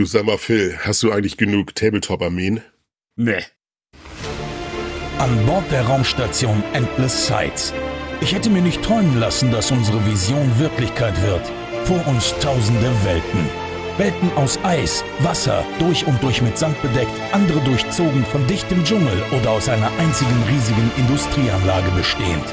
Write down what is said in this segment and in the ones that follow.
Du sag mal, Phil, hast du eigentlich genug Tabletop-Armeen? Nee. An Bord der Raumstation Endless Sights. Ich hätte mir nicht träumen lassen, dass unsere Vision Wirklichkeit wird. Vor uns tausende Welten. Welten aus Eis, Wasser, durch und durch mit Sand bedeckt, andere durchzogen von dichtem Dschungel oder aus einer einzigen riesigen Industrieanlage bestehend.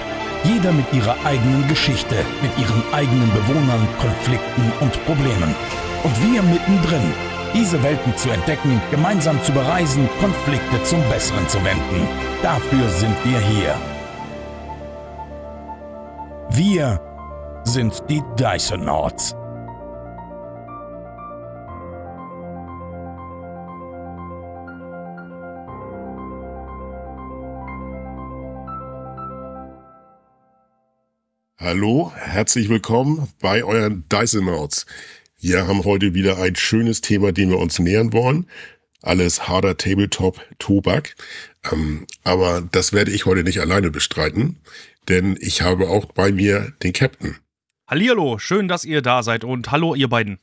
Jeder mit ihrer eigenen Geschichte, mit ihren eigenen Bewohnern, Konflikten und Problemen. Und wir mittendrin, diese Welten zu entdecken, gemeinsam zu bereisen, Konflikte zum Besseren zu wenden. Dafür sind wir hier. Wir sind die Dysonauts. Hallo, herzlich willkommen bei euren Dysonauts. Wir haben heute wieder ein schönes Thema, dem wir uns nähern wollen. Alles harder Tabletop Tobak. Ähm, aber das werde ich heute nicht alleine bestreiten, denn ich habe auch bei mir den Captain. Hallihallo, schön, dass ihr da seid und hallo ihr beiden.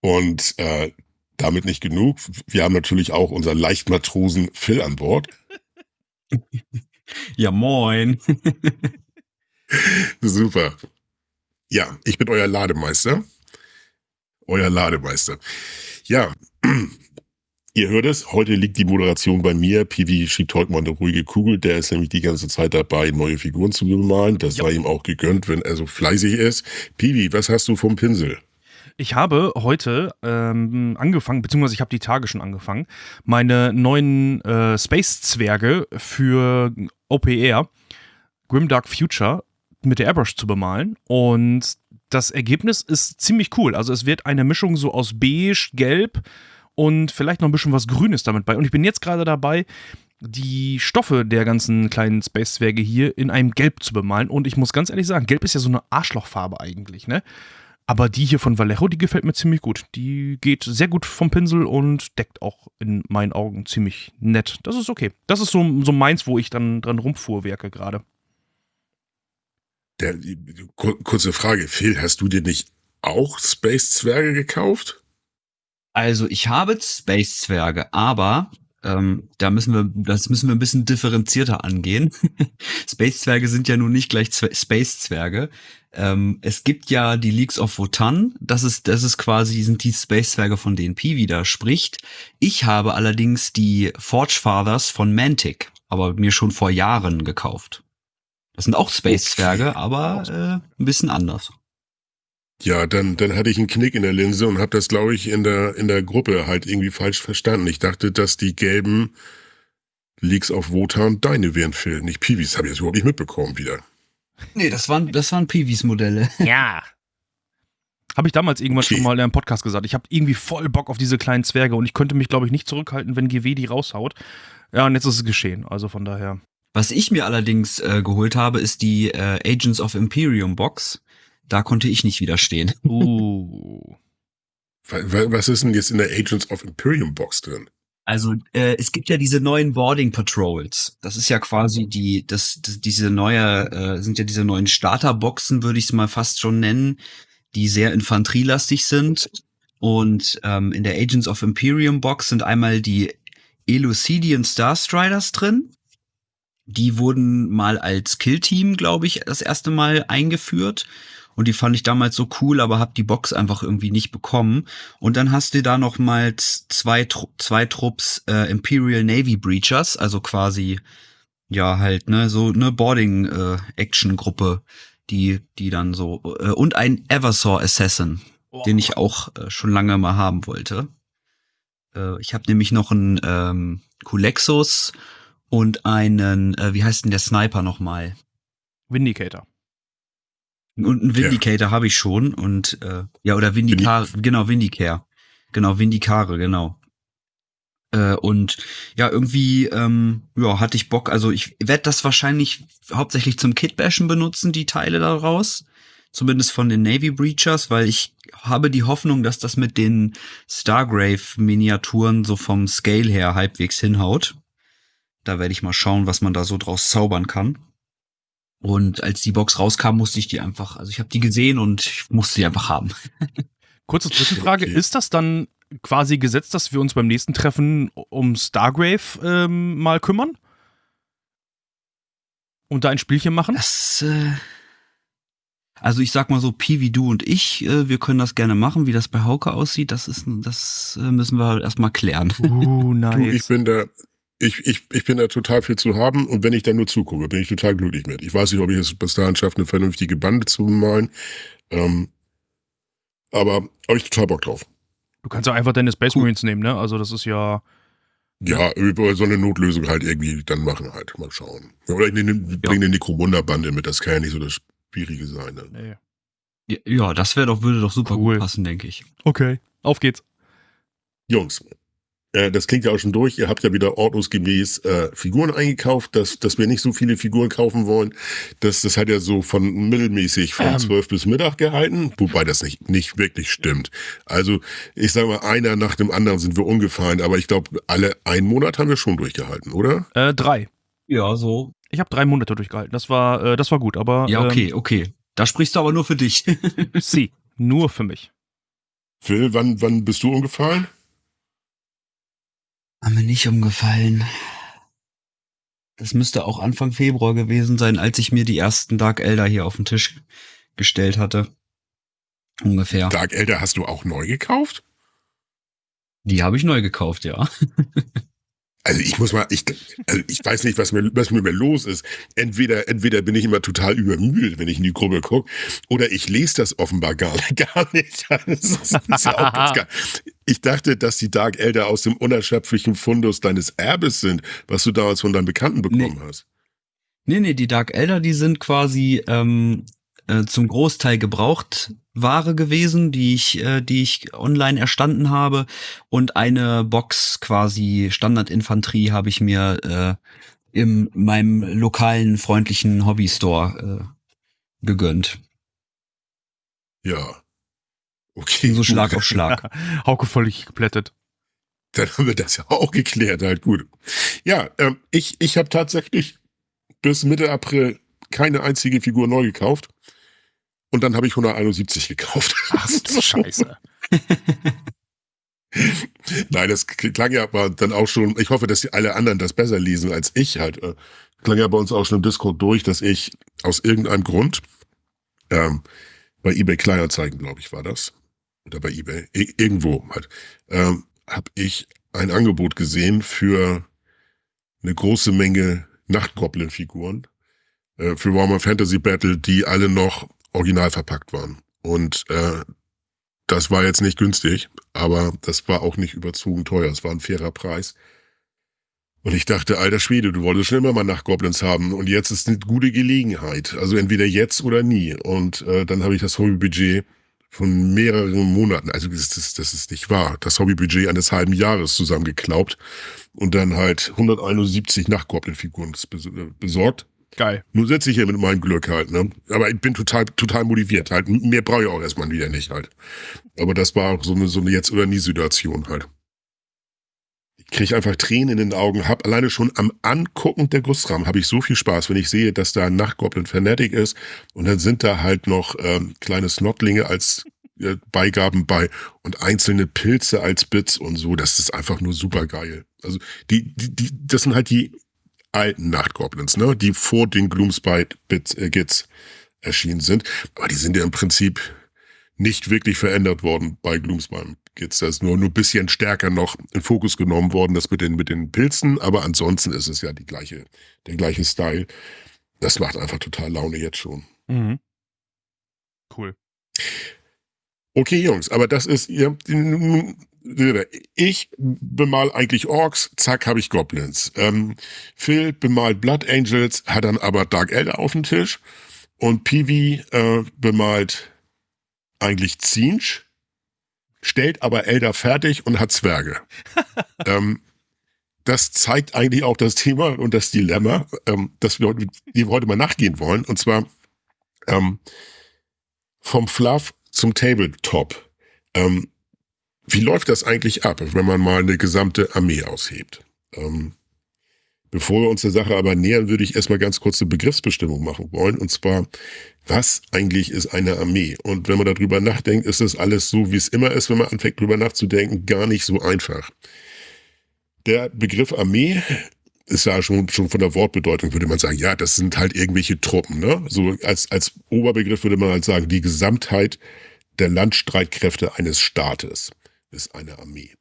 Und äh, damit nicht genug. Wir haben natürlich auch unseren Leichtmatrosen Phil an Bord. ja, moin. Super. Ja, ich bin euer Lademeister euer Lademeister. Ja, ihr hört es, heute liegt die Moderation bei mir. Pivi schiebt heute mal eine ruhige Kugel. Der ist nämlich die ganze Zeit dabei, neue Figuren zu bemalen. Das ja. sei ihm auch gegönnt, wenn er so fleißig ist. Pivi, was hast du vom Pinsel? Ich habe heute ähm, angefangen, beziehungsweise ich habe die Tage schon angefangen, meine neuen äh, Space-Zwerge für OPR, Grimdark Future, mit der Airbrush zu bemalen. Und das Ergebnis ist ziemlich cool. Also es wird eine Mischung so aus beige, gelb und vielleicht noch ein bisschen was Grünes damit bei. Und ich bin jetzt gerade dabei, die Stoffe der ganzen kleinen Space-Zwerge hier in einem Gelb zu bemalen. Und ich muss ganz ehrlich sagen, Gelb ist ja so eine Arschlochfarbe eigentlich, ne? Aber die hier von Vallejo, die gefällt mir ziemlich gut. Die geht sehr gut vom Pinsel und deckt auch in meinen Augen ziemlich nett. Das ist okay. Das ist so, so meins, wo ich dann dran rumfuhrwerke gerade. Der, kurze Frage, Phil, hast du dir nicht auch Space-Zwerge gekauft? Also ich habe Space-Zwerge, aber ähm, da müssen wir, das müssen wir ein bisschen differenzierter angehen. Space-Zwerge sind ja nun nicht gleich Space-Zwerge. Ähm, es gibt ja die Leagues of Wotan, das ist, das ist quasi, sind die Space-Zwerge, von denen Pi wieder spricht. Ich habe allerdings die Forge Fathers von Mantic, aber mir schon vor Jahren gekauft. Das sind auch Space-Zwerge, aber äh, ein bisschen anders. Ja, dann, dann hatte ich einen Knick in der Linse und habe das, glaube ich, in der, in der Gruppe halt irgendwie falsch verstanden. Ich dachte, dass die gelben Leaks auf Wotan deine wären, Phil, nicht Piwis. Habe ich jetzt überhaupt nicht mitbekommen wieder. Nee, das waren, das waren Piwis-Modelle. Ja. Habe ich damals irgendwann okay. schon mal in einem Podcast gesagt. Ich habe irgendwie voll Bock auf diese kleinen Zwerge und ich könnte mich, glaube ich, nicht zurückhalten, wenn GW die raushaut. Ja, und jetzt ist es geschehen. Also von daher. Was ich mir allerdings äh, geholt habe, ist die äh, Agents of Imperium Box. Da konnte ich nicht widerstehen. Uh. Was ist denn jetzt in der Agents of Imperium Box drin? Also äh, es gibt ja diese neuen Boarding Patrols. Das ist ja quasi die, das, das diese neue, äh, sind ja diese neuen Starterboxen, würde ich es mal fast schon nennen, die sehr infanterielastig sind. Und ähm, in der Agents of Imperium Box sind einmal die Elucidian Starstriders drin. Die wurden mal als Killteam, glaube ich, das erste Mal eingeführt. Und die fand ich damals so cool, aber hab die Box einfach irgendwie nicht bekommen. Und dann hast du da noch mal zwei, zwei Trupps äh, Imperial Navy Breachers, also quasi, ja, halt, ne, so eine Boarding-Action-Gruppe, äh, die, die dann so, äh, und ein Eversaw Assassin, oh. den ich auch äh, schon lange mal haben wollte. Äh, ich habe nämlich noch einen ähm, Kulexus und einen, äh, wie heißt denn der Sniper nochmal? Vindicator. Und einen Vindicator ja. habe ich schon und äh, ja, oder Vindicar, Vindi genau, Vindicare. Genau, Vindicare, genau. Äh, und ja, irgendwie ähm, ja, hatte ich Bock, also ich werde das wahrscheinlich hauptsächlich zum Kitbashen benutzen, die Teile daraus. Zumindest von den Navy Breachers, weil ich habe die Hoffnung, dass das mit den Stargrave-Miniaturen so vom Scale her halbwegs hinhaut. Da werde ich mal schauen, was man da so draus zaubern kann. Und als die Box rauskam, musste ich die einfach, also ich habe die gesehen und ich musste die einfach haben. Kurze Zwischenfrage, Okay. ist das dann quasi gesetzt, dass wir uns beim nächsten Treffen um Stargrave ähm, mal kümmern? Und da ein Spielchen machen? Das, äh, also ich sag mal so, Piwi, du und ich, äh, wir können das gerne machen. Wie das bei Hauke aussieht, das ist, das äh, müssen wir erstmal klären. Uh, Du, ich nice. bin da, ich, ich, ich bin da total viel zu haben und wenn ich da nur zugucke, bin ich total glücklich mit. Ich weiß nicht, ob ich es bis dahin schaffe, eine vernünftige Bande zu malen. Ähm, aber habe ich total Bock drauf. Du kannst ja einfach deine Space Cool. Marines nehmen, ne? Also das ist ja. Ja, über so eine Notlösung halt irgendwie dann machen halt. Mal schauen. Oder ich nehme, bring eine Necromunda-Bande mit, das kann ja nicht so das Schwierige sein. Ne? Nee. Ja, Ja, das wäre doch, würde doch super Cool. gut passen, denke ich. Okay, auf geht's. Jungs, das klingt ja auch schon durch. Ihr habt ja wieder ordnungsgemäß äh, Figuren eingekauft, dass, dass wir nicht so viele Figuren kaufen wollen. Das, das hat ja so von mittelmäßig von Ähm. 12 bis Mittag gehalten, wobei das nicht, nicht wirklich stimmt. Also ich sage mal, einer nach dem anderen sind wir umgefallen, aber ich glaube, alle einen Monat haben wir schon durchgehalten, oder? Äh, drei. Ja, so. Ich habe drei Monate durchgehalten. Das war, äh, das war gut, aber. Ja, okay, okay. Da sprichst du aber nur für dich. Ähm, sie. Nur für mich. Phil, wann, wann bist du umgefallen? Haben mir nicht umgefallen. Das müsste auch Anfang Februar gewesen sein, als ich mir die ersten Dark Elder hier auf den Tisch gestellt hatte. Ungefähr. Dark Elder hast du auch neu gekauft? Die habe ich neu gekauft, ja. Also ich muss mal, ich, also ich weiß nicht, was mir, was mit mir los ist. Entweder, entweder bin ich immer total übermüdet, wenn ich in die Gruppe gucke, oder ich lese das offenbar gar, gar nicht. Ja geil. Ich dachte, dass die Dark Elder aus dem unerschöpflichen Fundus deines Erbes sind, was du damals von deinen Bekannten bekommen hast. Nee, nee, die Dark Elder, die sind quasi ähm, äh, zum Großteil gebraucht Ware gewesen, die ich, äh, die ich online erstanden habe. Und eine Box quasi Standardinfanterie habe ich mir äh, in meinem lokalen freundlichen Hobbystore äh, gegönnt. Ja. Okay. So. Schlag auf Schlag. Hauke völlig geplättet. Dann haben wir das ja auch geklärt, halt gut. Ja, ähm, ich, ich habe tatsächlich bis Mitte April keine einzige Figur neu gekauft. Und dann habe ich 171 gekauft. Ach, du Scheiße. Nein, das klang ja aber dann auch schon, ich hoffe, dass die alle anderen das besser lesen als ich halt. Äh, klang ja bei uns auch schon im Discord durch, dass ich aus irgendeinem Grund ähm, bei eBay Kleinanzeigen, glaube ich, war das. Oder bei eBay, irgendwo halt, ähm, habe ich ein Angebot gesehen für eine große Menge Nachtgoblin-Figuren äh, für Warhammer Fantasy Battle, die alle noch original verpackt waren. Und äh, das war jetzt nicht günstig, aber das war auch nicht überzogen teuer. Es war ein fairer Preis. Und ich dachte, alter Schwede, du wolltest schon immer mal Nachtgoblins haben und jetzt ist eine gute Gelegenheit. Also entweder jetzt oder nie. Und äh, dann habe ich das Hobbybudget von mehreren Monaten, also das ist, das ist nicht wahr, das Hobbybudget eines halben Jahres zusammengeklaubt und dann halt 171 Nachtgoblin-Figuren äh, besorgt. Geil. Nun sitze ich hier mit meinem Glück halt, ne? Aber ich bin total, total motiviert halt. Mehr brauche ich auch erstmal wieder nicht halt. Aber das war auch so eine, so eine Jetzt- oder Nie-Situation halt. Ich kriege einfach Tränen in den Augen, hab alleine schon am Angucken der Gussrahmen habe ich so viel Spaß, wenn ich sehe, dass da ein Nachtgoblin Fanatic ist und dann sind da halt noch ähm, kleine Snotlinge als äh, Beigaben bei und einzelne Pilze als Bits und so. Das ist einfach nur super geil. Also die, die, die, das sind halt die alten Nachtgoblins, ne, die vor den Gloomspite äh, Gits erschienen sind. Aber die sind ja im Prinzip nicht wirklich verändert worden bei Gloomspite Gits. Da ist nur nur ein bisschen stärker noch in Fokus genommen worden, das mit den mit den Pilzen. Aber ansonsten ist es ja die gleiche, der gleiche Style. Das macht einfach total Laune jetzt schon. Mhm. Cool. Okay, Jungs, aber das ist ihr. Ich bemal eigentlich Orks, zack, habe ich Goblins. Ähm, Phil bemalt Blood Angels, hat dann aber Dark Elder auf dem Tisch. Und Peewee äh, bemalt eigentlich Zinch, stellt aber Elder fertig und hat Zwerge. ähm, das zeigt eigentlich auch das Thema und das Dilemma, ähm, dass wir heute, die wir heute mal nachgehen wollen. Und zwar ähm, vom Fluff zum Tabletop. Ähm, wie läuft das eigentlich ab, wenn man mal eine gesamte Armee aushebt? Ähm, Bevor wir uns der Sache aber nähern, würde ich erstmal ganz kurz eine Begriffsbestimmung machen wollen. Und zwar, was eigentlich ist eine Armee? Und wenn man darüber nachdenkt, ist das alles so, wie es immer ist, wenn man anfängt, darüber nachzudenken, gar nicht so einfach. Der Begriff Armee ist ja schon, schon von der Wortbedeutung, würde man sagen, ja, das sind halt irgendwelche Truppen. Ne? So als, als Oberbegriff würde man halt sagen, die Gesamtheit der Landstreitkräfte eines Staates ist eine Armee.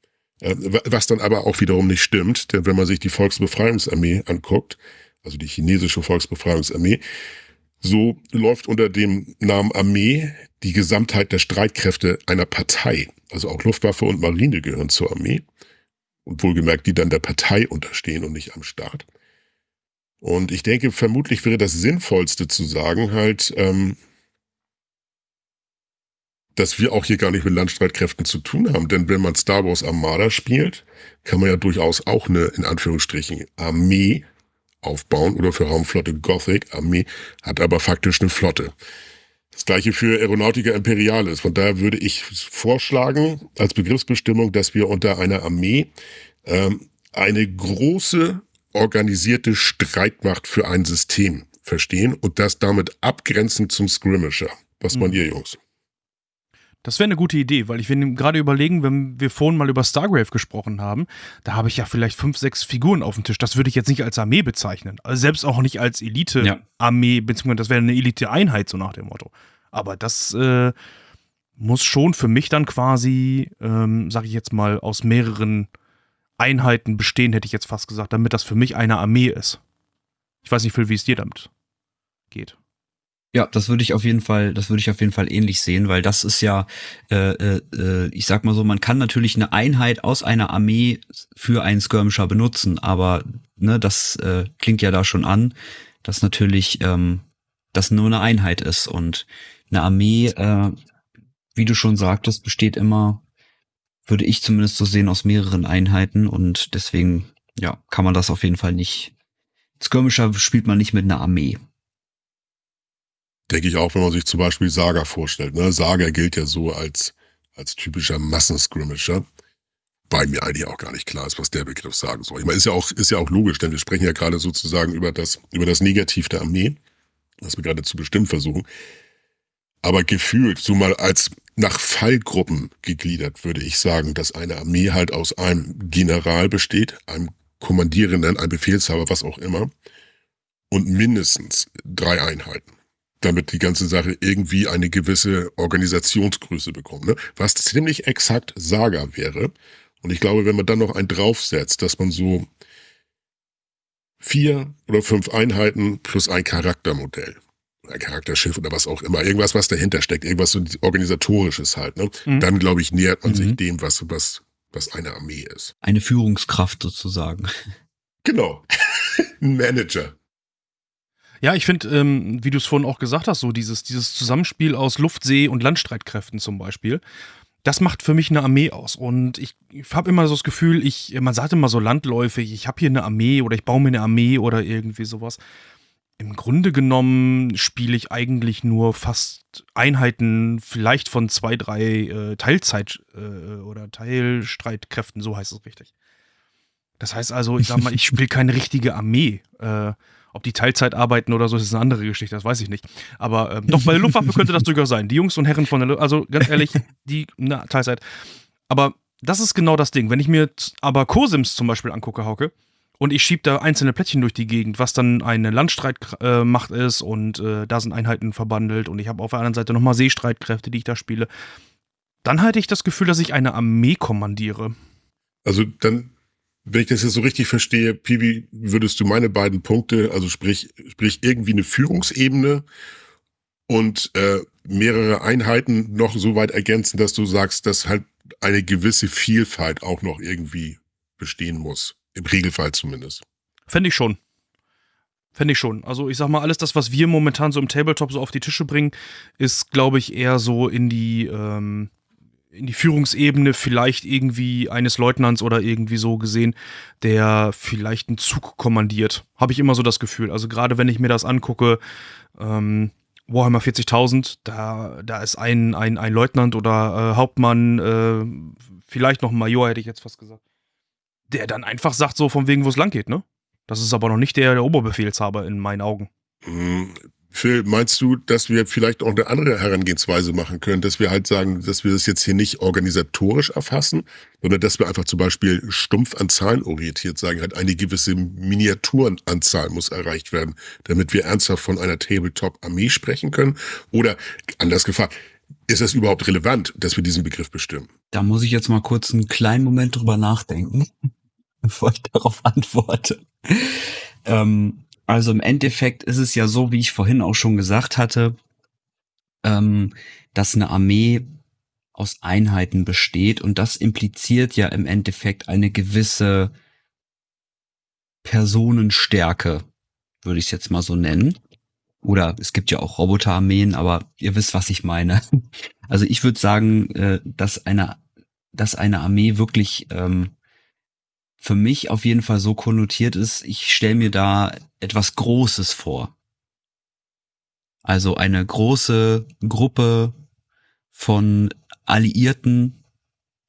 Äh, was dann aber auch wiederum nicht stimmt, denn wenn man sich die Volksbefreiungsarmee anguckt, also die chinesische Volksbefreiungsarmee, so läuft unter dem Namen Armee die Gesamtheit der Streitkräfte einer Partei. Also auch Luftwaffe und Marine gehören zur Armee. Und wohlgemerkt, die dann der Partei unterstehen und nicht am Staat. Und ich denke, vermutlich wäre das Sinnvollste zu sagen, halt, ähm, dass wir auch hier gar nicht mit Landstreitkräften zu tun haben. Denn wenn man Star Wars Armada spielt, kann man ja durchaus auch eine, in Anführungsstrichen, Armee aufbauen oder für Raumflotte Gothic. Armee hat aber faktisch eine Flotte. Das gleiche für Aeronautica Imperialis. Von daher würde ich vorschlagen, als Begriffsbestimmung, dass wir unter einer Armee ähm, eine große organisierte Streitmacht für ein System verstehen und das damit abgrenzend zum Skirmisher. Was mhm. meint ihr, Jungs? Das wäre eine gute Idee, weil ich will gerade überlegen, wenn wir vorhin mal über Stargrave gesprochen haben, da habe ich ja vielleicht fünf, sechs Figuren auf dem Tisch. Das würde ich jetzt nicht als Armee bezeichnen. Also selbst auch nicht als Elite-Armee, ja. beziehungsweise das wäre eine Elite-Einheit, so nach dem Motto. Aber das äh, muss schon für mich dann quasi, ähm, sage ich jetzt mal, aus mehreren Einheiten bestehen, hätte ich jetzt fast gesagt, damit das für mich eine Armee ist. Ich weiß nicht, Phil, wie es dir damit geht. Ja, das würde ich auf jeden Fall, das würde ich auf jeden Fall ähnlich sehen, weil das ist ja, äh, äh, ich sag mal so, man kann natürlich eine Einheit aus einer Armee für einen Skirmisher benutzen, aber ne, das äh, klingt ja da schon an, dass natürlich ähm, das nur eine Einheit ist und eine Armee, äh, wie du schon sagtest, besteht immer, würde ich zumindest so sehen, aus mehreren Einheiten und deswegen, ja, kann man das auf jeden Fall nicht. Skirmisher spielt man nicht mit einer Armee. Denke ich auch, wenn man sich zum Beispiel Saga vorstellt. Ne? Saga gilt ja so als, als typischer Massenscrimmager. Bei mir eigentlich auch gar nicht klar ist, was der Begriff sagen soll. Ich meine, ist ja auch, ist ja auch logisch, denn wir sprechen ja gerade sozusagen über das, über das Negativ der Armee, was wir gerade zu bestimmen versuchen. Aber gefühlt, so mal als nach Fallgruppen gegliedert, würde ich sagen, dass eine Armee halt aus einem General besteht, einem Kommandierenden, einem Befehlshaber, was auch immer, und mindestens drei Einheiten damit die ganze Sache irgendwie eine gewisse Organisationsgröße bekommt. Ne? Was ziemlich exakt Saga wäre. Und ich glaube, wenn man dann noch einen draufsetzt, dass man so vier oder fünf Einheiten plus ein Charaktermodell, ein Charakterschiff oder was auch immer, irgendwas, was dahinter steckt, irgendwas so organisatorisches halt, ne? Mhm. dann glaube ich, nähert man mhm. sich dem, was, was, was eine Armee ist. Eine Führungskraft sozusagen. Genau. Ein Manager. Ja, ich finde, ähm, wie du es vorhin auch gesagt hast, so dieses, dieses Zusammenspiel aus Luft-, See- und Landstreitkräften zum Beispiel, das macht für mich eine Armee aus. Und ich, habe immer so das Gefühl, ich, man sagt immer so landläufig, ich habe hier eine Armee oder ich baue mir eine Armee oder irgendwie sowas. Im Grunde genommen spiele ich eigentlich nur fast Einheiten, vielleicht von zwei, drei äh, Teilzeit- äh, oder Teilstreitkräften, so heißt es richtig. Das heißt also, ich sag mal, ich spiele keine richtige Armee. Äh, ob die Teilzeit arbeiten oder so, ist eine andere Geschichte, das weiß ich nicht. Aber ähm, doch, bei der Luftwaffe könnte das durchaus sein. Die Jungs und Herren von der Luftwaffe, also ganz ehrlich, die, na, Teilzeit. Aber das ist genau das Ding. Wenn ich mir aber Cosims zum Beispiel angucke, Hauke, und ich schiebe da einzelne Plättchen durch die Gegend, was dann eine Landstreitmacht äh, ist und äh, da sind Einheiten verbandelt und ich habe auf der anderen Seite nochmal Seestreitkräfte, die ich da spiele, dann hatte ich das Gefühl, dass ich eine Armee kommandiere. Also dann wenn ich das jetzt so richtig verstehe, Pibi, würdest du meine beiden Punkte, also sprich, sprich irgendwie eine Führungsebene und äh, mehrere Einheiten noch so weit ergänzen, dass du sagst, dass halt eine gewisse Vielfalt auch noch irgendwie bestehen muss. Im Regelfall zumindest. Fände ich schon. Fände ich schon. Also ich sag mal, alles das, was wir momentan so im Tabletop so auf die Tische bringen, ist, glaube ich, eher so in die, ähm, in die Führungsebene vielleicht irgendwie eines Leutnants oder irgendwie so gesehen, der vielleicht einen Zug kommandiert. Habe ich immer so das Gefühl. Also gerade wenn ich mir das angucke, ähm, Warhammer 40.000, da, da ist ein, ein, ein Leutnant oder äh, Hauptmann, äh, vielleicht noch ein Major, hätte ich jetzt fast gesagt, der dann einfach sagt so von wegen, wo es lang geht, ne? Das ist aber noch nicht der, der Oberbefehlshaber in meinen Augen. Phil, meinst du, dass wir vielleicht auch eine andere Herangehensweise machen können, dass wir halt sagen, dass wir das jetzt hier nicht organisatorisch erfassen, sondern dass wir einfach zum Beispiel stumpf an Zahlen orientiert sagen, halt eine gewisse Miniaturenanzahl muss erreicht werden, damit wir ernsthaft von einer Tabletop-Armee sprechen können? Oder anders gefragt, ist es überhaupt relevant, dass wir diesen Begriff bestimmen? Da muss ich jetzt mal kurz einen kleinen Moment drüber nachdenken, bevor ich darauf antworte. Ähm, also im Endeffekt ist es ja so, wie ich vorhin auch schon gesagt hatte, ähm, dass eine Armee aus Einheiten besteht und das impliziert ja im Endeffekt eine gewisse Personenstärke, würde ich es jetzt mal so nennen. Oder es gibt ja auch Roboterarmeen, aber ihr wisst, was ich meine. Also ich würde sagen, äh, dass eine, dass eine Armee wirklich ähm, für mich auf jeden Fall so konnotiert ist, ich stelle mir da etwas Großes vor. Also eine große Gruppe von alliierten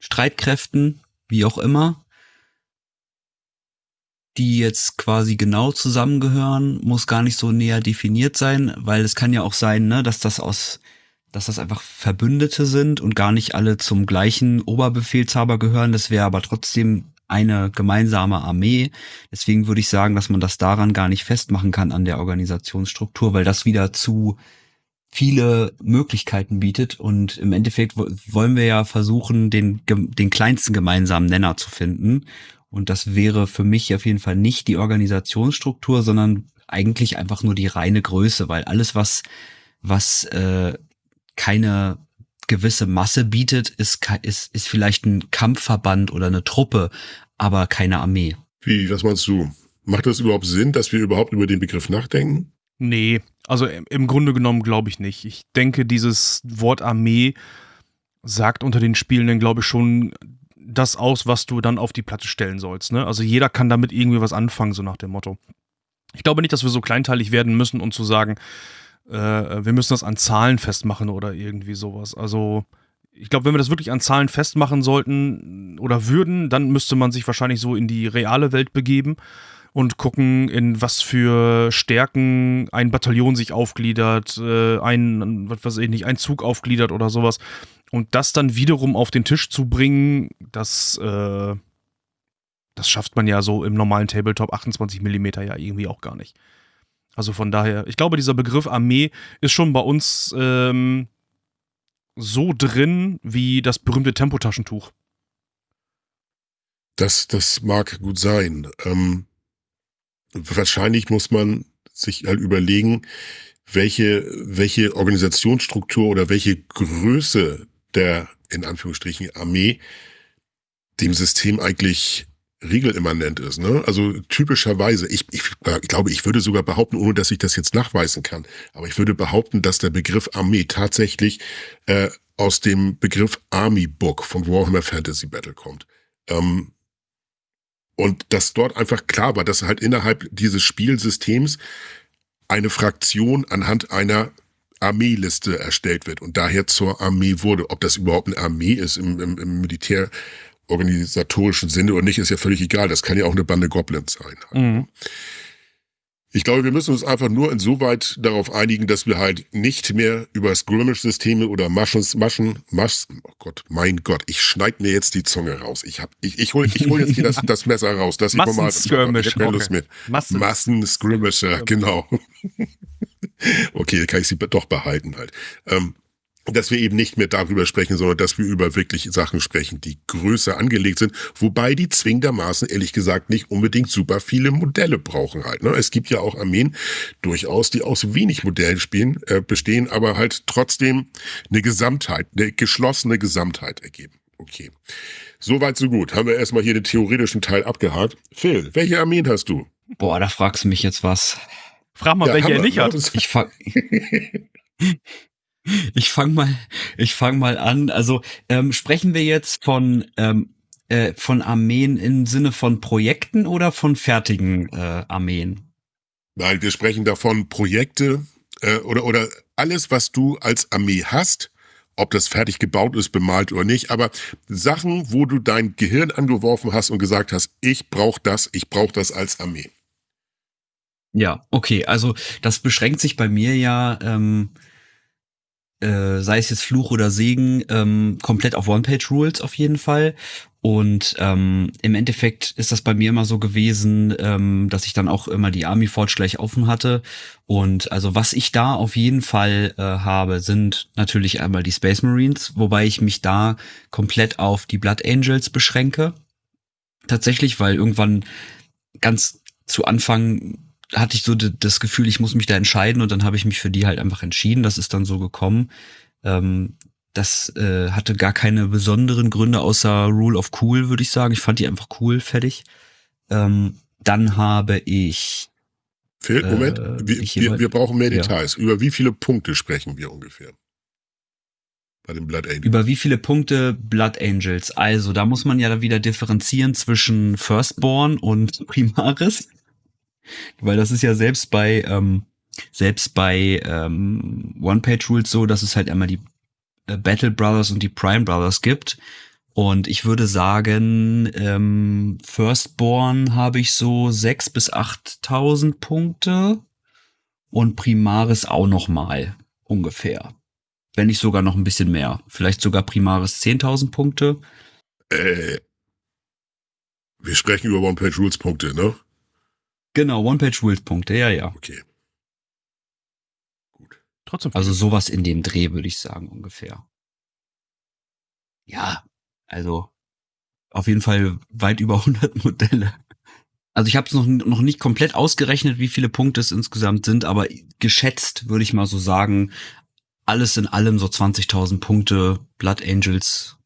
Streitkräften, wie auch immer, die jetzt quasi genau zusammengehören, muss gar nicht so näher definiert sein, weil es kann ja auch sein, ne, dass das aus, dass das einfach Verbündete sind und gar nicht alle zum gleichen Oberbefehlshaber gehören. Das wäre aber trotzdem eine gemeinsame Armee. Deswegen würde ich sagen, dass man das daran gar nicht festmachen kann an der Organisationsstruktur, weil das wieder zu viele Möglichkeiten bietet und im Endeffekt wollen wir ja versuchen, den, den kleinsten gemeinsamen Nenner zu finden. Und das wäre für mich auf jeden Fall nicht die Organisationsstruktur, sondern eigentlich einfach nur die reine Größe, weil alles, was, was äh, keine gewisse Masse bietet, ist, ist, ist vielleicht ein Kampfverband oder eine Truppe, aber keine Armee. Wie, was meinst du? Macht das überhaupt Sinn, dass wir überhaupt über den Begriff nachdenken? Nee, also im Grunde genommen glaube ich nicht. Ich denke, dieses Wort Armee sagt unter den Spielenden, glaube ich, schon das aus, was du dann auf die Platte stellen sollst. Ne? Also jeder kann damit irgendwie was anfangen, so nach dem Motto. Ich glaube nicht, dass wir so kleinteilig werden müssen, um zu sagen, äh, wir müssen das an Zahlen festmachen oder irgendwie sowas. Also ich glaube, wenn wir das wirklich an Zahlen festmachen sollten oder würden, dann müsste man sich wahrscheinlich so in die reale Welt begeben und gucken, in was für Stärken ein Bataillon sich aufgliedert, äh, ein, was weiß ich nicht, ein Zug aufgliedert oder sowas. Und das dann wiederum auf den Tisch zu bringen, das, äh, das schafft man ja so im normalen Tabletop 28 mm ja irgendwie auch gar nicht. Also von daher, ich glaube, dieser Begriff Armee ist schon bei uns ähm, so drin wie das berühmte Tempotaschentuch. Das, das mag gut sein. Ähm, wahrscheinlich muss man sich halt überlegen, welche, welche Organisationsstruktur oder welche Größe der, in Anführungsstrichen, Armee dem System eigentlich regelimmanent ist. Ne? Also typischerweise, ich, ich, ich glaube, ich würde sogar behaupten, ohne dass ich das jetzt nachweisen kann, aber ich würde behaupten, dass der Begriff Armee tatsächlich äh, aus dem Begriff Army Book von Warhammer Fantasy Battle kommt. Ähm, und dass dort einfach klar war, dass halt innerhalb dieses Spielsystems eine Fraktion anhand einer Armeeliste erstellt wird und daher zur Armee wurde. Ob das überhaupt eine Armee ist im, im, im Militär, organisatorischen Sinne oder nicht, ist ja völlig egal. Das kann ja auch eine Bande Goblins sein. Mhm. Ich glaube, wir müssen uns einfach nur insoweit darauf einigen, dass wir halt nicht mehr über Skirmish-Systeme oder Maschen, Maschen, Maschen, oh Gott, mein Gott, ich schneide mir jetzt die Zunge raus. Ich hab, ich, ich hole ich hol jetzt hier das, das Messer raus, dass ich normal, Skirmish, ich mit. Massen, Massen Skirmisher, genau. okay, kann ich sie doch behalten halt. Ähm, dass wir eben nicht mehr darüber sprechen, sondern dass wir über wirklich Sachen sprechen, die größer angelegt sind, wobei die zwingendermaßen ehrlich gesagt nicht unbedingt super viele Modelle brauchen halt. Ne? Es gibt ja auch Armeen durchaus, die aus wenig Modellen spielen, äh, bestehen, aber halt trotzdem eine Gesamtheit, eine geschlossene Gesamtheit ergeben. Okay. Soweit, so gut. Haben wir erstmal hier den theoretischen Teil abgehakt. Phil, welche Armeen hast du? Boah, da fragst du mich jetzt was. Frag mal, ja, welche er nicht hat. Ich Ich fang mal, ich fang mal an. Also ähm, sprechen wir jetzt von ähm, äh, von Armeen im Sinne von Projekten oder von fertigen äh, Armeen? Nein, wir sprechen davon Projekte äh, oder oder alles, was du als Armee hast, ob das fertig gebaut ist, bemalt oder nicht, aber Sachen, wo du dein Gehirn angeworfen hast und gesagt hast, ich brauche das, ich brauche das als Armee. Ja, okay, also das beschränkt sich bei mir ja, ähm, äh, sei es jetzt Fluch oder Segen, ähm, komplett auf One-Page-Rules auf jeden Fall. Und ähm, im Endeffekt ist das bei mir immer so gewesen, ähm, dass ich dann auch immer die Army Forge gleich offen hatte. Und also was ich da auf jeden Fall äh, habe, sind natürlich einmal die Space Marines, wobei ich mich da komplett auf die Blood Angels beschränke. Tatsächlich, weil irgendwann ganz zu Anfang hatte ich so das Gefühl, ich muss mich da entscheiden und dann habe ich mich für die halt einfach entschieden. Das ist dann so gekommen. Ähm, das äh, hatte gar keine besonderen Gründe außer Rule of Cool, würde ich sagen. Ich fand die einfach cool, fertig. Ähm, dann habe ich. Phil, Moment, äh, wir, wir, wir, brauchen mehr Details. Ja. Über wie viele Punkte sprechen wir ungefähr? Bei den Blood Angels. Über wie viele Punkte Blood Angels? Also, da muss man ja wieder differenzieren zwischen Firstborn und Primaris. Weil das ist ja selbst bei, ähm, selbst bei ähm, One-Page-Rules so, dass es halt einmal die äh, Battle Brothers und die Prime Brothers gibt. Und ich würde sagen, ähm, Firstborn habe ich so sechs bis achttausend Punkte und Primaris auch noch mal ungefähr. Wenn nicht sogar noch ein bisschen mehr. Vielleicht sogar Primaris 10.000 Punkte. Äh, wir sprechen über One-Page-Rules-Punkte, ne? Genau, One-Page-Rules-Punkte, ja, ja. Okay. Trotzdem. Also sowas in dem Dreh, würde ich sagen, ungefähr. Ja, also auf jeden Fall weit über 100 Modelle. Also ich habe es noch, noch nicht komplett ausgerechnet, wie viele Punkte es insgesamt sind, aber geschätzt würde ich mal so sagen, alles in allem so 20.000 Punkte, Blood Angels,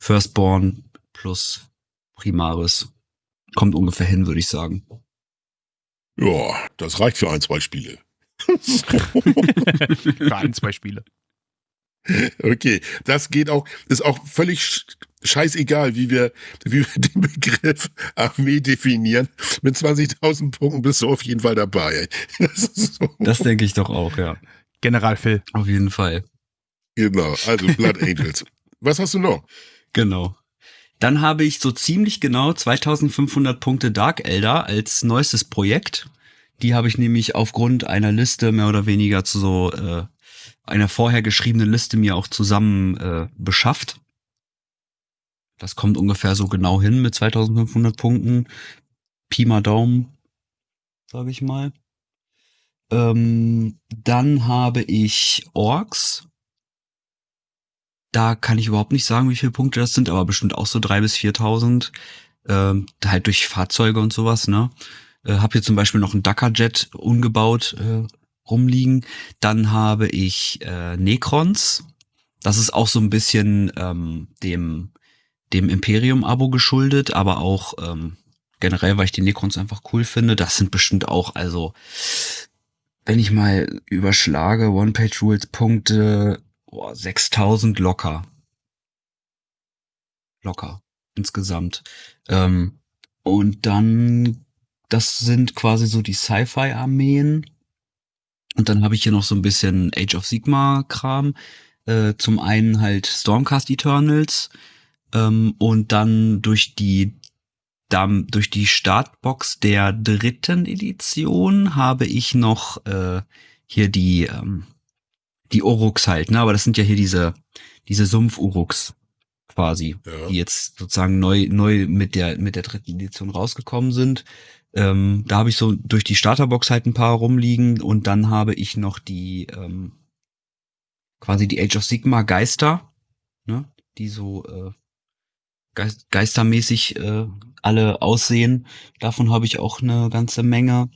Firstborn plus Primaris. Kommt ungefähr hin, würde ich sagen. Ja, das reicht für ein, zwei Spiele. Für ein, zwei Spiele. Okay, das geht auch, ist auch völlig scheißegal, wie wir, wie wir den Begriff Armee definieren. Mit 20.000 Punkten bist du auf jeden Fall dabei. Das, so. das denke ich doch auch, ja. General Phil. Auf jeden Fall. Genau, also Blood Angels. Was hast du noch? Genau. Dann habe ich so ziemlich genau 2500 Punkte Dark Elder als neuestes Projekt. Die habe ich nämlich aufgrund einer Liste mehr oder weniger zu so äh, einer vorher geschriebenen Liste mir auch zusammen äh, beschafft. Das kommt ungefähr so genau hin mit 2500 Punkten. Pi mal Daumen, sage ich mal. Ähm, dann habe ich Orks. Da kann ich überhaupt nicht sagen, wie viele Punkte das sind, aber bestimmt auch so drei bis 4.000. Ähm, halt durch Fahrzeuge und sowas, ne? Äh, habe hier zum Beispiel noch einen Dakar-Jet ungebaut äh, rumliegen. Dann habe ich äh, Necrons. Das ist auch so ein bisschen ähm, dem, dem Imperium-Abo geschuldet, aber auch ähm, generell, weil ich die Necrons einfach cool finde. Das sind bestimmt auch, also wenn ich mal überschlage, One-Page-Rules-Punkte, oh, 6000 locker. Locker insgesamt. Ähm, und dann das sind quasi so die Sci-Fi-Armeen. Und dann habe ich hier noch so ein bisschen Age of Sigma-Kram. Äh, zum einen halt Stormcast Eternals. Ähm, und dann durch die dann durch die Startbox der dritten Edition habe ich noch äh, hier die ähm, die Oruks halt, ne? Aber das sind ja hier diese diese Sumpf-Uruks quasi, ja. die jetzt sozusagen neu neu mit der mit der dritten Edition rausgekommen sind. Ähm, da habe ich so durch die Starterbox halt ein paar rumliegen und dann habe ich noch die ähm, quasi die Age of Sigma Geister, ne, die so äh, geist geistermäßig äh, alle aussehen. Davon habe ich auch eine ganze Menge.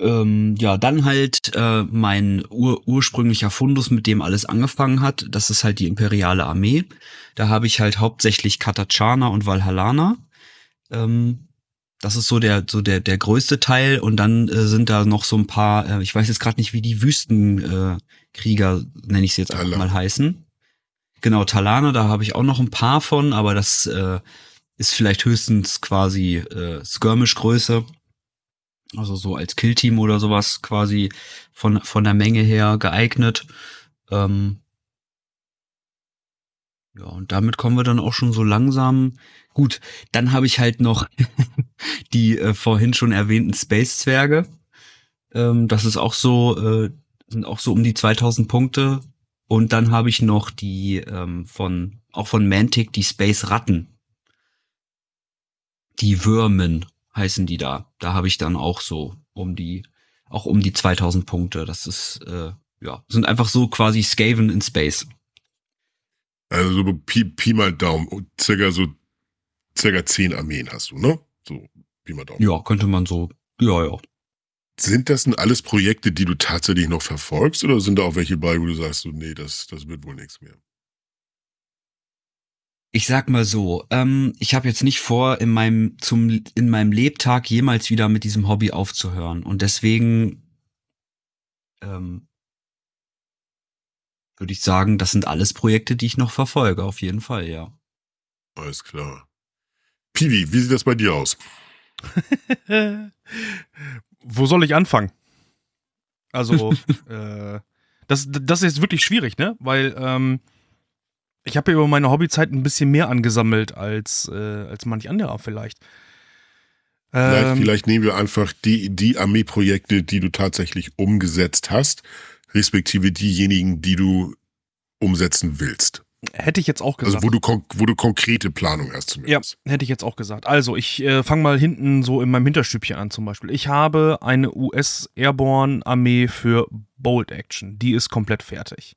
Ähm, ja, dann halt äh, mein ur ursprünglicher Fundus, mit dem alles angefangen hat. Das ist halt die imperiale Armee. Da habe ich halt hauptsächlich Katachana und Valhallana. Ähm, das ist so der so der der größte Teil und dann äh, sind da noch so ein paar. Äh, ich weiß jetzt gerade nicht, wie die Wüstenkrieger äh, nenne ich sie jetzt einfach mal heißen. Genau Talane, da habe ich auch noch ein paar von, aber das äh, ist vielleicht höchstens quasi äh, Skirmish-Größe. Also so als Killteam oder sowas quasi von von der Menge her geeignet. Ähm, Ja, und damit kommen wir dann auch schon so langsam. Gut, dann habe ich halt noch die äh, vorhin schon erwähnten Space-Zwerge. Ähm, das ist auch so, äh, sind auch so um die 2000 Punkte. Und dann habe ich noch die ähm, von, auch von Mantic, die Space-Ratten. Die Würmen heißen die da. Da habe ich dann auch so um die, auch um die 2000 Punkte. Das ist, äh, ja, sind einfach so quasi Skaven in Space. Also so Pi, Pi mal Daumen, circa so circa zehn Armeen hast du, ne? So Pi mal Daumen. Ja, könnte man so, ja, ja. Sind das denn alles Projekte, die du tatsächlich noch verfolgst oder sind da auch welche bei, wo du sagst, so, nee, das, das wird wohl nichts mehr? Ich sag mal so, ähm, ich habe jetzt nicht vor, in meinem zum in meinem Lebtag jemals wieder mit diesem Hobby aufzuhören und deswegen ähm, würde ich sagen, das sind alles Projekte, die ich noch verfolge, auf jeden Fall, ja. Alles klar. Piwi, wie sieht das bei dir aus? Wo soll ich anfangen? Also, äh, das, das ist wirklich schwierig, ne? Weil ähm, ich habe ja über meine Hobbyzeit ein bisschen mehr angesammelt als, äh, als manch anderer vielleicht. Vielleicht, Ähm, vielleicht nehmen wir einfach die, die Armeeprojekte, die du tatsächlich umgesetzt hast, respektive diejenigen, die du umsetzen willst. hätte ich jetzt auch gesagt. Also wo du, wo du konkrete Planung hast zumindest. Ja, hätte ich jetzt auch gesagt. Also, ich äh, fange mal hinten so in meinem Hinterstübchen an zum Beispiel. Ich habe eine US Airborne Armee für Bold Action. Die ist komplett fertig.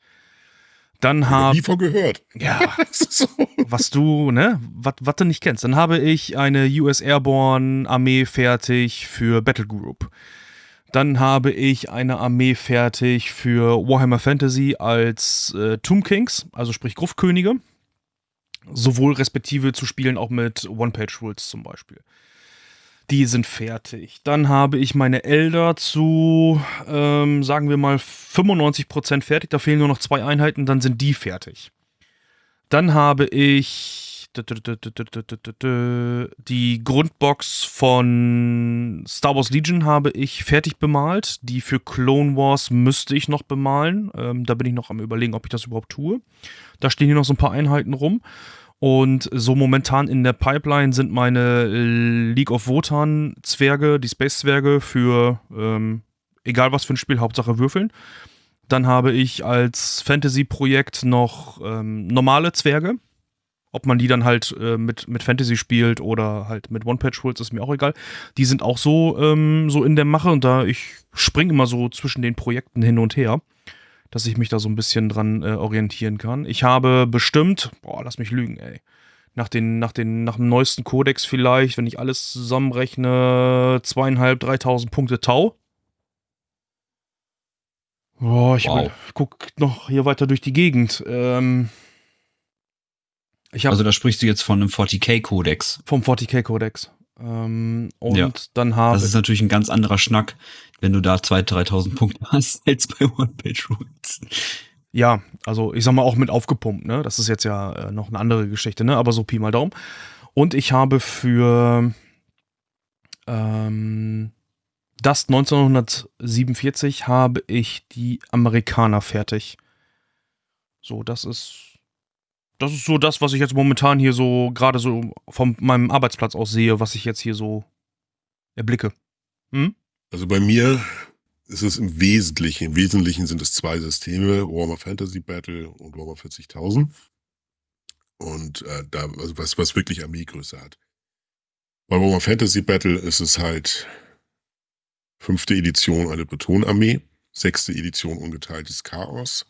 Dann habe nie von gehört. ja, so. was du, ne, was was du nicht kennst. Dann habe ich eine US Airborne Armee fertig für Battle Group. Dann habe ich eine Armee fertig für Warhammer Fantasy als äh, Tomb Kings, also sprich Gruftkönige. Sowohl respektive zu spielen auch mit One-Page-Rules zum Beispiel. Die sind fertig. Dann habe ich meine Elder zu, ähm, sagen wir mal, 95% fertig. Da fehlen nur noch zwei Einheiten, dann sind die fertig. Dann habe ich die Grundbox von Star Wars Legion habe ich fertig bemalt. Die für Clone Wars müsste ich noch bemalen. Ähm, da bin ich noch am überlegen, ob ich das überhaupt tue. Da stehen hier noch so ein paar Einheiten rum. Und so momentan in der Pipeline sind meine League of Wotan Zwerge, die Space Zwerge für ähm, egal was für ein Spiel, Hauptsache würfeln. Dann habe ich als Fantasy-Projekt noch ähm, normale Zwerge. Ob man die dann halt äh, mit, mit Fantasy spielt oder halt mit One-Patch-Rules, ist mir auch egal. Die sind auch so, ähm, so in der Mache und da ich springe immer so zwischen den Projekten hin und her, dass ich mich da so ein bisschen dran äh, orientieren kann. Ich habe bestimmt, boah, lass mich lügen, ey. Nach, den, nach, den, nach dem neuesten Kodex vielleicht, wenn ich alles zusammenrechne, zweieinhalb, dreitausend Punkte Tau. Boah, ich Wow. guck noch hier weiter durch die Gegend. Ähm, habe Also da sprichst du jetzt von einem 40k-Kodex. vom 40k-Kodex. Ähm, und Ja. dann habe Das ist natürlich ein ganz anderer Schnack, wenn du da 2.000, 3.000 Punkte hast, als bei One-Page-Rules. Ja, also ich sag mal auch mit aufgepumpt, ne? Das ist jetzt ja äh, noch eine andere Geschichte, ne? Aber so Pi mal Daumen. Und ich habe für ähm, das 1947 habe ich die Amerikaner fertig. So, das ist das ist so das, was ich jetzt momentan hier so gerade so von meinem Arbeitsplatz aus sehe, was ich jetzt hier so erblicke. Hm? Also bei mir ist es im Wesentlichen, im Wesentlichen sind es zwei Systeme, Warhammer Fantasy Battle und Warhammer 40.000. Und äh, da, also was, was wirklich Armeegröße hat. Bei Warhammer Fantasy Battle ist es halt fünfte Edition eine Bretonarmee, sechste Edition ungeteiltes Chaos.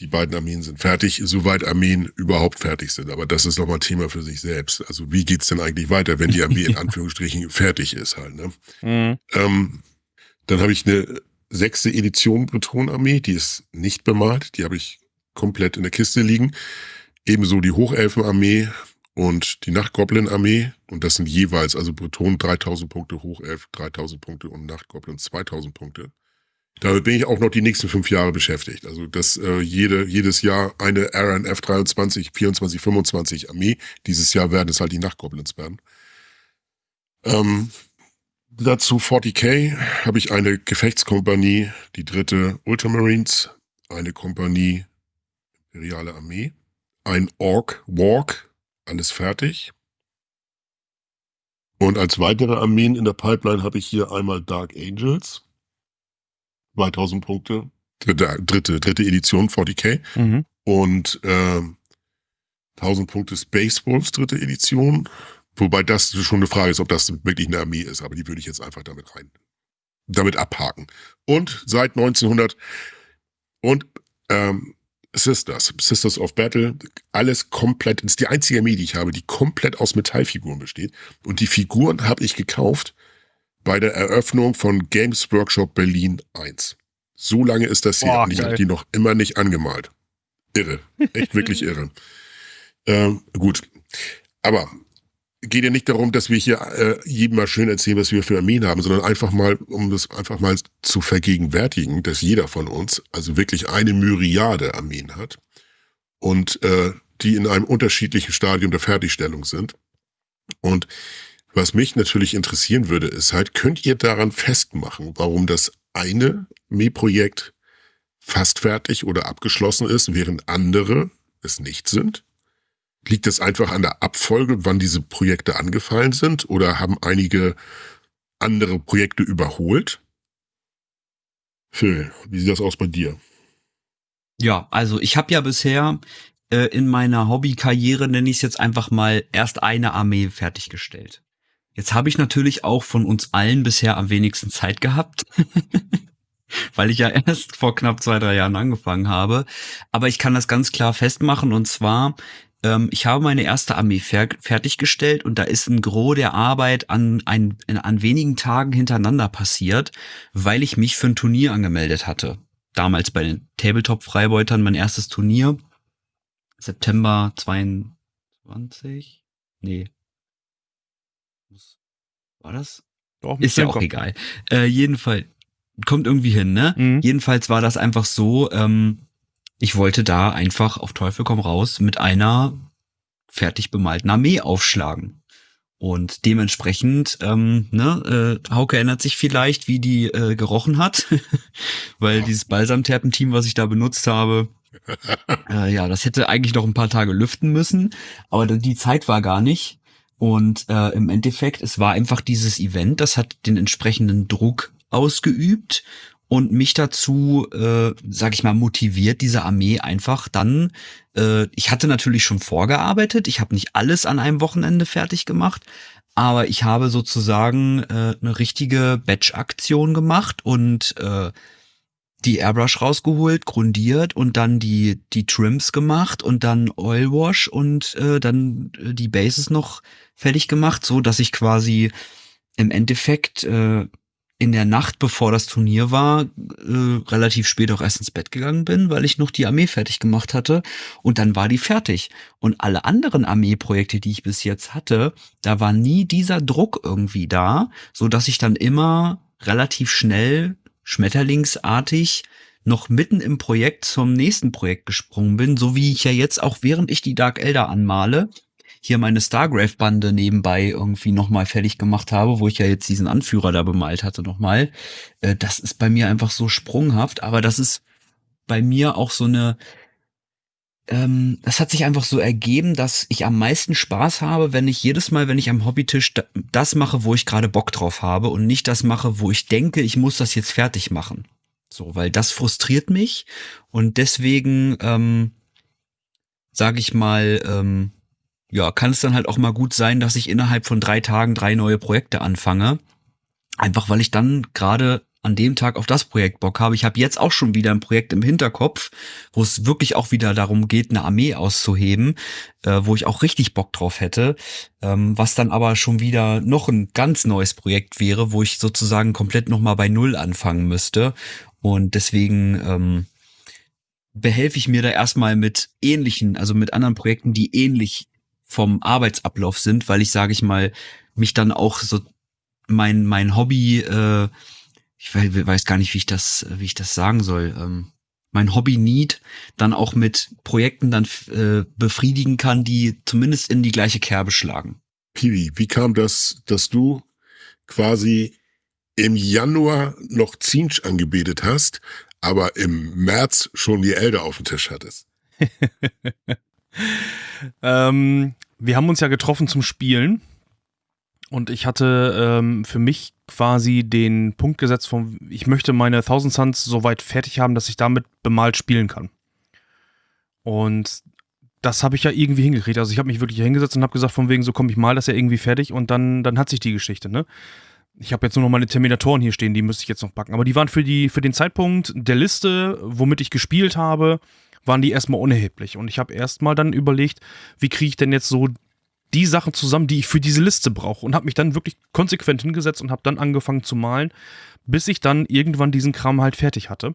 Die beiden Armeen sind fertig, soweit Armeen überhaupt fertig sind. Aber das ist nochmal Thema für sich selbst. Also wie geht's denn eigentlich weiter, wenn die Armee in Anführungsstrichen fertig ist halt, ne? Mhm. Ähm, dann habe ich eine sechste Edition Bretonarmee, die ist nicht bemalt, die habe ich komplett in der Kiste liegen. Ebenso die Hochelfenarmee und die Nachtgoblin-Armee. Und das sind jeweils, also Breton 3000 Punkte, Hochelf 3000 Punkte und Nachtgoblin 2000 Punkte. Damit bin ich auch noch die nächsten fünf Jahre beschäftigt. Also dass äh, jede, jedes Jahr eine RNF 23, 24, 25 Armee. Dieses Jahr werden es halt die Nachtgoblins werden. Ähm, dazu 40k habe ich eine Gefechtskompanie, die dritte Ultramarines, eine Kompanie Imperiale Armee. Ein Orc Walk, alles fertig. Und als weitere Armeen in der Pipeline habe ich hier einmal Dark Angels. 2000 Punkte. Dritte, dritte, Edition 40k. Mhm. Und äh, 1000 Punkte Space Wolves dritte Edition. Wobei das schon eine Frage ist, ob das wirklich eine Armee ist. Aber die würde ich jetzt einfach damit rein, damit abhaken. Und seit 1900 und ähm, Sisters, Sisters of Battle, alles komplett, das ist die einzige Armee, die ich habe, die komplett aus Metallfiguren besteht. Und die Figuren habe ich gekauft bei der Eröffnung von Games Workshop Berlin 1. So lange ist das hier Boah, und ich habe die noch immer nicht angemalt. Irre. Echt wirklich irre. Ähm, gut. Aber geht ja nicht darum, dass wir hier äh, jedem mal schön erzählen, was wir für Armeen haben, sondern einfach mal, um das einfach mal zu vergegenwärtigen, dass jeder von uns also wirklich eine Myriade Armeen hat und äh, die in einem unterschiedlichen Stadium der Fertigstellung sind. Und was mich natürlich interessieren würde, ist halt, könnt ihr daran festmachen, warum das eine Armeeprojekt fast fertig oder abgeschlossen ist, während andere es nicht sind? Liegt es einfach an der Abfolge, wann diese Projekte angefallen sind? Oder haben einige andere Projekte überholt? Phil, wie sieht das aus bei dir? Ja, also ich habe ja bisher äh, in meiner Hobbykarriere, nenne ich es jetzt einfach mal, erst eine Armee fertiggestellt. Jetzt habe ich natürlich auch von uns allen bisher am wenigsten Zeit gehabt, weil ich ja erst vor knapp zwei, drei Jahren angefangen habe. Aber ich kann das ganz klar festmachen und zwar, ähm, ich habe meine erste Armee fer fertiggestellt und da ist ein Gros der Arbeit an, ein, in, an wenigen Tagen hintereinander passiert, weil ich mich für ein Turnier angemeldet hatte. Damals bei den Tabletop-Freibeutern mein erstes Turnier. September 22? Nee. War das? Doch, Ist ja auch Kopf. egal. Äh, jedenfalls, kommt irgendwie hin, ne? Mhm. Jedenfalls war das einfach so, ähm, ich wollte da einfach auf Teufel komm raus mit einer fertig bemalten Armee aufschlagen. Und dementsprechend, ähm, ne, äh, Hauke erinnert sich vielleicht, wie die äh, gerochen hat, weil dieses Balsamterpenteam, was ich da benutzt habe, äh, ja, das hätte eigentlich noch ein paar Tage lüften müssen, aber die Zeit war gar nicht. Und äh, im Endeffekt, es war einfach dieses Event, das hat den entsprechenden Druck ausgeübt und mich dazu, äh, sag ich mal, motiviert, diese Armee einfach dann. Äh, ich hatte natürlich schon vorgearbeitet, ich habe nicht alles an einem Wochenende fertig gemacht, aber ich habe sozusagen äh, eine richtige Batch-Aktion gemacht und äh, die Airbrush rausgeholt, grundiert und dann die die Trims gemacht und dann Oil Wash und äh, dann äh, die Bases noch fertig gemacht, so dass ich quasi im Endeffekt äh, in der Nacht, bevor das Turnier war, äh, relativ spät auch erst ins Bett gegangen bin, weil ich noch die Armee fertig gemacht hatte. Und dann war die fertig. Und alle anderen Armeeprojekte, die ich bis jetzt hatte, da war nie dieser Druck irgendwie da, so dass ich dann immer relativ schnell schmetterlingsartig noch mitten im Projekt zum nächsten Projekt gesprungen bin, so wie ich ja jetzt auch während ich die Dark Elder anmale, hier meine Stargrave-Bande nebenbei irgendwie nochmal fertig gemacht habe, wo ich ja jetzt diesen Anführer da bemalt hatte nochmal. Äh, das ist bei mir einfach so sprunghaft, aber das ist bei mir auch so eine, ähm, das hat sich einfach so ergeben, dass ich am meisten Spaß habe, wenn ich jedes Mal, wenn ich am Hobbytisch da, das mache, wo ich gerade Bock drauf habe und nicht das mache, wo ich denke, ich muss das jetzt fertig machen. So, weil das frustriert mich und deswegen, ähm, sage ich mal, ähm, ja, kann es dann halt auch mal gut sein, dass ich innerhalb von drei Tagen drei neue Projekte anfange. Einfach weil ich dann gerade an dem Tag auf das Projekt Bock habe. Ich habe jetzt auch schon wieder ein Projekt im Hinterkopf, wo es wirklich auch wieder darum geht, eine Armee auszuheben, äh, wo ich auch richtig Bock drauf hätte, ähm, was dann aber schon wieder noch ein ganz neues Projekt wäre, wo ich sozusagen komplett nochmal bei Null anfangen müsste. Und deswegen ähm, behelfe ich mir da erstmal mit ähnlichen, also mit anderen Projekten, die ähnlich vom Arbeitsablauf sind, weil ich, sage ich mal, mich dann auch so mein, mein Hobby, äh, ich weiß, gar nicht, wie ich das, wie ich das sagen soll, ähm, mein Hobby-Need dann auch mit Projekten dann äh, befriedigen kann, die zumindest in die gleiche Kerbe schlagen. Piwi, wie kam das, dass du quasi im Januar noch Zinsch angebetet hast, aber im März schon die Elder auf dem Tisch hattest? ähm, wir haben uns ja getroffen zum Spielen. Und ich hatte ähm, für mich quasi den Punkt gesetzt von, ich möchte meine Thousand Suns so weit fertig haben, dass ich damit bemalt spielen kann. Und das habe ich ja irgendwie hingekriegt. Also ich habe mich wirklich hingesetzt und habe gesagt, von wegen, so komm, ich mal das ja irgendwie fertig und dann, dann hat sich die Geschichte, ne? Ich habe jetzt nur noch meine Terminatoren hier stehen, die müsste ich jetzt noch backen. Aber die waren für, die, für den Zeitpunkt der Liste, womit ich gespielt habe, waren die erstmal unerheblich. Und ich habe erstmal dann überlegt, wie kriege ich denn jetzt so die Sachen zusammen, die ich für diese Liste brauche. Und habe mich dann wirklich konsequent hingesetzt und habe dann angefangen zu malen, bis ich dann irgendwann diesen Kram halt fertig hatte.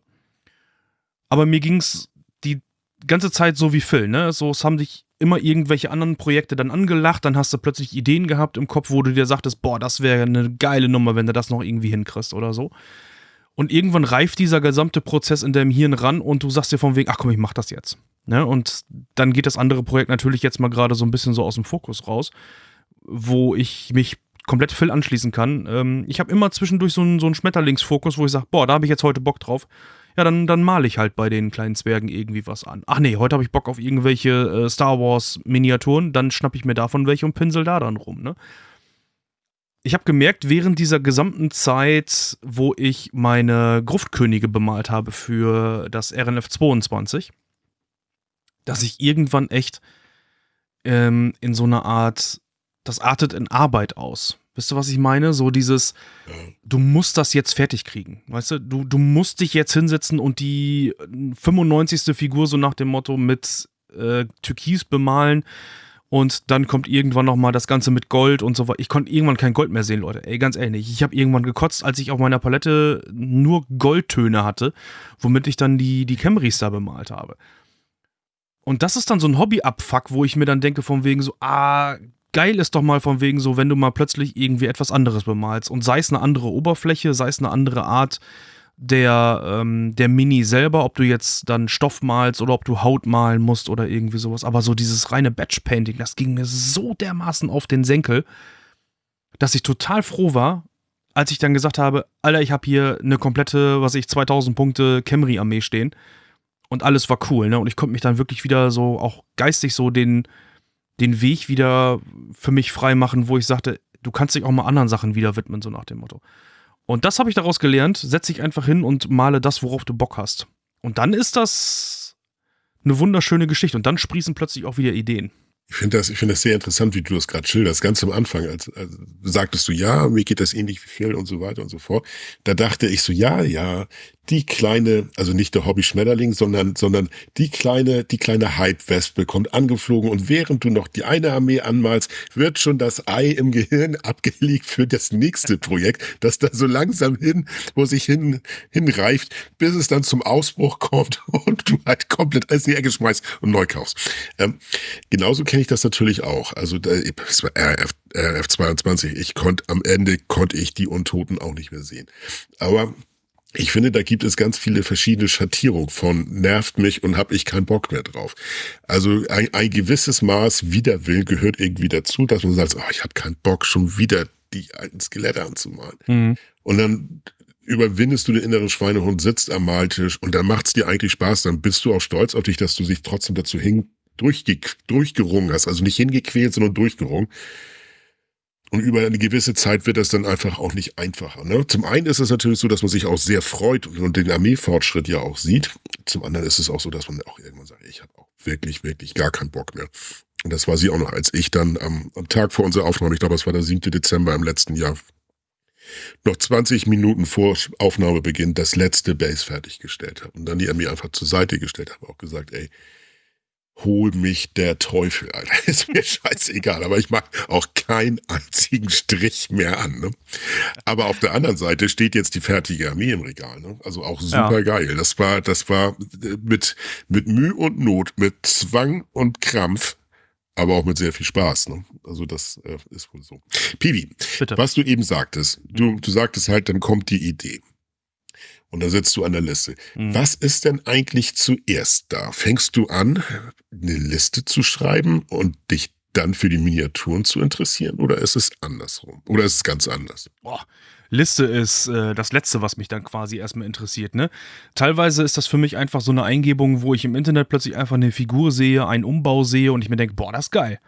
Aber mir ging es die ganze Zeit so wie Phil, ne? So, es haben dich immer irgendwelche anderen Projekte dann angelacht, dann hast du plötzlich Ideen gehabt im Kopf, wo du dir sagtest, boah, das wäre eine geile Nummer, wenn du das noch irgendwie hinkriegst oder so. Und irgendwann reift dieser gesamte Prozess in deinem Hirn ran und du sagst dir von wegen, ach komm, ich mach das jetzt. Ne? Und dann geht das andere Projekt natürlich jetzt mal gerade so ein bisschen so aus dem Fokus raus, wo ich mich komplett Phil anschließen kann. Ähm, ich habe immer zwischendurch so einen, so einen Schmetterlingsfokus, wo ich sage, boah, da habe ich jetzt heute Bock drauf ja, dann, dann male ich halt bei den kleinen Zwergen irgendwie was an. Ach nee, heute habe ich Bock auf irgendwelche äh, Star Wars Miniaturen, dann schnappe ich mir davon welche und pinsel da dann rum, ne? Ich habe gemerkt, während dieser gesamten Zeit, wo ich meine Gruftkönige bemalt habe für das RNF 22, dass ich irgendwann echt ähm, in so einer Art, das artet in Arbeit aus. Wisst ihr, was ich meine? So dieses, du musst das jetzt fertig kriegen. Weißt du, du, du musst dich jetzt hinsetzen und die 95. Figur so nach dem Motto mit äh, Türkis bemalen und dann kommt irgendwann nochmal das Ganze mit Gold und so weiter. Ich konnte irgendwann kein Gold mehr sehen, Leute. Ey, ganz ehrlich. Ich habe irgendwann gekotzt, als ich auf meiner Palette nur Goldtöne hatte, womit ich dann die, die Camrys da bemalt habe. Und das ist dann so ein Hobby-Abfuck, wo ich mir dann denke, von wegen so, ah, geil ist doch mal von wegen so, wenn du mal plötzlich irgendwie etwas anderes bemalst und sei es eine andere Oberfläche, sei es eine andere Art der, ähm, der Mini selber, ob du jetzt dann Stoff malst oder ob du Haut malen musst oder irgendwie sowas. Aber so dieses reine Batch-Painting, das ging mir so dermaßen auf den Senkel, dass ich total froh war, als ich dann gesagt habe, Alter, ich habe hier eine komplette, was ich, 2000 Punkte Camry-Armee stehen und alles war cool, ne? Und ich konnte mich dann wirklich wieder so auch geistig so den, den Weg wieder für mich frei machen, wo ich sagte, du kannst dich auch mal anderen Sachen wieder widmen, so nach dem Motto. Und das habe ich daraus gelernt. Setz dich einfach hin und male das, worauf du Bock hast. Und dann ist das eine wunderschöne Geschichte. Und dann sprießen plötzlich auch wieder Ideen. Ich finde das, ich das sehr interessant, wie du das gerade schilderst. Ganz am Anfang, als, als sagtest du, ja, mir geht das ähnlich wie Phil und so weiter und so fort. Da dachte ich so, ja, ja, die kleine, also nicht der Hobby-Schmetterling, sondern, sondern die kleine, die kleine Hype-Wespe kommt angeflogen und während du noch die eine Armee anmalst, wird schon das Ei im Gehirn abgelegt für das nächste Projekt, das da so langsam hin, wo sich hin, hinreift, bis es dann zum Ausbruch kommt und du halt komplett alles in die Ecke schmeißt und neu kaufst. Ähm, genauso kenne ich das natürlich auch. Also, es RF, RF 22. Ich konnte, am Ende konnte ich die Untoten auch nicht mehr sehen. Aber ich finde, da gibt es ganz viele verschiedene Schattierungen von nervt mich und habe ich keinen Bock mehr drauf. Also ein, ein gewisses Maß Widerwillen gehört irgendwie dazu, dass man sagt, oh, ich habe keinen Bock, schon wieder die alten Skelette anzumalen. Mhm. Und dann überwindest du den inneren Schweinehund, sitzt am Maltisch und dann macht's dir eigentlich Spaß. Dann bist du auch stolz auf dich, dass du dich trotzdem dazu hin durchge durchgerungen hast. Also nicht hingequält, sondern durchgerungen. Und über eine gewisse Zeit wird das dann einfach auch nicht einfacher. Ne? Zum einen ist es natürlich so, dass man sich auch sehr freut und den Armeefortschritt ja auch sieht. Zum anderen ist es auch so, dass man auch irgendwann sagt, ich habe auch wirklich, wirklich gar keinen Bock mehr. Und das war sie auch noch, als ich dann am, am Tag vor unserer Aufnahme, ich glaube, es war der 7. Dezember im letzten Jahr, noch 20 Minuten vor Aufnahmebeginn das letzte Base fertiggestellt habe und dann die Armee einfach zur Seite gestellt habe, auch gesagt, ey, hol mich der Teufel, Alter. Ist mir scheißegal, aber ich mach auch keinen einzigen Strich mehr an. Ne? Aber auf der anderen Seite steht jetzt die fertige Armee im Regal. Ne? Also auch super ja. geil. Das war, das war mit, mit Mühe und Not, mit Zwang und Krampf, aber auch mit sehr viel Spaß. Ne? Also das äh, ist wohl so. Piwi, was du eben sagtest, du, du sagtest halt, dann kommt die Idee. Und da sitzt du an der Liste. Mhm. Was ist denn eigentlich zuerst da? Fängst du an, eine Liste zu schreiben und dich dann für die Miniaturen zu interessieren? Oder ist es andersrum? Oder ist es ganz anders? Boah. Liste ist äh, das Letzte, was mich dann quasi erstmal interessiert. Ne? Teilweise ist das für mich einfach so eine Eingebung, wo ich im Internet plötzlich einfach eine Figur sehe, einen Umbau sehe und ich mir denke, boah, das ist geil.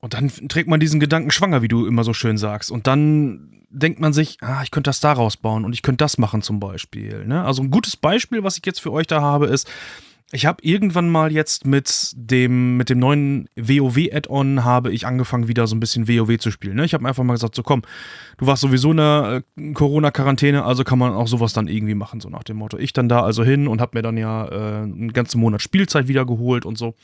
Und dann trägt man diesen Gedanken schwanger, wie du immer so schön sagst. Und dann denkt man sich, ah, ich könnte das daraus bauen und ich könnte das machen zum Beispiel. Ne? Also ein gutes Beispiel, was ich jetzt für euch da habe, ist, ich habe irgendwann mal jetzt mit dem, mit dem neuen WoW-Add-on habe ich angefangen, wieder so ein bisschen WoW zu spielen. Ne? Ich habe einfach mal gesagt, so komm, du warst sowieso in der äh, Corona-Quarantäne, also kann man auch sowas dann irgendwie machen, so nach dem Motto. Ich dann da also hin und habe mir dann ja äh, einen ganzen Monat Spielzeit wiedergeholt und so.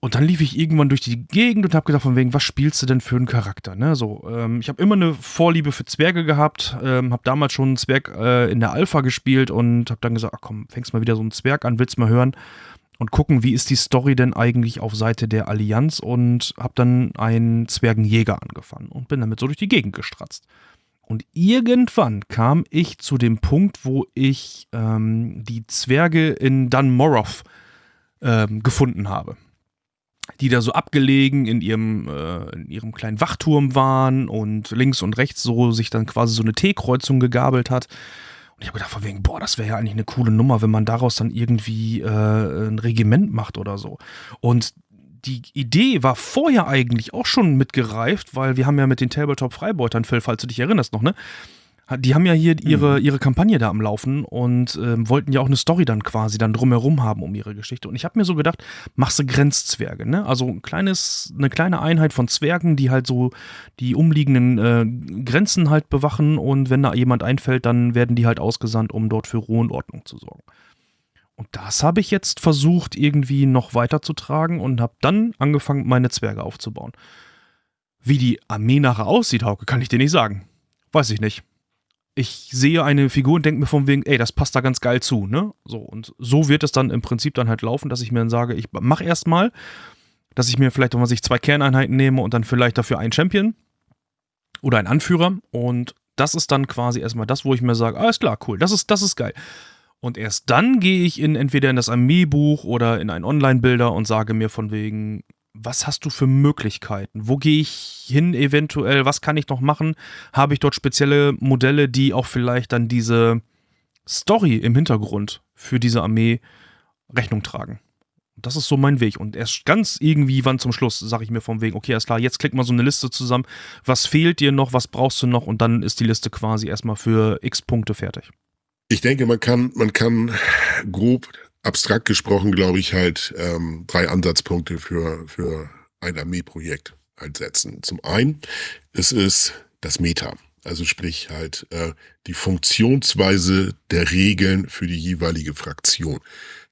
Und dann lief ich irgendwann durch die Gegend und habe gedacht, von wegen, was spielst du denn für einen Charakter? Ne? So, ähm, ich habe immer eine Vorliebe für Zwerge gehabt, ähm, habe damals schon einen Zwerg äh, in der Alpha gespielt und habe dann gesagt, ach komm, fängst mal wieder so einen Zwerg an, willst mal hören und gucken, wie ist die Story denn eigentlich auf Seite der Allianz und habe dann einen Zwergenjäger angefangen und bin damit so durch die Gegend gestratzt. Und irgendwann kam ich zu dem Punkt, wo ich ähm, die Zwerge in Dunmorrow ähm, gefunden habe die da so abgelegen in ihrem, äh, in ihrem kleinen Wachturm waren und links und rechts so sich dann quasi so eine T-Kreuzung gegabelt hat. Und ich habe gedacht, von wegen, boah, das wäre ja eigentlich eine coole Nummer, wenn man daraus dann irgendwie äh, ein Regiment macht oder so. Und die Idee war vorher eigentlich auch schon mitgereift, weil wir haben ja mit den Tabletop-Freibeutern, Phil, falls du dich erinnerst noch, ne? Die haben ja hier ihre, mhm. ihre Kampagne da am Laufen und äh, wollten ja auch eine Story dann quasi dann drumherum haben um ihre Geschichte. Und ich habe mir so gedacht, machst du Grenzzwerge, ne? Also ein kleines, eine kleine Einheit von Zwergen, die halt so die umliegenden äh, Grenzen halt bewachen und wenn da jemand einfällt, dann werden die halt ausgesandt, um dort für Ruhe und Ordnung zu sorgen. Und das habe ich jetzt versucht, irgendwie noch weiterzutragen und habe dann angefangen, meine Zwerge aufzubauen. Wie die Armee nachher aussieht, Hauke, kann ich dir nicht sagen. Weiß ich nicht ich sehe eine Figur und denke mir von wegen, ey, das passt da ganz geil zu, ne? So, und so wird es dann im Prinzip dann halt laufen, dass ich mir dann sage, ich mach erstmal, dass ich mir vielleicht, wenn man sich zwei Kerneinheiten nehme und dann vielleicht dafür einen Champion oder einen Anführer und das ist dann quasi erstmal das, wo ich mir sage, alles klar, cool, das ist, das ist geil. Und erst dann gehe ich in entweder in das Armeebuch oder in einen Online-Bilder und sage mir von wegen, was hast du für Möglichkeiten? Wo gehe ich hin eventuell? Was kann ich noch machen? Habe ich dort spezielle Modelle, die auch vielleicht dann diese Story im Hintergrund für diese Armee Rechnung tragen? Das ist so mein Weg. Und erst ganz irgendwie wann zum Schluss sage ich mir vom Weg, okay, alles klar, jetzt klick mal so eine Liste zusammen. Was fehlt dir noch? Was brauchst du noch? Und dann ist die Liste quasi erstmal für x Punkte fertig. Ich denke, man kann, man kann grob abstrakt gesprochen, glaube ich, halt ähm, drei Ansatzpunkte für, für ein Armeeprojekt halt setzen. Zum einen, es ist das Meta. Also sprich halt äh, die Funktionsweise der Regeln für die jeweilige Fraktion.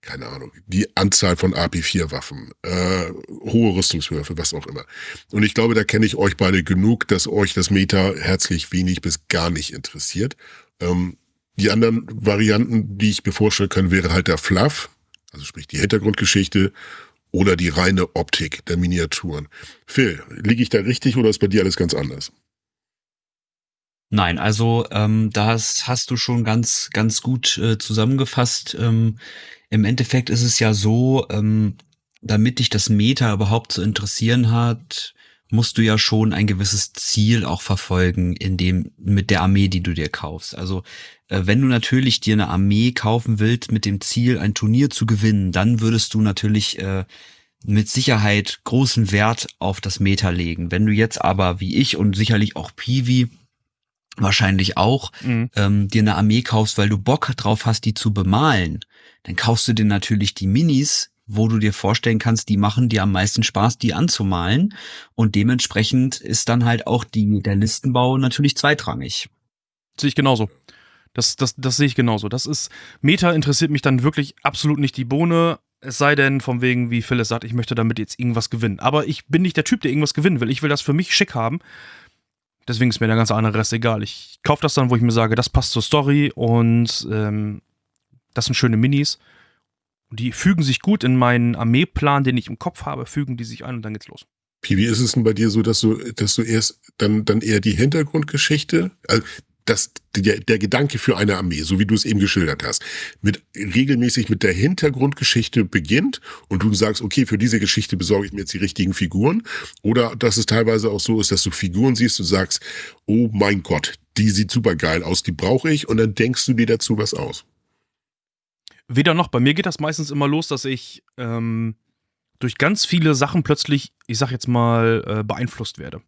Keine Ahnung, die Anzahl von AP4-Waffen, äh, hohe Rüstungswürfe, was auch immer. Und ich glaube, da kenne ich euch beide genug, dass euch das Meta herzlich wenig bis gar nicht interessiert. Ähm, die anderen Varianten, die ich mir vorstellen kann, wäre halt der Fluff, also sprich die Hintergrundgeschichte oder die reine Optik der Miniaturen. Phil, liege ich da richtig oder ist bei dir alles ganz anders? Nein, also ähm, das hast du schon ganz, ganz gut äh, zusammengefasst. Ähm, Im Endeffekt ist es ja so, ähm, damit dich das Meta überhaupt zu interessieren hat, musst du ja schon ein gewisses Ziel auch verfolgen in dem mit der Armee, die du dir kaufst. Also wenn du natürlich dir eine Armee kaufen willst mit dem Ziel, ein Turnier zu gewinnen, dann würdest du natürlich äh, mit Sicherheit großen Wert auf das Meta legen. Wenn du jetzt aber wie ich und sicherlich auch Piwi wahrscheinlich auch mhm. ähm, dir eine Armee kaufst, weil du Bock drauf hast, die zu bemalen, dann kaufst du dir natürlich die Minis, wo du dir vorstellen kannst, die machen dir am meisten Spaß, die anzumalen. Und dementsprechend ist dann halt auch die, der Listenbau natürlich zweitrangig. Sehe ich genauso. Das, das, das sehe ich genauso. Das ist, Meta interessiert mich dann wirklich absolut nicht die Bohne. Es sei denn, von wegen, wie Phyllis sagt, ich möchte damit jetzt irgendwas gewinnen. Aber ich bin nicht der Typ, der irgendwas gewinnen will. Ich will das für mich schick haben. Deswegen ist mir der ganze andere Rest egal. Ich kaufe das dann, wo ich mir sage, das passt zur Story und ähm, das sind schöne Minis. Die fügen sich gut in meinen Armeeplan, den ich im Kopf habe, fügen die sich ein und dann geht's los. Wie ist es denn bei dir so, dass du, dass du erst dann, dann eher die Hintergrundgeschichte, also das, der, der Gedanke für eine Armee, so wie du es eben geschildert hast, mit regelmäßig mit der Hintergrundgeschichte beginnt und du sagst, okay, für diese Geschichte besorge ich mir jetzt die richtigen Figuren. Oder dass es teilweise auch so ist, dass du Figuren siehst und sagst, oh mein Gott, die sieht super geil aus, die brauche ich, und dann denkst du dir dazu was aus. Weder noch. Bei mir geht das meistens immer los, dass ich ähm, durch ganz viele Sachen plötzlich, ich sag jetzt mal, äh, beeinflusst werde.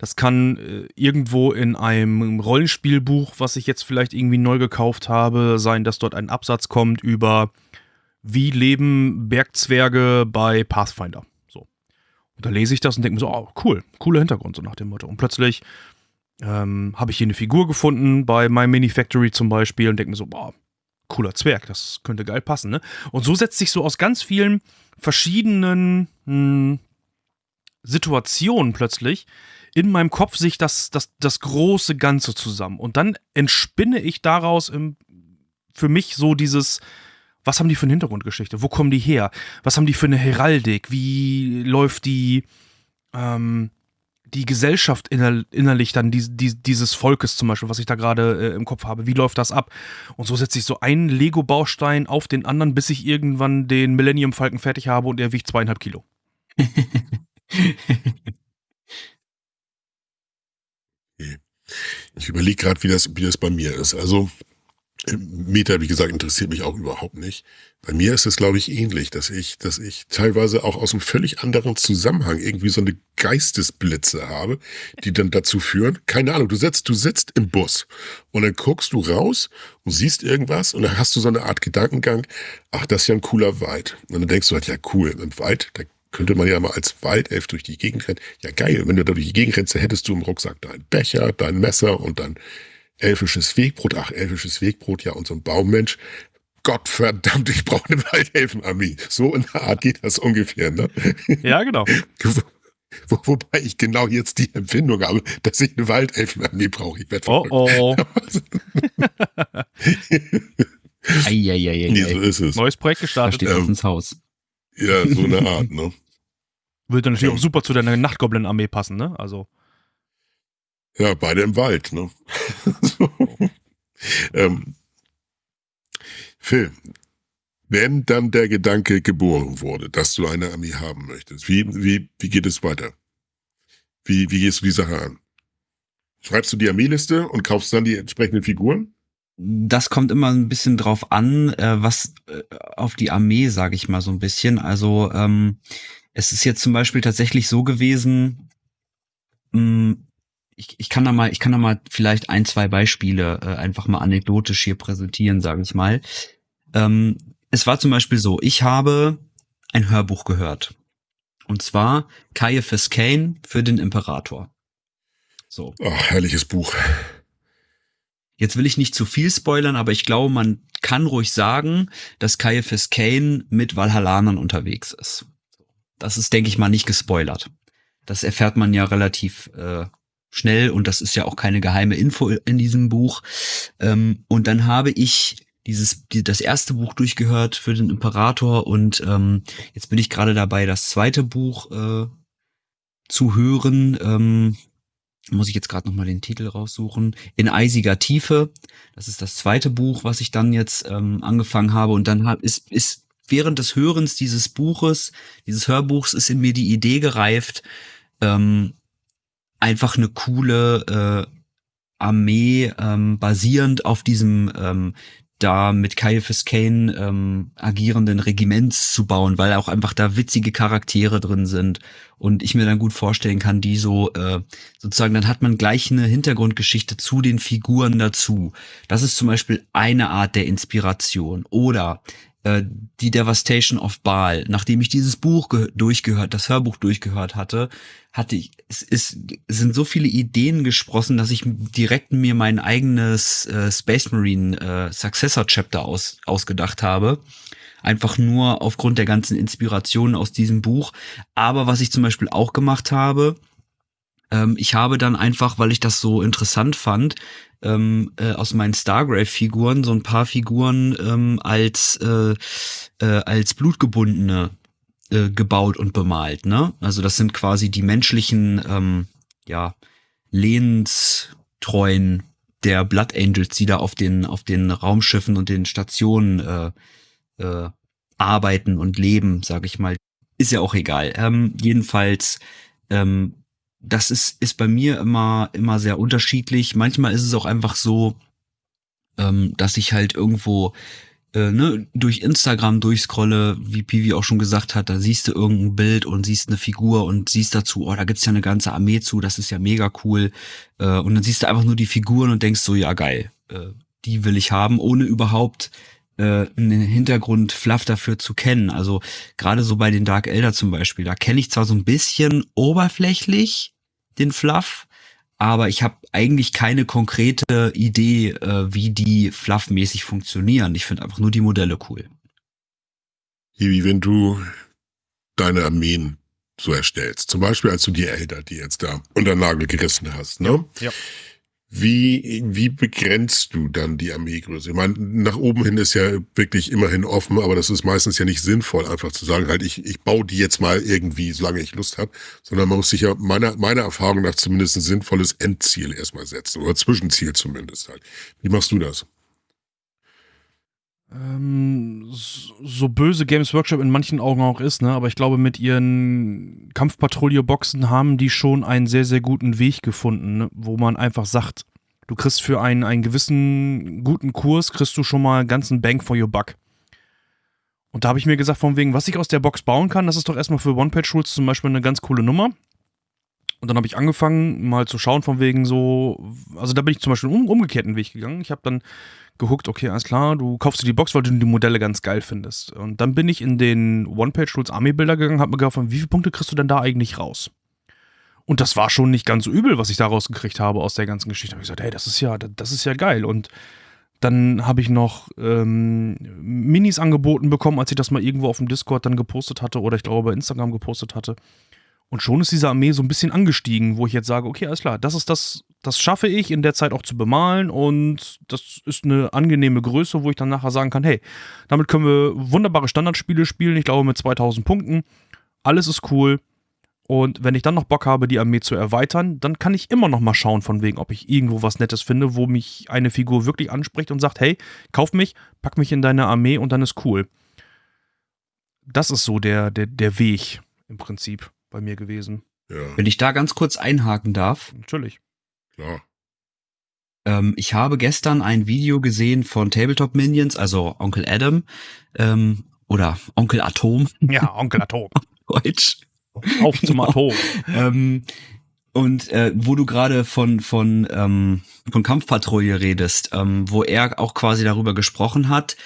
Das kann äh, irgendwo in einem Rollenspielbuch, was ich jetzt vielleicht irgendwie neu gekauft habe, sein, dass dort ein Absatz kommt über wie leben Bergzwerge bei Pathfinder. So. Und da lese ich das und denke mir so, oh, cool, cooler Hintergrund, so nach dem Motto. Und plötzlich ähm, habe ich hier eine Figur gefunden, bei My Mini Factory zum Beispiel, und denke mir so, boah, cooler Zwerg, das könnte geil passen, ne? Und so setzt sich so aus ganz vielen verschiedenen mh, hm, Situationen plötzlich in meinem Kopf sich das, das, das große Ganze zusammen. Und dann entspinne ich daraus im, für mich so dieses, was haben die für eine Hintergrundgeschichte? Wo kommen die her? Was haben die für eine Heraldik? Wie läuft die, ähm, die Gesellschaft inner, innerlich dann die, die, dieses Volkes zum Beispiel, was ich da gerade äh, im Kopf habe? Wie läuft das ab? Und so setze ich so einen Lego-Baustein auf den anderen, bis ich irgendwann den Millennium Falken fertig habe und er wiegt zweieinhalb Kilo. Ich überlege gerade, wie das, wie das bei mir ist. Also Meta, wie gesagt, interessiert mich auch überhaupt nicht. Bei mir ist es, glaube ich, ähnlich, dass ich, dass ich teilweise auch aus einem völlig anderen Zusammenhang irgendwie so eine Geistesblitze habe, die dann dazu führen, keine Ahnung, du sitzt, du sitzt im Bus und dann guckst du raus und siehst irgendwas und dann hast du so eine Art Gedankengang, ach, das ist ja ein cooler Wald. Und dann denkst du halt, ja cool, im Wald, da könnte man ja mal als Waldelf durch die Gegend rennen. Ja, geil, wenn du da durch die Gegend rennst, hättest du im Rucksack deinen Becher, dein Messer und dein elfisches Wegbrot. Ach, elfisches Wegbrot, ja, und so ein Baummensch. Gott verdammt, ich brauche eine Waldelfenarmee. So in der Art geht das ungefähr, ne? Ja, genau. Wo, wobei ich genau jetzt die Empfindung habe, dass ich eine Waldelfenarmee brauche. Ich werde Oh oh. Eieieiei. nee, so ist es. Neues Projekt Da gestartet. steht Ähm, ins Haus. Ja, so eine Art, ne? Würde natürlich Ja. auch super zu deiner Nachtgoblin-Armee passen, ne? Also. Ja, beide im Wald, ne? so. ähm, Phil, wenn dann der Gedanke geboren wurde, dass du eine Armee haben möchtest, wie, wie, wie geht es weiter? Wie, wie gehst du die Sache an? Schreibst du die Armeeliste und kaufst dann die entsprechenden Figuren? Das kommt immer ein bisschen drauf an, äh, was äh, auf die Armee, sage ich mal so ein bisschen. Also ähm, es ist jetzt zum Beispiel tatsächlich so gewesen, mh, ich, ich kann da mal, ich kann da mal vielleicht ein, zwei Beispiele äh, einfach mal anekdotisch hier präsentieren, sage ich mal. Ähm, es war zum Beispiel so, ich habe ein Hörbuch gehört. Und zwar Caiaphas Kane für den Imperator. So. Ach, herrliches Buch. Jetzt will ich nicht zu viel spoilern, aber ich glaube, man kann ruhig sagen, dass Caiaphas Kane mit Valhallanern unterwegs ist. Das ist, denke ich mal, nicht gespoilert. Das erfährt man ja relativ äh, schnell und das ist ja auch keine geheime Info in diesem Buch. Ähm, und dann habe ich dieses die, das erste Buch durchgehört für den Imperator und ähm, jetzt bin ich gerade dabei, das zweite Buch äh, zu hören. Ähm, muss ich jetzt gerade noch mal den Titel raussuchen. In eisiger Tiefe. Das ist das zweite Buch, was ich dann jetzt ähm, angefangen habe. Und dann hab, ist, ist während des Hörens dieses Buches, dieses Hörbuchs, ist in mir die Idee gereift, ähm, einfach eine coole äh, Armee ähm, basierend auf diesem ähm, da mit Caiaphas Kane ähm, agierenden Regiments zu bauen, weil auch einfach da witzige Charaktere drin sind und ich mir dann gut vorstellen kann, die so äh, sozusagen, dann hat man gleich eine Hintergrundgeschichte zu den Figuren dazu. Das ist zum Beispiel eine Art der Inspiration. Oder äh, die Devastation of Baal. Nachdem ich dieses Buch durchgehört, das Hörbuch durchgehört hatte, hatte ich, es, es sind so viele Ideen gesprossen, dass ich direkt mir mein eigenes äh, Space Marine äh, Successor Chapter aus, ausgedacht habe. Einfach nur aufgrund der ganzen Inspirationen aus diesem Buch. Aber was ich zum Beispiel auch gemacht habe, ähm, ich habe dann einfach, weil ich das so interessant fand, ähm, äh, aus meinen Stargrave-Figuren so ein paar Figuren ähm, als äh, äh, als blutgebundene äh, gebaut und bemalt. Ne? Also das sind quasi die menschlichen, ähm, ja, lehnstreuen der Blood Angels, die da auf den, auf den Raumschiffen und den Stationen äh, äh, arbeiten und leben, sag ich mal. Ist ja auch egal. Ähm, jedenfalls, ähm, das ist, ist bei mir immer, immer sehr unterschiedlich. Manchmal ist es auch einfach so, ähm, dass ich halt irgendwo äh, ne, durch Instagram durchscrolle, wie Pivi auch schon gesagt hat, da siehst du irgendein Bild und siehst eine Figur und siehst dazu, oh, da gibt's ja eine ganze Armee zu, das ist ja mega cool. Äh, und dann siehst du einfach nur die Figuren und denkst so, ja geil, äh, die will ich haben, ohne überhaupt äh, einen Hintergrund Fluff dafür zu kennen. Also gerade so bei den Dark Elder zum Beispiel, da kenne ich zwar so ein bisschen oberflächlich den Fluff, aber ich habe eigentlich keine konkrete Idee, äh, wie die fluffmäßig funktionieren. Ich finde einfach nur die Modelle cool. Wie wenn du deine Armeen so erstellst. Zum Beispiel, als du die Elder, die jetzt da unter Nagel gerissen hast, ne? Ja. Wie, wie begrenzt du dann die Armeegröße? Ich meine, nach oben hin ist ja wirklich immerhin offen, aber das ist meistens ja nicht sinnvoll, einfach zu sagen, halt, ich, ich baue die jetzt mal irgendwie, solange ich Lust habe, sondern man muss sich ja meiner, meiner Erfahrung nach zumindest ein sinnvolles Endziel erstmal setzen oder Zwischenziel zumindest halt. Wie machst du das? Ähm, so böse Games Workshop in manchen Augen auch ist, ne? Aber ich glaube, mit ihren Kampfpatrouille-Boxen haben die schon einen sehr, sehr guten Weg gefunden, ne? wo man einfach sagt, du kriegst für einen, einen gewissen guten Kurs, kriegst du schon mal ganzen Bang for your buck. Und da habe ich mir gesagt, von wegen, was ich aus der Box bauen kann, das ist doch erstmal für One-Page-Rules zum Beispiel eine ganz coole Nummer. Und dann habe ich angefangen, mal zu schauen, von wegen so, also da bin ich zum Beispiel um, umgekehrten Weg gegangen. Ich habe dann geguckt, okay, alles klar, du kaufst dir die Box, weil du die Modelle ganz geil findest. Und dann bin ich in den One-Page-Rules Army-Bilder gegangen, habe mir gefragt, wie viele Punkte kriegst du denn da eigentlich raus? Und das war schon nicht ganz so übel, was ich da rausgekriegt habe aus der ganzen Geschichte. Da habe ich gesagt, hey, das ist ja, das ist ja geil. Und dann habe ich noch ähm, Minis angeboten bekommen, als ich das mal irgendwo auf dem Discord dann gepostet hatte oder ich glaube bei Instagram gepostet hatte. Und schon ist diese Armee so ein bisschen angestiegen, wo ich jetzt sage, okay, alles klar, das ist das, das schaffe ich in der Zeit auch zu bemalen und das ist eine angenehme Größe, wo ich dann nachher sagen kann, hey, damit können wir wunderbare Standardspiele spielen, ich glaube mit 2000 Punkten, alles ist cool. Und wenn ich dann noch Bock habe, die Armee zu erweitern, dann kann ich immer noch mal schauen, von wegen, ob ich irgendwo was Nettes finde, wo mich eine Figur wirklich anspricht und sagt, hey, kauf mich, pack mich in deine Armee und dann ist cool. Das ist so der, der, der Weg im Prinzip bei mir gewesen. Ja, Wenn ich da ganz kurz einhaken darf. Natürlich. klar. Ähm, ich habe gestern ein Video gesehen von Tabletop Minions, also Onkel Adam ähm, oder Onkel Atom, Ja, Onkel Atom. Deutsch. Auf zum Atom. ähm, und äh, wo du gerade von von ähm, von Kampfpatrouille redest, ähm, wo er auch quasi darüber gesprochen hat,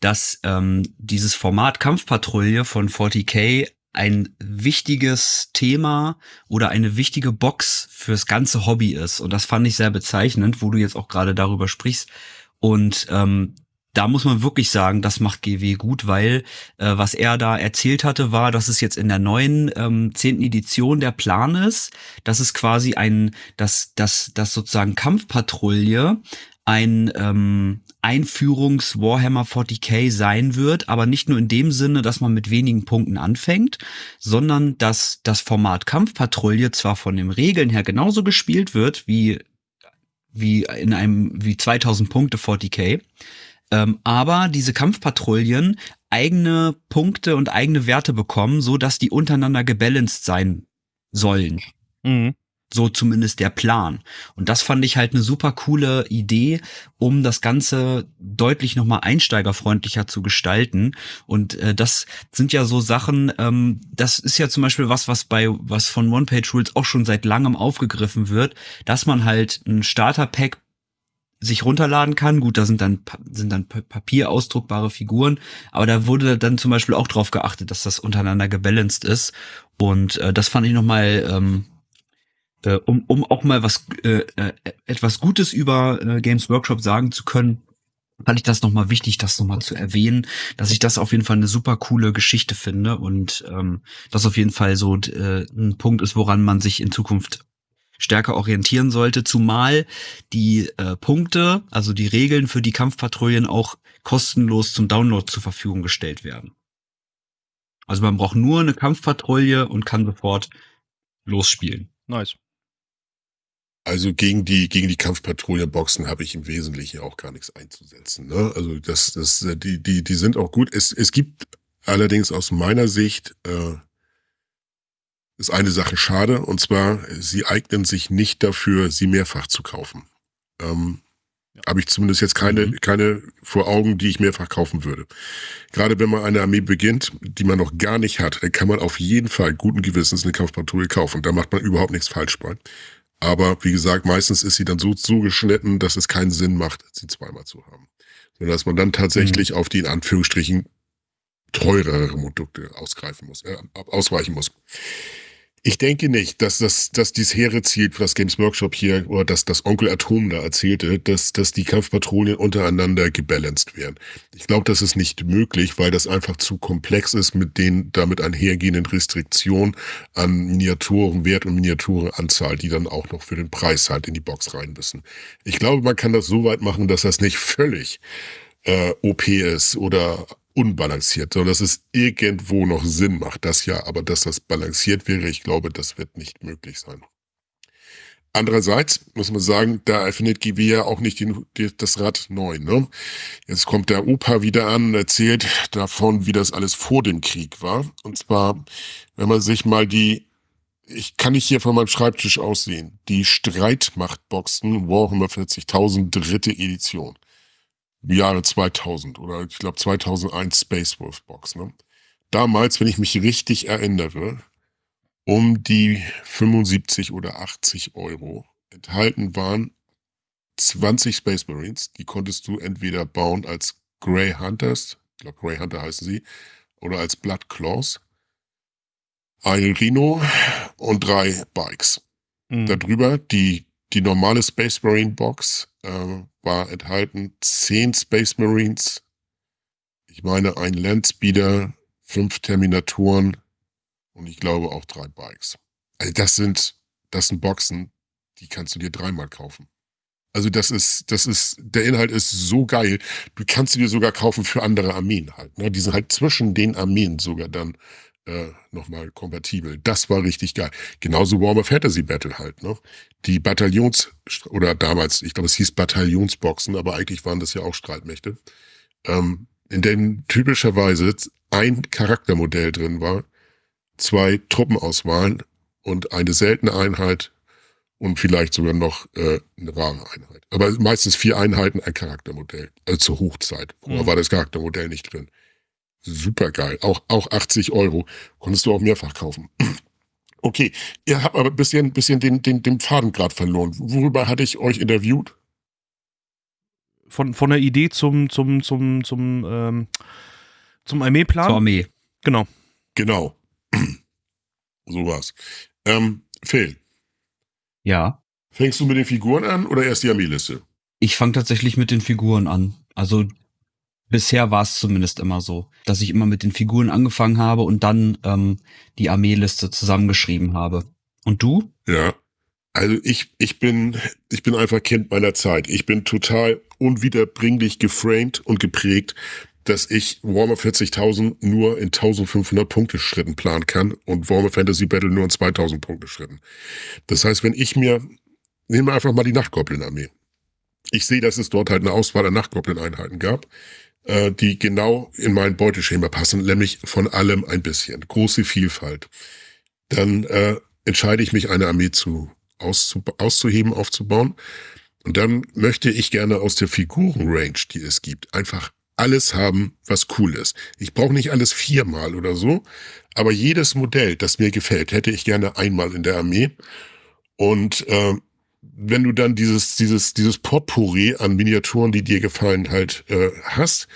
dass ähm, dieses Format Kampfpatrouille von 40k ein wichtiges Thema oder eine wichtige Box fürs ganze Hobby ist. Und das fand ich sehr bezeichnend, wo du jetzt auch gerade darüber sprichst. Und ähm, da muss man wirklich sagen, das macht GW gut, weil äh, was er da erzählt hatte, war, dass es jetzt in der neuen ähm, zehnten Edition der Plan ist, dass es quasi ein, dass, dass, dass sozusagen Kampfpatrouille ein ähm, Einführungs Warhammer 40k sein wird, aber nicht nur in dem Sinne, dass man mit wenigen Punkten anfängt, sondern dass das Format Kampfpatrouille zwar von den Regeln her genauso gespielt wird wie wie in einem wie 2000 Punkte 40k, ähm, aber diese Kampfpatrouillen eigene Punkte und eigene Werte bekommen, so dass die untereinander gebalanced sein sollen. Mhm. So zumindest der Plan. Und das fand ich halt eine super coole Idee, um das Ganze deutlich nochmal einsteigerfreundlicher zu gestalten. Und äh, das sind ja so Sachen, ähm, das ist ja zum Beispiel was, was bei, was von One-Page-Rules auch schon seit langem aufgegriffen wird, dass man halt ein Starter-Pack sich runterladen kann. Gut, da sind dann sind dann papierausdruckbare Figuren, aber da wurde dann zum Beispiel auch drauf geachtet, dass das untereinander gebalanced ist. Und äh, das fand ich nochmal ähm, äh, um, um auch mal was äh, äh, etwas Gutes über äh, Games Workshop sagen zu können, fand ich das nochmal wichtig, das nochmal zu erwähnen, dass ich das auf jeden Fall eine super coole Geschichte finde und ähm, das auf jeden Fall so äh, ein Punkt ist, woran man sich in Zukunft stärker orientieren sollte, zumal die äh, Punkte, also die Regeln für die Kampfpatrouillen auch kostenlos zum Download zur Verfügung gestellt werden. Also man braucht nur eine Kampfpatrouille und kann sofort losspielen. Nice. Also gegen die gegen die Kampfpatrouillenboxen habe ich im Wesentlichen auch gar nichts einzusetzen. Ne? Also das das die die die sind auch gut. Es es gibt allerdings aus meiner Sicht äh, ist eine Sache schade und zwar sie eignen sich nicht dafür, sie mehrfach zu kaufen. Ähm, ja. Habe ich zumindest jetzt keine, mhm. keine vor Augen, die ich mehrfach kaufen würde. Gerade wenn man eine Armee beginnt, die man noch gar nicht hat, dann kann man auf jeden Fall guten Gewissens eine Kampfpatrouille kaufen. Da macht man überhaupt nichts falsch bei. Aber wie gesagt, meistens ist sie dann so zugeschnitten, dass es keinen Sinn macht, sie zweimal zu haben. Sondern dass man dann tatsächlich mhm. auf die in Anführungsstrichen teurere Produkte ausgreifen muss, äh, ausweichen muss. Ich denke nicht, dass das, dass dieses hehre Ziel, was Games Workshop hier, oder dass das Onkel Atom da erzählte, dass, dass die Kampfpatrouillen untereinander gebalanced werden. Ich glaube, das ist nicht möglich, weil das einfach zu komplex ist mit den damit einhergehenden Restriktionen an Miniaturenwert und Miniaturenanzahl, die dann auch noch für den Preis halt in die Box rein müssen. Ich glaube, man kann das so weit machen, dass das nicht völlig äh, OP ist oder unbalanciert, sondern dass es irgendwo noch Sinn macht. Das ja, aber dass das balanciert wäre, ich glaube, das wird nicht möglich sein. Andererseits muss man sagen, da erfindet GW ja auch nicht den, das Rad neu. Ne? Jetzt kommt der Opa wieder an und erzählt davon, wie das alles vor dem Krieg war. Und zwar, wenn man sich mal die, ich kann nicht hier von meinem Schreibtisch aussehen, die Streitmachtboxen Warhammer 40.000 dritte Edition. Jahre 2000 oder ich glaube 2001 Space Wolf Box. Ne? Damals, wenn ich mich richtig erinnere, um die 75 oder 80 Euro enthalten waren 20 Space Marines. Die konntest du entweder bauen als Grey Hunters, ich glaube Grey Hunter heißen sie, oder als Blood Claws. Ein Rhino und drei Bikes. Mhm. Darüber die, die normale Space Marine Box äh, war enthalten zehn Space Marines, ich meine ein Landspeeder, fünf Terminatoren und ich glaube auch drei Bikes. Also das sind, das sind Boxen, die kannst du dir dreimal kaufen. Also das ist, das ist, der Inhalt ist so geil. Du kannst sie dir sogar kaufen für andere Armeen halt. Ne? Die sind halt zwischen den Armeen sogar dann äh, nochmal kompatibel. Das war richtig geil. Genauso Warhammer Fantasy Battle halt, ne? Die Bataillons, oder damals, ich glaube, es hieß Bataillonsboxen, aber eigentlich waren das ja auch Streitmächte, ähm, in denen typischerweise ein Charaktermodell drin war, zwei Truppenauswahlen und eine seltene Einheit und vielleicht sogar noch äh, eine wahre Einheit. Aber meistens vier Einheiten, ein Charaktermodell. Also zur Hochzeit. Vorher mhm. war das Charaktermodell nicht drin. Super geil. Auch, auch 80 Euro. Konntest du auch mehrfach kaufen. Okay, ihr habt aber ein bisschen, bisschen den, den, den Faden gerade verloren. Worüber hatte ich euch interviewt? Von, von der Idee zum, zum, zum, zum, ähm, zum Armeeplan? Zur Armee. Genau. Genau. so war's. Ähm, Phil. Ja. Fängst du mit den Figuren an oder erst die Armeeliste? Ich fange tatsächlich mit den Figuren an. Also Bisher war es zumindest immer so, dass ich immer mit den Figuren angefangen habe und dann ähm, die Armeeliste zusammengeschrieben habe. Und du? Ja. Also ich, ich bin, ich bin einfach Kind meiner Zeit. Ich bin total unwiederbringlich geframed und geprägt, dass ich Warhammer 40.000 nur in 1500 Punkte Schritten planen kann und Warhammer Fantasy Battle nur in 2000 Punkte Schritten. Das heißt, wenn ich mir, nehmen wir einfach mal die Nachtgoblin-Armee. Ich sehe, dass es dort halt eine Auswahl an Nachtgoblin-Einheiten gab äh, die genau in mein Beuteschema passen, nämlich von allem ein bisschen. Große Vielfalt. Dann äh, entscheide ich mich, eine Armee zu auszu auszuheben, aufzubauen. Und dann möchte ich gerne aus der Figurenrange, die es gibt, einfach alles haben, was cool ist. Ich brauche nicht alles viermal oder so, aber jedes Modell, das mir gefällt, hätte ich gerne einmal in der Armee. Und äh, wenn du dann dieses, dieses, dieses Potpourri an Miniaturen, die dir gefallen, halt äh, hast,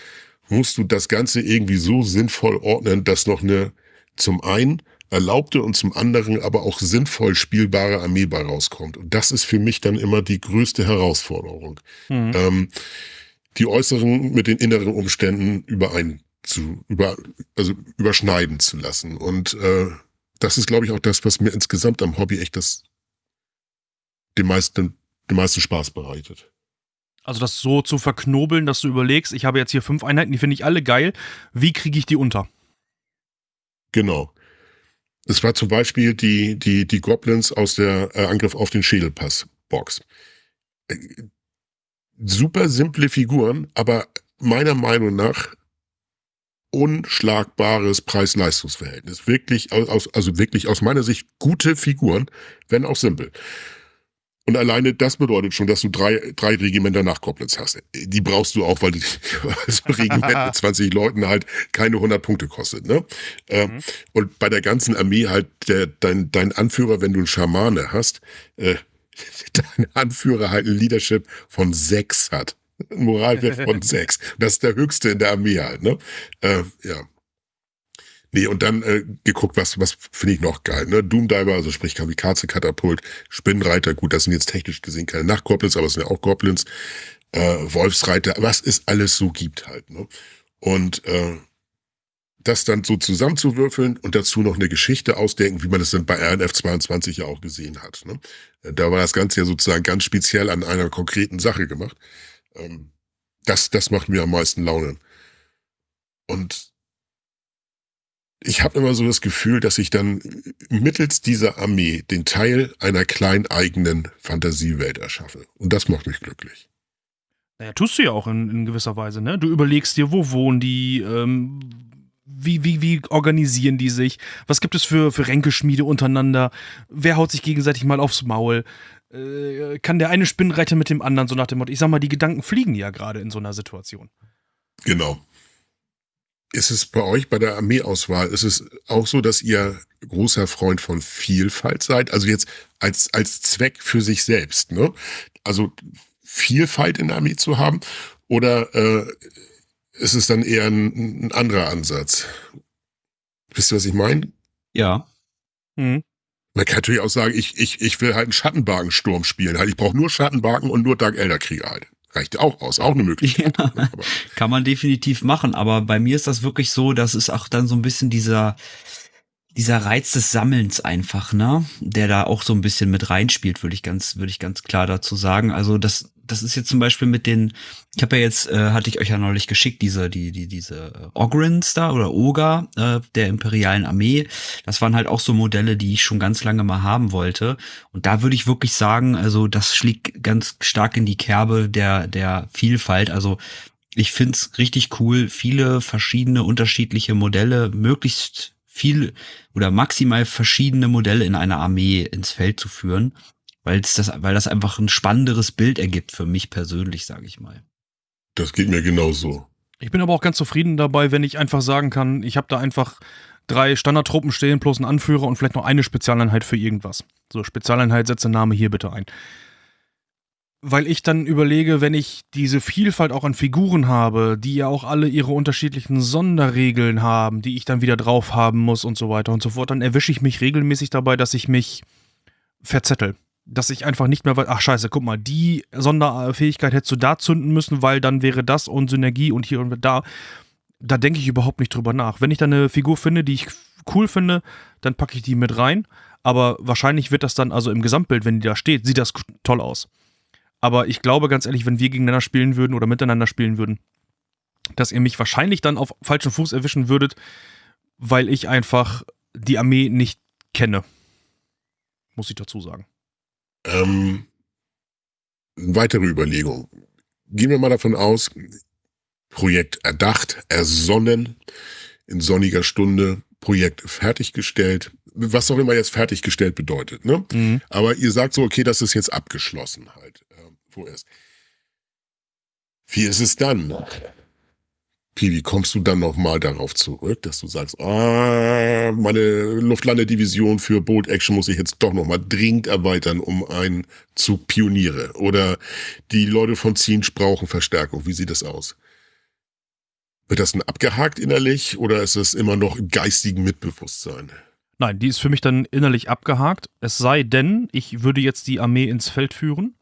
musst du das Ganze irgendwie so sinnvoll ordnen, dass noch eine zum einen erlaubte und zum anderen aber auch sinnvoll spielbare Armee bei rauskommt. Und das ist für mich dann immer die größte Herausforderung. Mhm. Ähm, die äußeren mit den inneren Umständen überein zu, über, also überschneiden zu lassen. Und äh, das ist, glaube ich, auch das, was mir insgesamt am Hobby echt das den meisten, den meisten Spaß bereitet. Also das so zu verknobeln, dass du überlegst, ich habe jetzt hier fünf Einheiten, die finde ich alle geil. Wie kriege ich die unter? Genau. Es war zum Beispiel die, die, die Goblins aus der äh, Angriff auf den Schädelpass. Box. Äh, super simple Figuren, aber meiner Meinung nach unschlagbares Preis-Leistungs-Verhältnis. Wirklich aus, also wirklich aus meiner Sicht gute Figuren, wenn auch simpel. Und alleine das bedeutet schon, dass du drei, drei Regimenter nach Koblenz hast. Die brauchst du auch, weil die, also Regiment mit 20 Leuten halt keine 100 Punkte kostet. Ne? Ähm, mhm. Und bei der ganzen Armee halt der, dein, dein Anführer, wenn du einen Schamane hast, äh, dein Anführer halt ein Leadership von sechs hat. Ein Moralwert von sechs. Das ist der höchste in der Armee halt. Ne? Äh, ja. Nee, und dann äh, geguckt, was, was finde ich noch geil, ne? Doomdiver, also sprich Kamikaze-Katapult, Spinnenreiter, gut, das sind jetzt technisch gesehen keine Nachtgoblins, aber es sind ja auch Goblins, äh, Wolfsreiter, was es alles so gibt halt, ne? Und äh, das dann so zusammenzuwürfeln und dazu noch eine Geschichte ausdenken, wie man das dann bei RNF 22 ja auch gesehen hat. Ne? Da war das Ganze ja sozusagen ganz speziell an einer konkreten Sache gemacht. Ähm, das, das macht mir am meisten Laune. Und ich habe immer so das Gefühl, dass ich dann mittels dieser Armee den Teil einer kleinen eigenen Fantasiewelt erschaffe. Und das macht mich glücklich. Naja, tust du ja auch in, in gewisser Weise, ne? Du überlegst dir, wo wohnen die, ähm, wie, wie, wie organisieren die sich, was gibt es für, für Ränkeschmiede untereinander, wer haut sich gegenseitig mal aufs Maul, äh, kann der eine Spinnenreiter mit dem anderen, so nach dem Motto. Ich sag mal, die Gedanken fliegen ja gerade in so einer Situation. Genau ist es bei euch bei der Armeeauswahl, ist es auch so, dass ihr großer Freund von Vielfalt seid? Also jetzt als, als Zweck für sich selbst, ne? Also Vielfalt in der Armee zu haben? Oder äh, ist es dann eher ein, ein anderer Ansatz? Wisst ihr, was ich meine? Ja. Mhm. Man kann natürlich auch sagen, ich, ich, ich will halt einen Schattenbarkensturm spielen. Halt, ich brauche nur Schattenbarken und nur Dark Elder Krieger halt. Reicht auch aus, auch eine Möglichkeit. Ja, kann man definitiv machen, aber bei mir ist das wirklich so, dass es auch dann so ein bisschen dieser, dieser Reiz des Sammelns einfach, ne, der da auch so ein bisschen mit reinspielt, würde ich ganz, würde ich ganz klar dazu sagen. Also das, das ist jetzt zum Beispiel mit den, ich habe ja jetzt, äh, hatte ich euch ja neulich geschickt, diese, die, die, diese äh, Ogrins da oder Oga äh, der imperialen Armee. Das waren halt auch so Modelle, die ich schon ganz lange mal haben wollte. Und da würde ich wirklich sagen, also das schlägt ganz stark in die Kerbe der, der Vielfalt. Also ich find's richtig cool, viele verschiedene unterschiedliche Modelle, möglichst viel oder maximal verschiedene Modelle in einer Armee ins Feld zu führen weil das, weil das einfach ein spannenderes Bild ergibt für mich persönlich, sage ich mal. Das geht mir genauso. Ich bin aber auch ganz zufrieden dabei, wenn ich einfach sagen kann, ich habe da einfach drei Standardtruppen stehen plus einen Anführer und vielleicht noch eine Spezialeinheit für irgendwas. So, Spezialeinheit, setze Name hier bitte ein. Weil ich dann überlege, wenn ich diese Vielfalt auch an Figuren habe, die ja auch alle ihre unterschiedlichen Sonderregeln haben, die ich dann wieder drauf haben muss und so weiter und so fort, dann erwische ich mich regelmäßig dabei, dass ich mich verzettel dass ich einfach nicht mehr weiß, ach scheiße, guck mal, die Sonderfähigkeit hättest du da zünden müssen, weil dann wäre das und Synergie und hier und da. Da denke ich überhaupt nicht drüber nach. Wenn ich da eine Figur finde, die ich cool finde, dann packe ich die mit rein. Aber wahrscheinlich wird das dann, also im Gesamtbild, wenn die da steht, sieht das toll aus. Aber ich glaube ganz ehrlich, wenn wir gegeneinander spielen würden oder miteinander spielen würden, dass ihr mich wahrscheinlich dann auf falschen Fuß erwischen würdet, weil ich einfach die Armee nicht kenne. Muss ich dazu sagen. Ähm, weitere Überlegung. Gehen wir mal davon aus, Projekt erdacht, ersonnen, in sonniger Stunde, Projekt fertiggestellt, was auch immer jetzt fertiggestellt bedeutet. Ne? Mhm. Aber ihr sagt so, okay, das ist jetzt abgeschlossen halt, äh, vorerst. Wie ist es dann? Wie kommst du dann nochmal darauf zurück, dass du sagst, ah, meine Luftlandedivision für Bolt Action muss ich jetzt doch nochmal dringend erweitern, um einen Zug Pioniere. Oder die Leute von Zinsch brauchen Verstärkung. Wie sieht das aus? Wird das denn abgehakt innerlich oder ist es immer noch im geistigen Mitbewusstsein? Nein, die ist für mich dann innerlich abgehakt. Es sei denn, ich würde jetzt die Armee ins Feld führen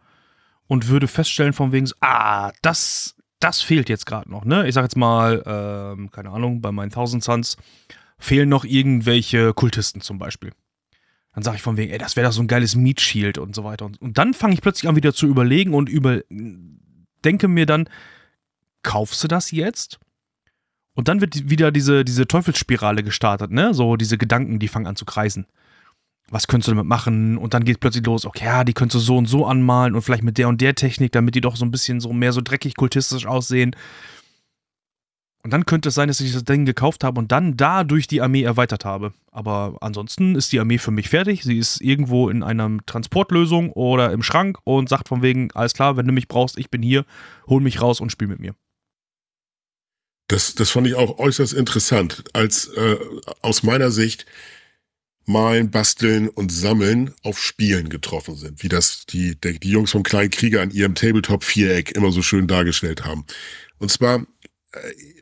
und würde feststellen von wegen, ah, das das fehlt jetzt gerade noch, ne? Ich sag jetzt mal, ähm, keine Ahnung, bei meinen Thousand Suns fehlen noch irgendwelche Kultisten zum Beispiel. Dann sage ich von wegen, ey, das wäre doch so ein geiles Meat Shield und so weiter. Und, und dann fange ich plötzlich an, wieder zu überlegen und über, denke mir dann, kaufst du das jetzt? Und dann wird wieder diese, diese Teufelsspirale gestartet, ne? So diese Gedanken, die fangen an zu kreisen. Was könntest du damit machen? Und dann geht plötzlich los, okay, ja, die könntest du so und so anmalen und vielleicht mit der und der Technik, damit die doch so ein bisschen so mehr so dreckig kultistisch aussehen. Und dann könnte es sein, dass ich das Ding gekauft habe und dann dadurch die Armee erweitert habe. Aber ansonsten ist die Armee für mich fertig. Sie ist irgendwo in einer Transportlösung oder im Schrank und sagt von wegen, alles klar, wenn du mich brauchst, ich bin hier, hol mich raus und spiel mit mir. Das, das fand ich auch äußerst interessant, als äh, aus meiner Sicht Malen, Basteln und Sammeln auf Spielen getroffen sind, wie das die, die, Jungs vom Kleinen Krieger an ihrem Tabletop-Viereck immer so schön dargestellt haben. Und zwar äh,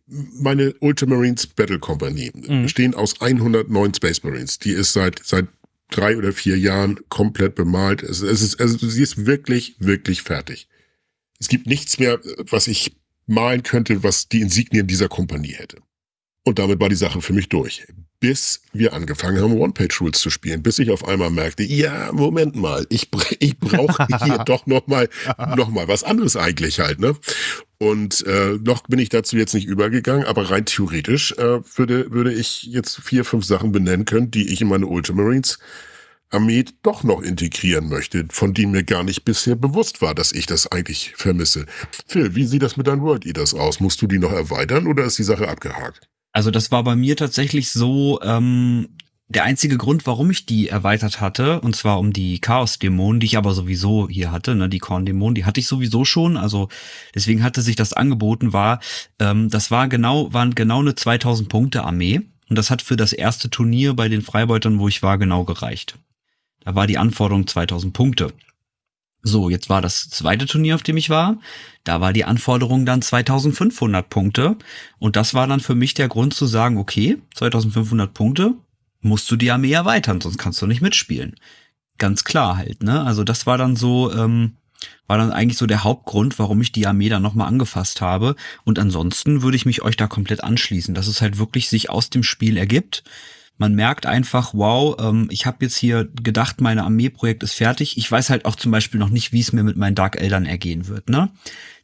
meine Ultramarines Battle Company mhm. bestehen aus 109 Space Marines. Die ist seit, seit drei oder vier Jahren komplett bemalt. Es, es ist, also sie ist wirklich, wirklich fertig. Es gibt nichts mehr, was ich malen könnte, was die Insignien dieser Kompanie hätte. Und damit war die Sache für mich durch bis wir angefangen haben, One-Page-Rules zu spielen, bis ich auf einmal merkte, ja, Moment mal, ich, ich brauche hier doch noch mal, noch mal was anderes eigentlich halt, ne? Und äh, noch bin ich dazu jetzt nicht übergegangen, aber rein theoretisch äh, würde, würde ich jetzt vier, fünf Sachen benennen können, die ich in meine Ultramarines Armee doch noch integrieren möchte, von denen mir gar nicht bisher bewusst war, dass ich das eigentlich vermisse. Phil, wie sieht das mit deinen World Eaters aus? Musst du die noch erweitern oder ist die Sache abgehakt? Also das war bei mir tatsächlich so ähm, der einzige Grund, warum ich die erweitert hatte, und zwar um die Chaos-Dämonen, die ich aber sowieso hier hatte, ne, die Korn-Dämonen, die hatte ich sowieso schon, also deswegen hatte sich das angeboten, war, ähm, das war genau, waren genau eine 2000 Punkte Armee und das hat für das erste Turnier bei den Freibeutern, wo ich war, genau gereicht. Da war die Anforderung 2000 Punkte. So, jetzt war das zweite Turnier, auf dem ich war. Da war die Anforderung dann 2500 Punkte. Und das war dann für mich der Grund zu sagen, okay, 2500 Punkte, musst du die Armee erweitern, sonst kannst du nicht mitspielen. Ganz klar halt, ne? Also das war dann so, ähm, war dann eigentlich so der Hauptgrund, warum ich die Armee dann nochmal angefasst habe. Und ansonsten würde ich mich euch da komplett anschließen, dass es halt wirklich sich aus dem Spiel ergibt man merkt einfach, wow, ähm, ich habe jetzt hier gedacht, meine Armeeprojekt ist fertig. Ich weiß halt auch zum Beispiel noch nicht, wie es mir mit meinen Dark Eldern ergehen wird. Ne?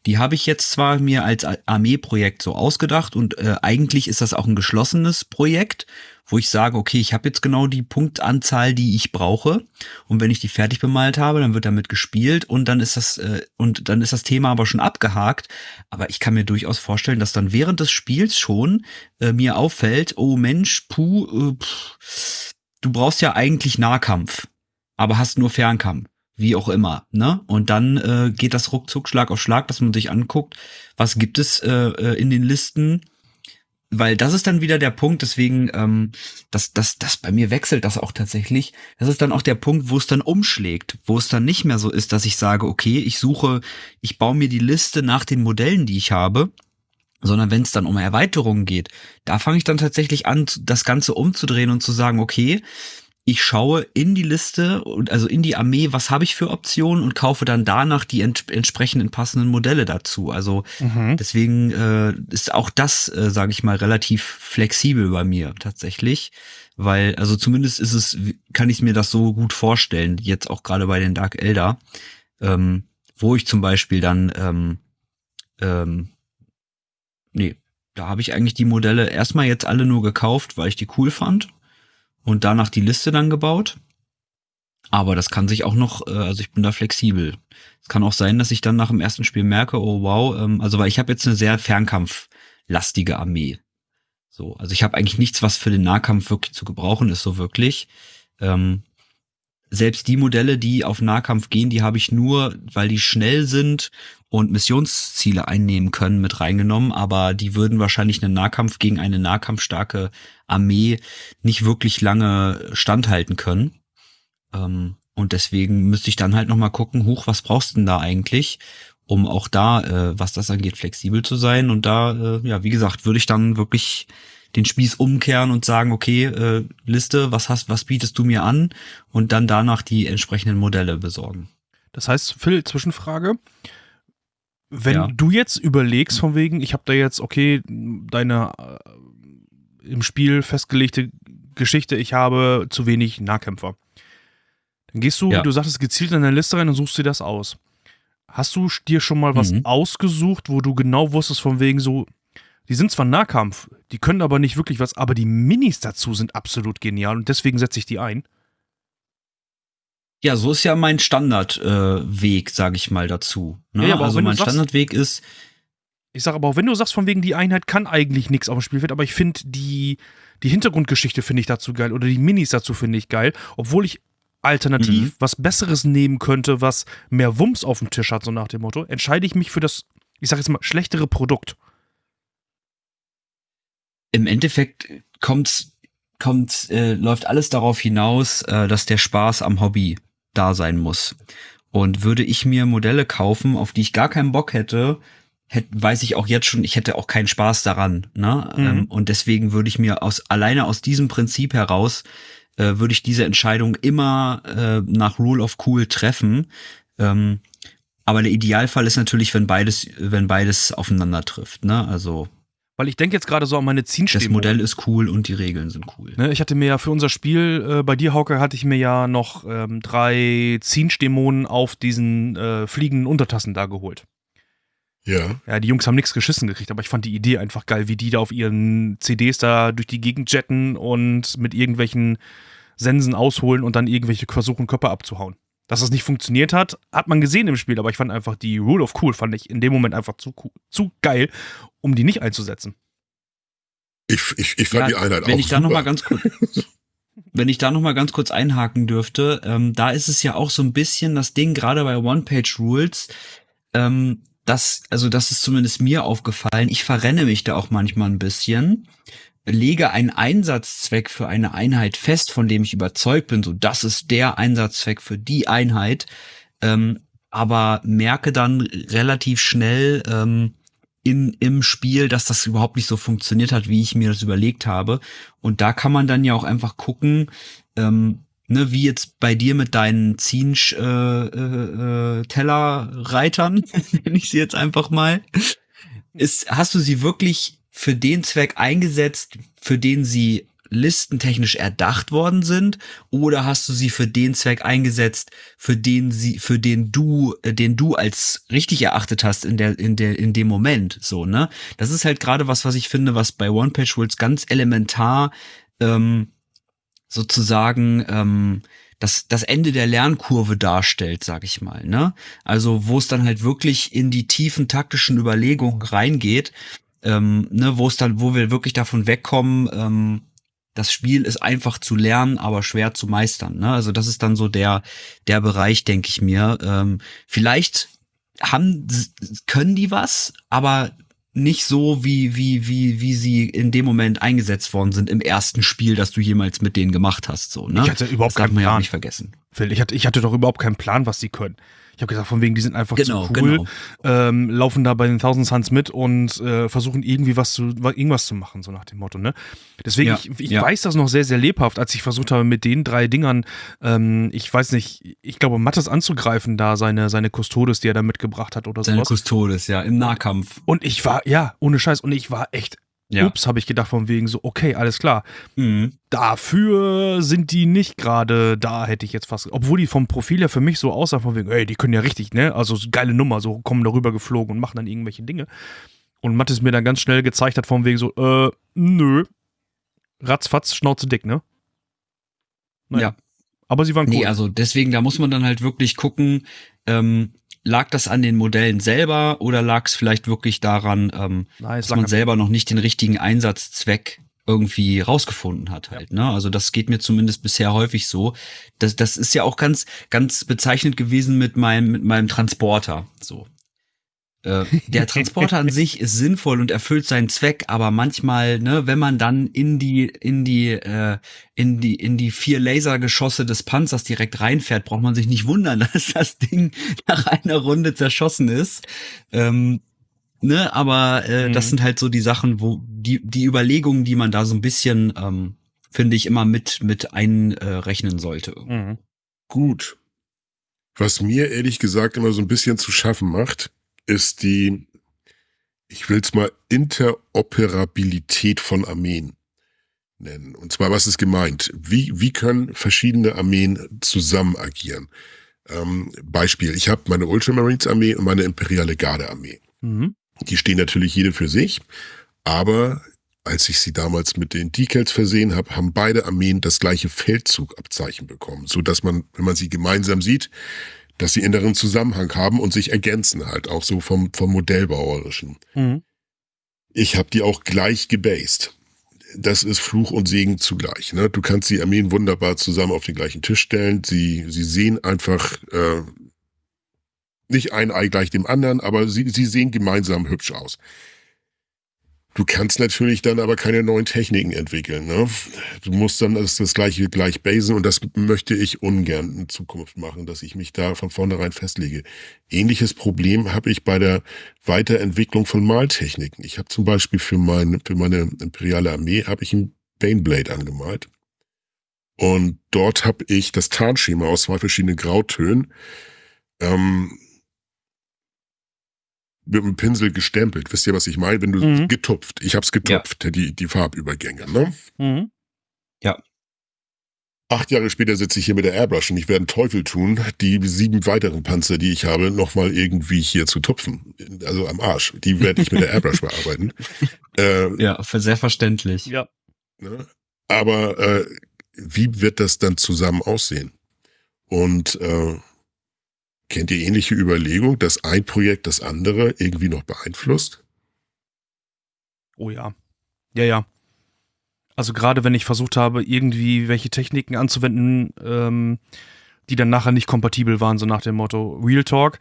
Die habe ich jetzt zwar mir als Armeeprojekt so ausgedacht und äh, eigentlich ist das auch ein geschlossenes Projekt wo ich sage, okay, ich habe jetzt genau die Punktanzahl, die ich brauche. Und wenn ich die fertig bemalt habe, dann wird damit gespielt und dann ist das äh, und dann ist das Thema aber schon abgehakt. Aber ich kann mir durchaus vorstellen, dass dann während des Spiels schon äh, mir auffällt, oh Mensch, puh, äh, pff, du brauchst ja eigentlich Nahkampf, aber hast nur Fernkampf wie auch immer, ne? Und dann äh, geht das ruckzuck Schlag auf Schlag, dass man sich anguckt, was gibt es äh, äh in den Listen, weil das ist dann wieder der Punkt, deswegen, ähm, das, das, das bei mir wechselt das auch tatsächlich. Das ist dann auch der Punkt, wo es dann umschlägt, wo es dann nicht mehr so ist, dass ich sage, okay, ich suche, ich baue mir die Liste nach den Modellen, die ich habe, sondern wenn es dann um Erweiterungen geht, da fange ich dann tatsächlich an, das Ganze umzudrehen und zu sagen, okay, ich schaue in die Liste und also in die Armee, was habe ich für Optionen und kaufe dann danach die ent entsprechenden passenden Modelle dazu. Also mhm. deswegen äh, ist auch das, äh, sage ich mal, relativ flexibel bei mir tatsächlich, weil also zumindest ist es, kann ich mir das so gut vorstellen, jetzt auch gerade bei den Dark Elder, ähm, wo ich zum Beispiel dann ähm, ähm, nee, da habe ich eigentlich die Modelle erstmal jetzt alle nur gekauft, weil ich die cool fand und danach die Liste dann gebaut. Aber das kann sich auch noch, äh, also ich bin da flexibel. Es kann auch sein, dass ich dann nach dem ersten Spiel merke, oh wow, ähm, also weil ich habe jetzt eine sehr fernkampflastige Armee. So, also ich habe eigentlich nichts, was für den Nahkampf wirklich zu gebrauchen ist, so wirklich. Ähm, selbst die Modelle, die auf Nahkampf gehen, die habe ich nur, weil die schnell sind und Missionsziele einnehmen können, mit reingenommen, aber die würden wahrscheinlich einen Nahkampf gegen eine nahkampfstarke Armee nicht wirklich lange standhalten können. Ähm, und deswegen müsste ich dann halt nochmal gucken, hoch, was brauchst du denn da eigentlich, um auch da, äh, was das angeht, flexibel zu sein. Und da, äh, ja, wie gesagt, würde ich dann wirklich den Spieß umkehren und sagen, okay, äh, Liste, was hast, was bietest du mir an? Und dann danach die entsprechenden Modelle besorgen. Das heißt, Phil, Zwischenfrage. Wenn ja. du jetzt überlegst, von wegen, ich habe da jetzt, okay, deine äh, im Spiel festgelegte Geschichte, ich habe zu wenig Nahkämpfer. Dann gehst du, ja. du sagtest, gezielt in deine Liste rein und suchst dir das aus. Hast du dir schon mal was mhm. ausgesucht, wo du genau wusstest, von wegen so, die sind zwar Nahkampf, die können aber nicht wirklich was, aber die Minis dazu sind absolut genial und deswegen setze ich die ein? Ja, so ist ja mein Standardweg, äh, Weg, sag ich mal dazu. Ne? Ja, aber also mein sagst- Standardweg ist, Ich sage aber auch, wenn du sagst, von wegen die Einheit kann eigentlich nichts auf dem Spielfeld, aber ich finde die, die Hintergrundgeschichte finde ich dazu geil oder die Minis dazu finde ich geil, obwohl ich alternativ Mhm. was Besseres nehmen könnte, was mehr Wumms auf dem Tisch hat, so nach dem Motto, entscheide ich mich für das, ich sage jetzt mal, schlechtere Produkt. im Endeffekt kommt, kommt, äh, läuft alles darauf hinaus, äh, dass der Spaß am Hobby da sein muss. Und würde ich mir Modelle kaufen, auf die ich gar keinen Bock hätte, hätt, weiß ich auch jetzt schon, ich hätte auch keinen Spaß daran. Ne? Mhm. Ähm, und deswegen würde ich mir aus alleine aus diesem Prinzip heraus äh, würde ich diese Entscheidung immer äh, nach Rule of Cool treffen. Ähm, aber der Idealfall ist natürlich, wenn beides, wenn beides aufeinander trifft. Ne? Also Weil ich denke jetzt gerade so an meine das Zienstäbe. Modell ist cool und die Regeln sind cool. Ne, ich hatte mir ja für unser Spiel, äh, bei dir, Hauke, hatte ich mir ja noch ähm, drei Zienstämonen auf diesen äh, fliegenden Untertassen da geholt. Ja. Ja, die Jungs haben nichts geschissen gekriegt, aber ich fand die Idee einfach geil, wie die da auf ihren CDs da durch die Gegend jetten und mit irgendwelchen Sensen ausholen und dann irgendwelche versuchen, Körper abzuhauen. Dass das nicht funktioniert hat, hat man gesehen im Spiel, aber ich fand einfach die Rule of Cool, fand ich in dem Moment einfach zu, zu geil, um die nicht einzusetzen. Ich, ich, ich fand Ja, die Einheit wenn auch ich da noch super. mal ganz kurz, wenn ich da noch mal ganz kurz einhaken dürfte, ähm, da ist es ja auch so ein bisschen das Ding gerade bei One-Page-Rules, ähm, das, also das ist zumindest mir aufgefallen. Ich verrenne mich da auch manchmal ein bisschen, lege einen Einsatzzweck für eine Einheit fest, von dem ich überzeugt bin, so das ist der Einsatzzweck für die Einheit, ähm, aber merke dann relativ schnell, ähm, in, im Spiel, dass das überhaupt nicht so funktioniert hat, wie ich mir das überlegt habe. Und da kann man dann ja auch einfach gucken, ähm, ne, wie jetzt bei dir mit deinen Zinsch äh, äh, äh, Tellerreitern, nenne ich sie jetzt einfach mal, ist, hast du sie wirklich für den Zweck eingesetzt, für den sie listentechnisch erdacht worden sind, oder hast du sie für den Zweck eingesetzt, für den sie, für den du, äh, den du als richtig erachtet hast in der, in der, in dem Moment, so ne? Das ist halt gerade was, was ich finde, was bei One Page Rules ganz elementar ähm, sozusagen ähm, das, das Ende der Lernkurve darstellt, sag ich mal. Ne? Also wo es dann halt wirklich in die tiefen taktischen Überlegungen reingeht, ähm, ne, wo es dann, wo wir wirklich davon wegkommen, ähm, das Spiel ist einfach zu lernen, aber schwer zu meistern. Ne? Also das ist dann so der, der Bereich, denke ich mir. Ähm, vielleicht haben, können die was, aber nicht so, wie, wie, wie, wie sie in dem Moment eingesetzt worden sind im ersten Spiel, das du jemals mit denen gemacht hast. So, ne? Ich hatte überhaupt das keinen man ja auch Plan. nicht vergessen. Phil, ich hatte, ich hatte doch überhaupt keinen Plan, was sie können. Ich habe gesagt, von wegen, die sind einfach Genau, zu cool, genau. ähm, laufen da bei den Thousand Suns mit und äh, versuchen irgendwie was zu, irgendwas zu machen, so nach dem Motto, ne? Deswegen, Ja, ich, ich ja. weiß das noch sehr, sehr lebhaft, als ich versucht habe, mit den drei Dingern, ähm, ich weiß nicht, ich glaube, Mattes anzugreifen, da seine, seine Custodes, die er da mitgebracht hat oder Seine sowas. Custodes, ja, im Nahkampf. Und ich war, ja, ohne Scheiß, und ich war echt, Ja. ups, habe ich gedacht, von wegen so, okay, alles klar. Mhm. Dafür sind die nicht gerade da, hätte ich jetzt fast. Obwohl die vom Profil her für mich so aussah, von wegen, ey, die können ja richtig, ne? Also so geile Nummer, so kommen darüber geflogen und machen dann irgendwelche Dinge. Und Mattes mir dann ganz schnell gezeigt hat, von wegen so, äh, nö. Ratzfatz, Schnauze dick, ne? Naja. Ja. Aber sie waren cool. Nee, also deswegen, da muss man dann halt wirklich gucken, ähm, lag das an den Modellen selber oder lag es vielleicht wirklich daran, ähm, Nein, dass man an- selber noch nicht den richtigen Einsatzzweck irgendwie rausgefunden hat halt, ne? Also das geht mir zumindest bisher häufig so. Das, das ist ja auch ganz, ganz bezeichnet gewesen mit meinem, mit meinem Transporter, so. Äh, der Transporter an sich ist sinnvoll und erfüllt seinen Zweck, aber manchmal, ne, wenn man dann in die, in die, äh, in die, in die vier Lasergeschosse des Panzers direkt reinfährt, braucht man sich nicht wundern, dass das Ding nach einer Runde zerschossen ist. Ähm, ne, aber äh, Mhm. das sind halt so die Sachen, wo die, die Überlegungen, die man da so ein bisschen, ähm, finde ich, immer mit, mit einrechnen sollte. Mhm. Gut. Was mir ehrlich gesagt immer so ein bisschen zu schaffen macht, ist die, ich will es mal Interoperabilität von Armeen nennen. Und zwar, was ist gemeint? Wie, wie können verschiedene Armeen zusammen agieren? Ähm, Beispiel, ich habe meine Ultramarines Armee und meine Imperiale Garde Armee. Mhm. Die stehen natürlich jede für sich, aber als ich sie damals mit den Decals versehen habe, haben beide Armeen das gleiche Feldzugabzeichen bekommen, so dass man, wenn man sie gemeinsam sieht, dass sie inneren Zusammenhang haben und sich ergänzen halt, auch so vom, vom Modellbauerischen. Mhm. Ich habe die auch gleich gebased. Das ist Fluch und Segen zugleich. Ne? Du kannst die Armeen wunderbar zusammen auf den gleichen Tisch stellen. Sie, sie sehen einfach äh, nicht ein Ei gleich dem anderen, aber sie, sie sehen gemeinsam hübsch aus. Du kannst natürlich dann aber keine neuen Techniken entwickeln. Ne? Du musst dann das, das gleiche gleich basen und das möchte ich ungern in Zukunft machen, dass ich mich da von vornherein festlege. Ähnliches Problem habe ich bei der Weiterentwicklung von Maltechniken. Ich habe zum Beispiel für, mein, für meine imperiale Armee habe ich ein Baneblade angemalt. Und dort habe ich das Tarnschema aus zwei verschiedenen Grautönen ähm, mit dem Pinsel gestempelt. Wisst ihr, was ich meine? Wenn du mhm. getupft. Ich hab's getupft, ja. die, die Farbübergänge, ne? Mhm. Ja. Acht Jahre später sitze ich hier mit der Airbrush und ich werde einen Teufel tun, die sieben weiteren Panzer, die ich habe, nochmal irgendwie hier zu tupfen. Also am Arsch. Die werde ich mit der Airbrush bearbeiten. Äh, ja, sehr verständlich. Ja. Ne? Aber äh, wie wird das dann zusammen aussehen? Und äh, Kennt ihr ähnliche Überlegung, dass ein Projekt das andere irgendwie noch beeinflusst? Oh ja. Ja, ja. Also gerade wenn ich versucht habe, irgendwie welche Techniken anzuwenden, ähm, die dann nachher nicht kompatibel waren, so nach dem Motto Real Talk.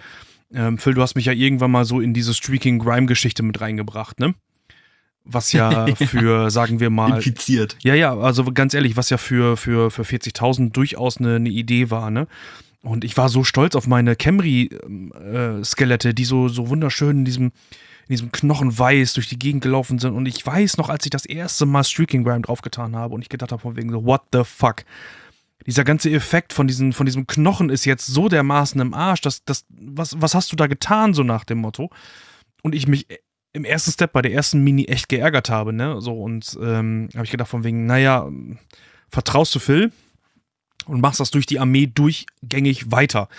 Ähm, Phil, du hast mich ja irgendwann mal so in diese Streaking Grime-Geschichte mit reingebracht, ne? Was ja für, sagen wir mal. Infiziert. Ja, ja, also ganz ehrlich, was ja für, für, für 40.000 durchaus eine, eine Idee war, ne? Und ich war so stolz auf meine Camry-Skelette, die so, so wunderschön in diesem, in diesem Knochenweiß durch die Gegend gelaufen sind. Und ich weiß noch, als ich das erste Mal Streaking Grime draufgetan habe und ich gedacht habe, von wegen so, what the fuck? Dieser ganze Effekt von, diesen, von diesem Knochen ist jetzt so dermaßen im Arsch, dass, dass, was, was hast du da getan, so nach dem Motto? Und ich mich im ersten Step bei der ersten Mini echt geärgert habe, ne? So, und ähm, habe ich gedacht, von wegen, naja, vertraust du Phil? Und machst das durch die Armee durchgängig weiter.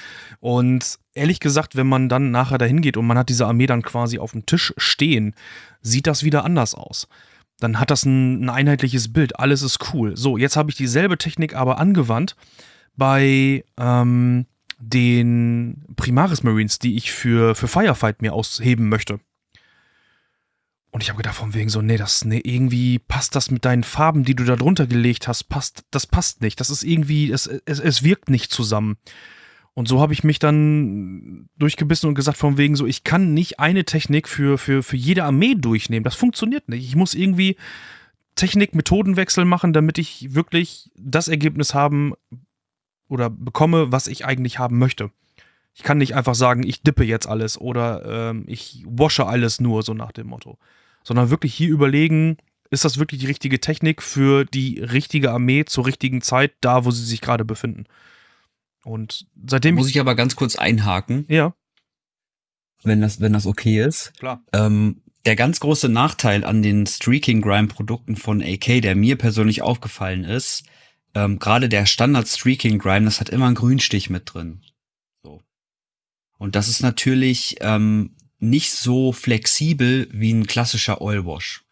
Und ehrlich gesagt, wenn man dann nachher dahin geht und man hat diese Armee dann quasi auf dem Tisch stehen, sieht das wieder anders aus. Dann hat das ein, ein einheitliches Bild, alles ist cool. So, jetzt habe ich dieselbe Technik aber angewandt bei ähm, den Primaris Marines, die ich für, für Firefight mir ausheben möchte. Und ich habe gedacht, von wegen so, nee, das, nee, irgendwie passt das mit deinen Farben, die du da drunter gelegt hast, passt, das passt nicht. Das ist irgendwie, es, es, es wirkt nicht zusammen. Und so habe ich mich dann durchgebissen und gesagt, von wegen so, ich kann nicht eine Technik für, für, für jede Armee durchnehmen. Das funktioniert nicht. Ich muss irgendwie Technik-Methodenwechsel machen, damit ich wirklich das Ergebnis haben oder bekomme, was ich eigentlich haben möchte. Ich kann nicht einfach sagen, ich dippe jetzt alles oder ähm, ich wasche alles nur, so nach dem Motto sondern wirklich hier überlegen, ist das wirklich die richtige Technik für die richtige Armee zur richtigen Zeit, da wo sie sich gerade befinden. Und seitdem. Da muss ich aber ganz kurz einhaken. Ja. Wenn das, wenn das okay ist. Klar. Ähm, der ganz große Nachteil an den Streaking Grime Produkten von AK, der mir persönlich aufgefallen ist, ähm, gerade der Standard Streaking Grime, das hat immer einen Grünstich mit drin. So. Und das ist natürlich ähm, nicht so flexibel wie ein klassischer Oilwash.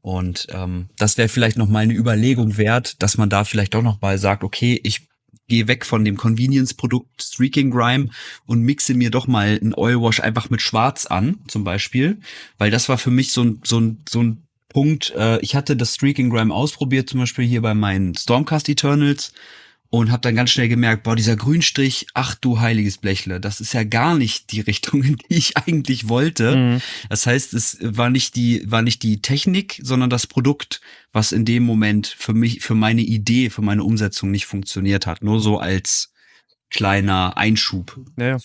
Und ähm, das wäre vielleicht noch mal eine Überlegung wert, dass man da vielleicht doch noch mal sagt, okay, ich gehe weg von dem Convenience-Produkt Streaking Grime und mixe mir doch mal ein Oilwash einfach mit Schwarz an, zum Beispiel. Weil das war für mich so ein, so ein, so ein Punkt, äh, ich hatte das Streaking Grime ausprobiert, zum Beispiel hier bei meinen Stormcast Eternals und habe dann ganz schnell gemerkt, boah, dieser Grünstrich, ach du heiliges Blechle, das ist ja gar nicht die Richtung, in die ich eigentlich wollte. Mhm. Das heißt, es war nicht die war nicht die Technik, sondern das Produkt, was in dem Moment für mich für meine Idee, für meine Umsetzung nicht funktioniert hat, nur so als kleiner Einschub. Ja.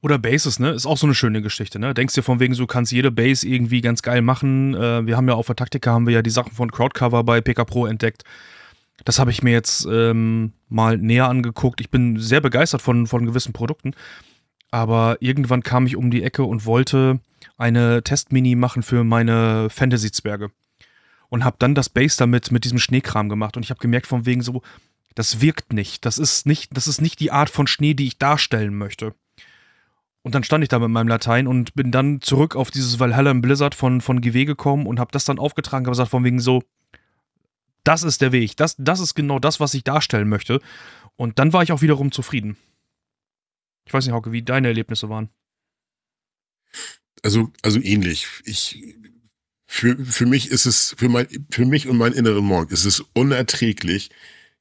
Oder Bases, ne? Ist auch so eine schöne Geschichte, ne? Denkst dir von wegen, du kannst jede Base irgendwie ganz geil machen. Äh, wir haben ja auf der Taktika haben wir ja die Sachen von Crowdcover bei PK Pro entdeckt das habe ich mir jetzt ähm, mal näher angeguckt. Ich bin sehr begeistert von, von gewissen Produkten. Aber irgendwann kam ich um die Ecke und wollte eine Testmini machen für meine Fantasy-Zwerge. Und habe dann das Base damit mit diesem Schneekram gemacht. Und ich habe gemerkt, von wegen so, das wirkt nicht. Das ist nicht, das ist nicht die Art von Schnee, die ich darstellen möchte. Und dann stand ich da mit meinem Latein und bin dann zurück auf dieses Valhalla im Blizzard von, von GW gekommen und habe das dann aufgetragen, habe gesagt, von wegen so, das ist der Weg, das, das ist genau das, was ich darstellen möchte. Und dann war ich auch wiederum zufrieden. Ich weiß nicht, Hauke, wie deine Erlebnisse waren. Also, also ähnlich. Ich, für, für mich ist es, für mein, für mich und meinen inneren Monk ist es unerträglich,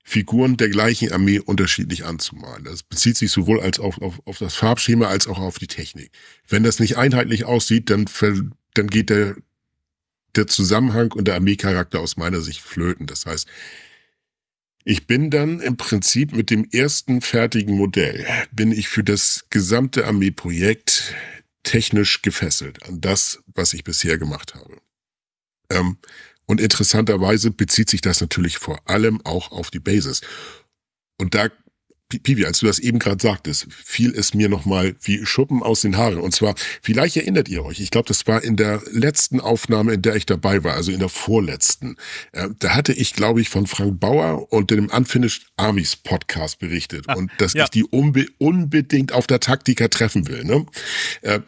Figuren der gleichen Armee unterschiedlich anzumalen. Das bezieht sich sowohl als auf, auf, auf das Farbschema als auch auf die Technik. Wenn das nicht einheitlich aussieht, dann, dann geht der, der Zusammenhang und der Armeecharakter aus meiner Sicht flöten. Das heißt, ich bin dann im Prinzip mit dem ersten fertigen Modell, bin ich für das gesamte Armeeprojekt technisch gefesselt an das, was ich bisher gemacht habe. Ähm, und interessanterweise bezieht sich das natürlich vor allem auch auf die Basis. Und da, Pivi, als du das eben gerade sagtest, fiel es mir nochmal wie Schuppen aus den Haaren. Und zwar, vielleicht erinnert ihr euch, ich glaube, das war in der letzten Aufnahme, in der ich dabei war, also in der vorletzten. Äh, da hatte ich, glaube ich, von Frank Bauer und dem Unfinished Armies Podcast berichtet. Ah, und dass ja. ich die unbe unbedingt auf der Taktika treffen will. Ne? Äh,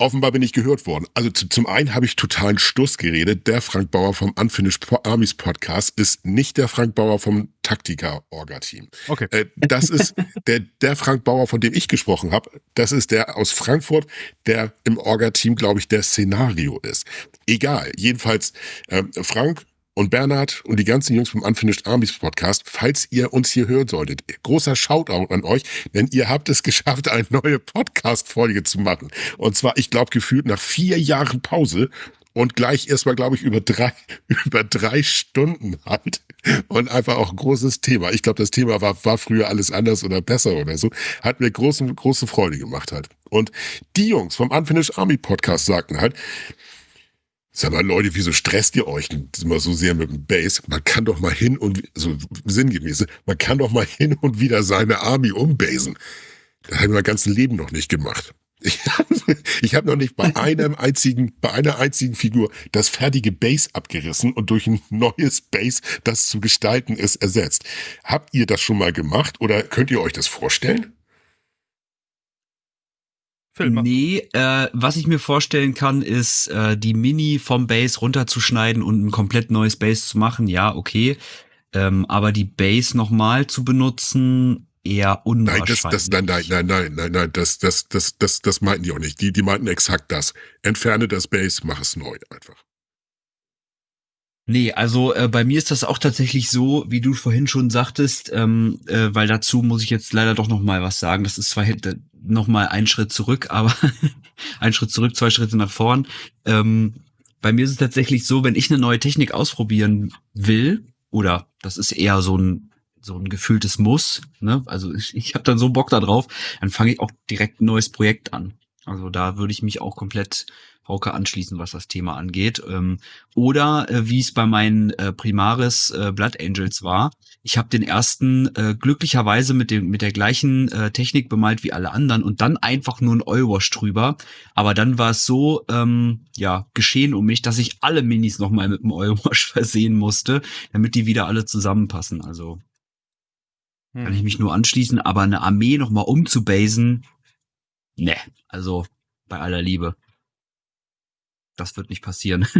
Offenbar bin ich gehört worden. Also zum einen habe ich totalen Stuss geredet. Der Frank Bauer vom Unfinished Armies Podcast ist nicht der Frank Bauer vom Taktika-Orga-Team. Okay. Äh, das ist der, der Frank Bauer, von dem ich gesprochen habe. Das ist der aus Frankfurt, der im Orga-Team, glaube ich, der Szenario ist. Egal. Jedenfalls, äh, Frank und Bernhard und die ganzen Jungs vom Unfinished Armies Podcast, falls ihr uns hier hören solltet, großer Shoutout an euch, denn ihr habt es geschafft, eine neue Podcast-Folge zu machen. Und zwar, ich glaube, gefühlt nach vier Jahren Pause und gleich erstmal, glaube ich, über drei, über drei Stunden halt. Und einfach auch ein großes Thema. Ich glaube, das Thema war, war früher alles anders oder besser oder so. Hat mir große, große Freude gemacht halt. Und die Jungs vom Unfinished Army Podcast sagten halt, Sag mal, Leute, wieso stresst ihr euch immer so sehr mit dem Base? Man kann doch mal hin und, so sinngemäß, man kann doch mal hin und wieder seine Army umbasen. Das habe ich mein ganzes Leben noch nicht gemacht. Ich habe hab noch nicht bei einem einzigen, bei einer einzigen Figur das fertige Base abgerissen und durch ein neues Base, das zu gestalten ist, ersetzt. Habt ihr das schon mal gemacht oder könnt ihr euch das vorstellen? Film nee, äh, was ich mir vorstellen kann, ist, äh, die Mini vom Base runterzuschneiden und ein komplett neues Base zu machen. Ja, okay. Ähm, aber die Base nochmal zu benutzen, eher unwahrscheinlich. Nein, das, das, nein, nein, nein, nein, nein, nein, das, das, das, das, das meinten die auch nicht. Die, die meinten exakt das. Entferne das Base, mach es neu einfach. Nee, also äh, bei mir ist das auch tatsächlich so, wie du vorhin schon sagtest, ähm, äh, weil dazu muss ich jetzt leider doch noch mal was sagen. Das ist zwar noch mal ein Schritt zurück, aber ein Schritt zurück, zwei Schritte nach vorn. Ähm, bei mir ist es tatsächlich so, wenn ich eine neue Technik ausprobieren will, oder das ist eher so ein so ein gefühltes Muss, ne? Also ich, ich habe dann so Bock da drauf, dann fange ich auch direkt ein neues Projekt an. Also da würde ich mich auch komplett Hauke anschließen, was das Thema angeht. Ähm, oder äh, wie es bei meinen äh, Primaris äh, Blood Angels war. Ich habe den ersten äh, glücklicherweise mit dem mit der gleichen äh, Technik bemalt wie alle anderen und dann einfach nur ein Oilwash drüber. Aber dann war es so ähm, ja geschehen um mich, dass ich alle Minis nochmal mit dem Oilwash versehen musste, damit die wieder alle zusammenpassen. Also hm. kann ich mich nur anschließen. Aber eine Armee nochmal umzubasen, ne, also bei aller Liebe das wird nicht passieren.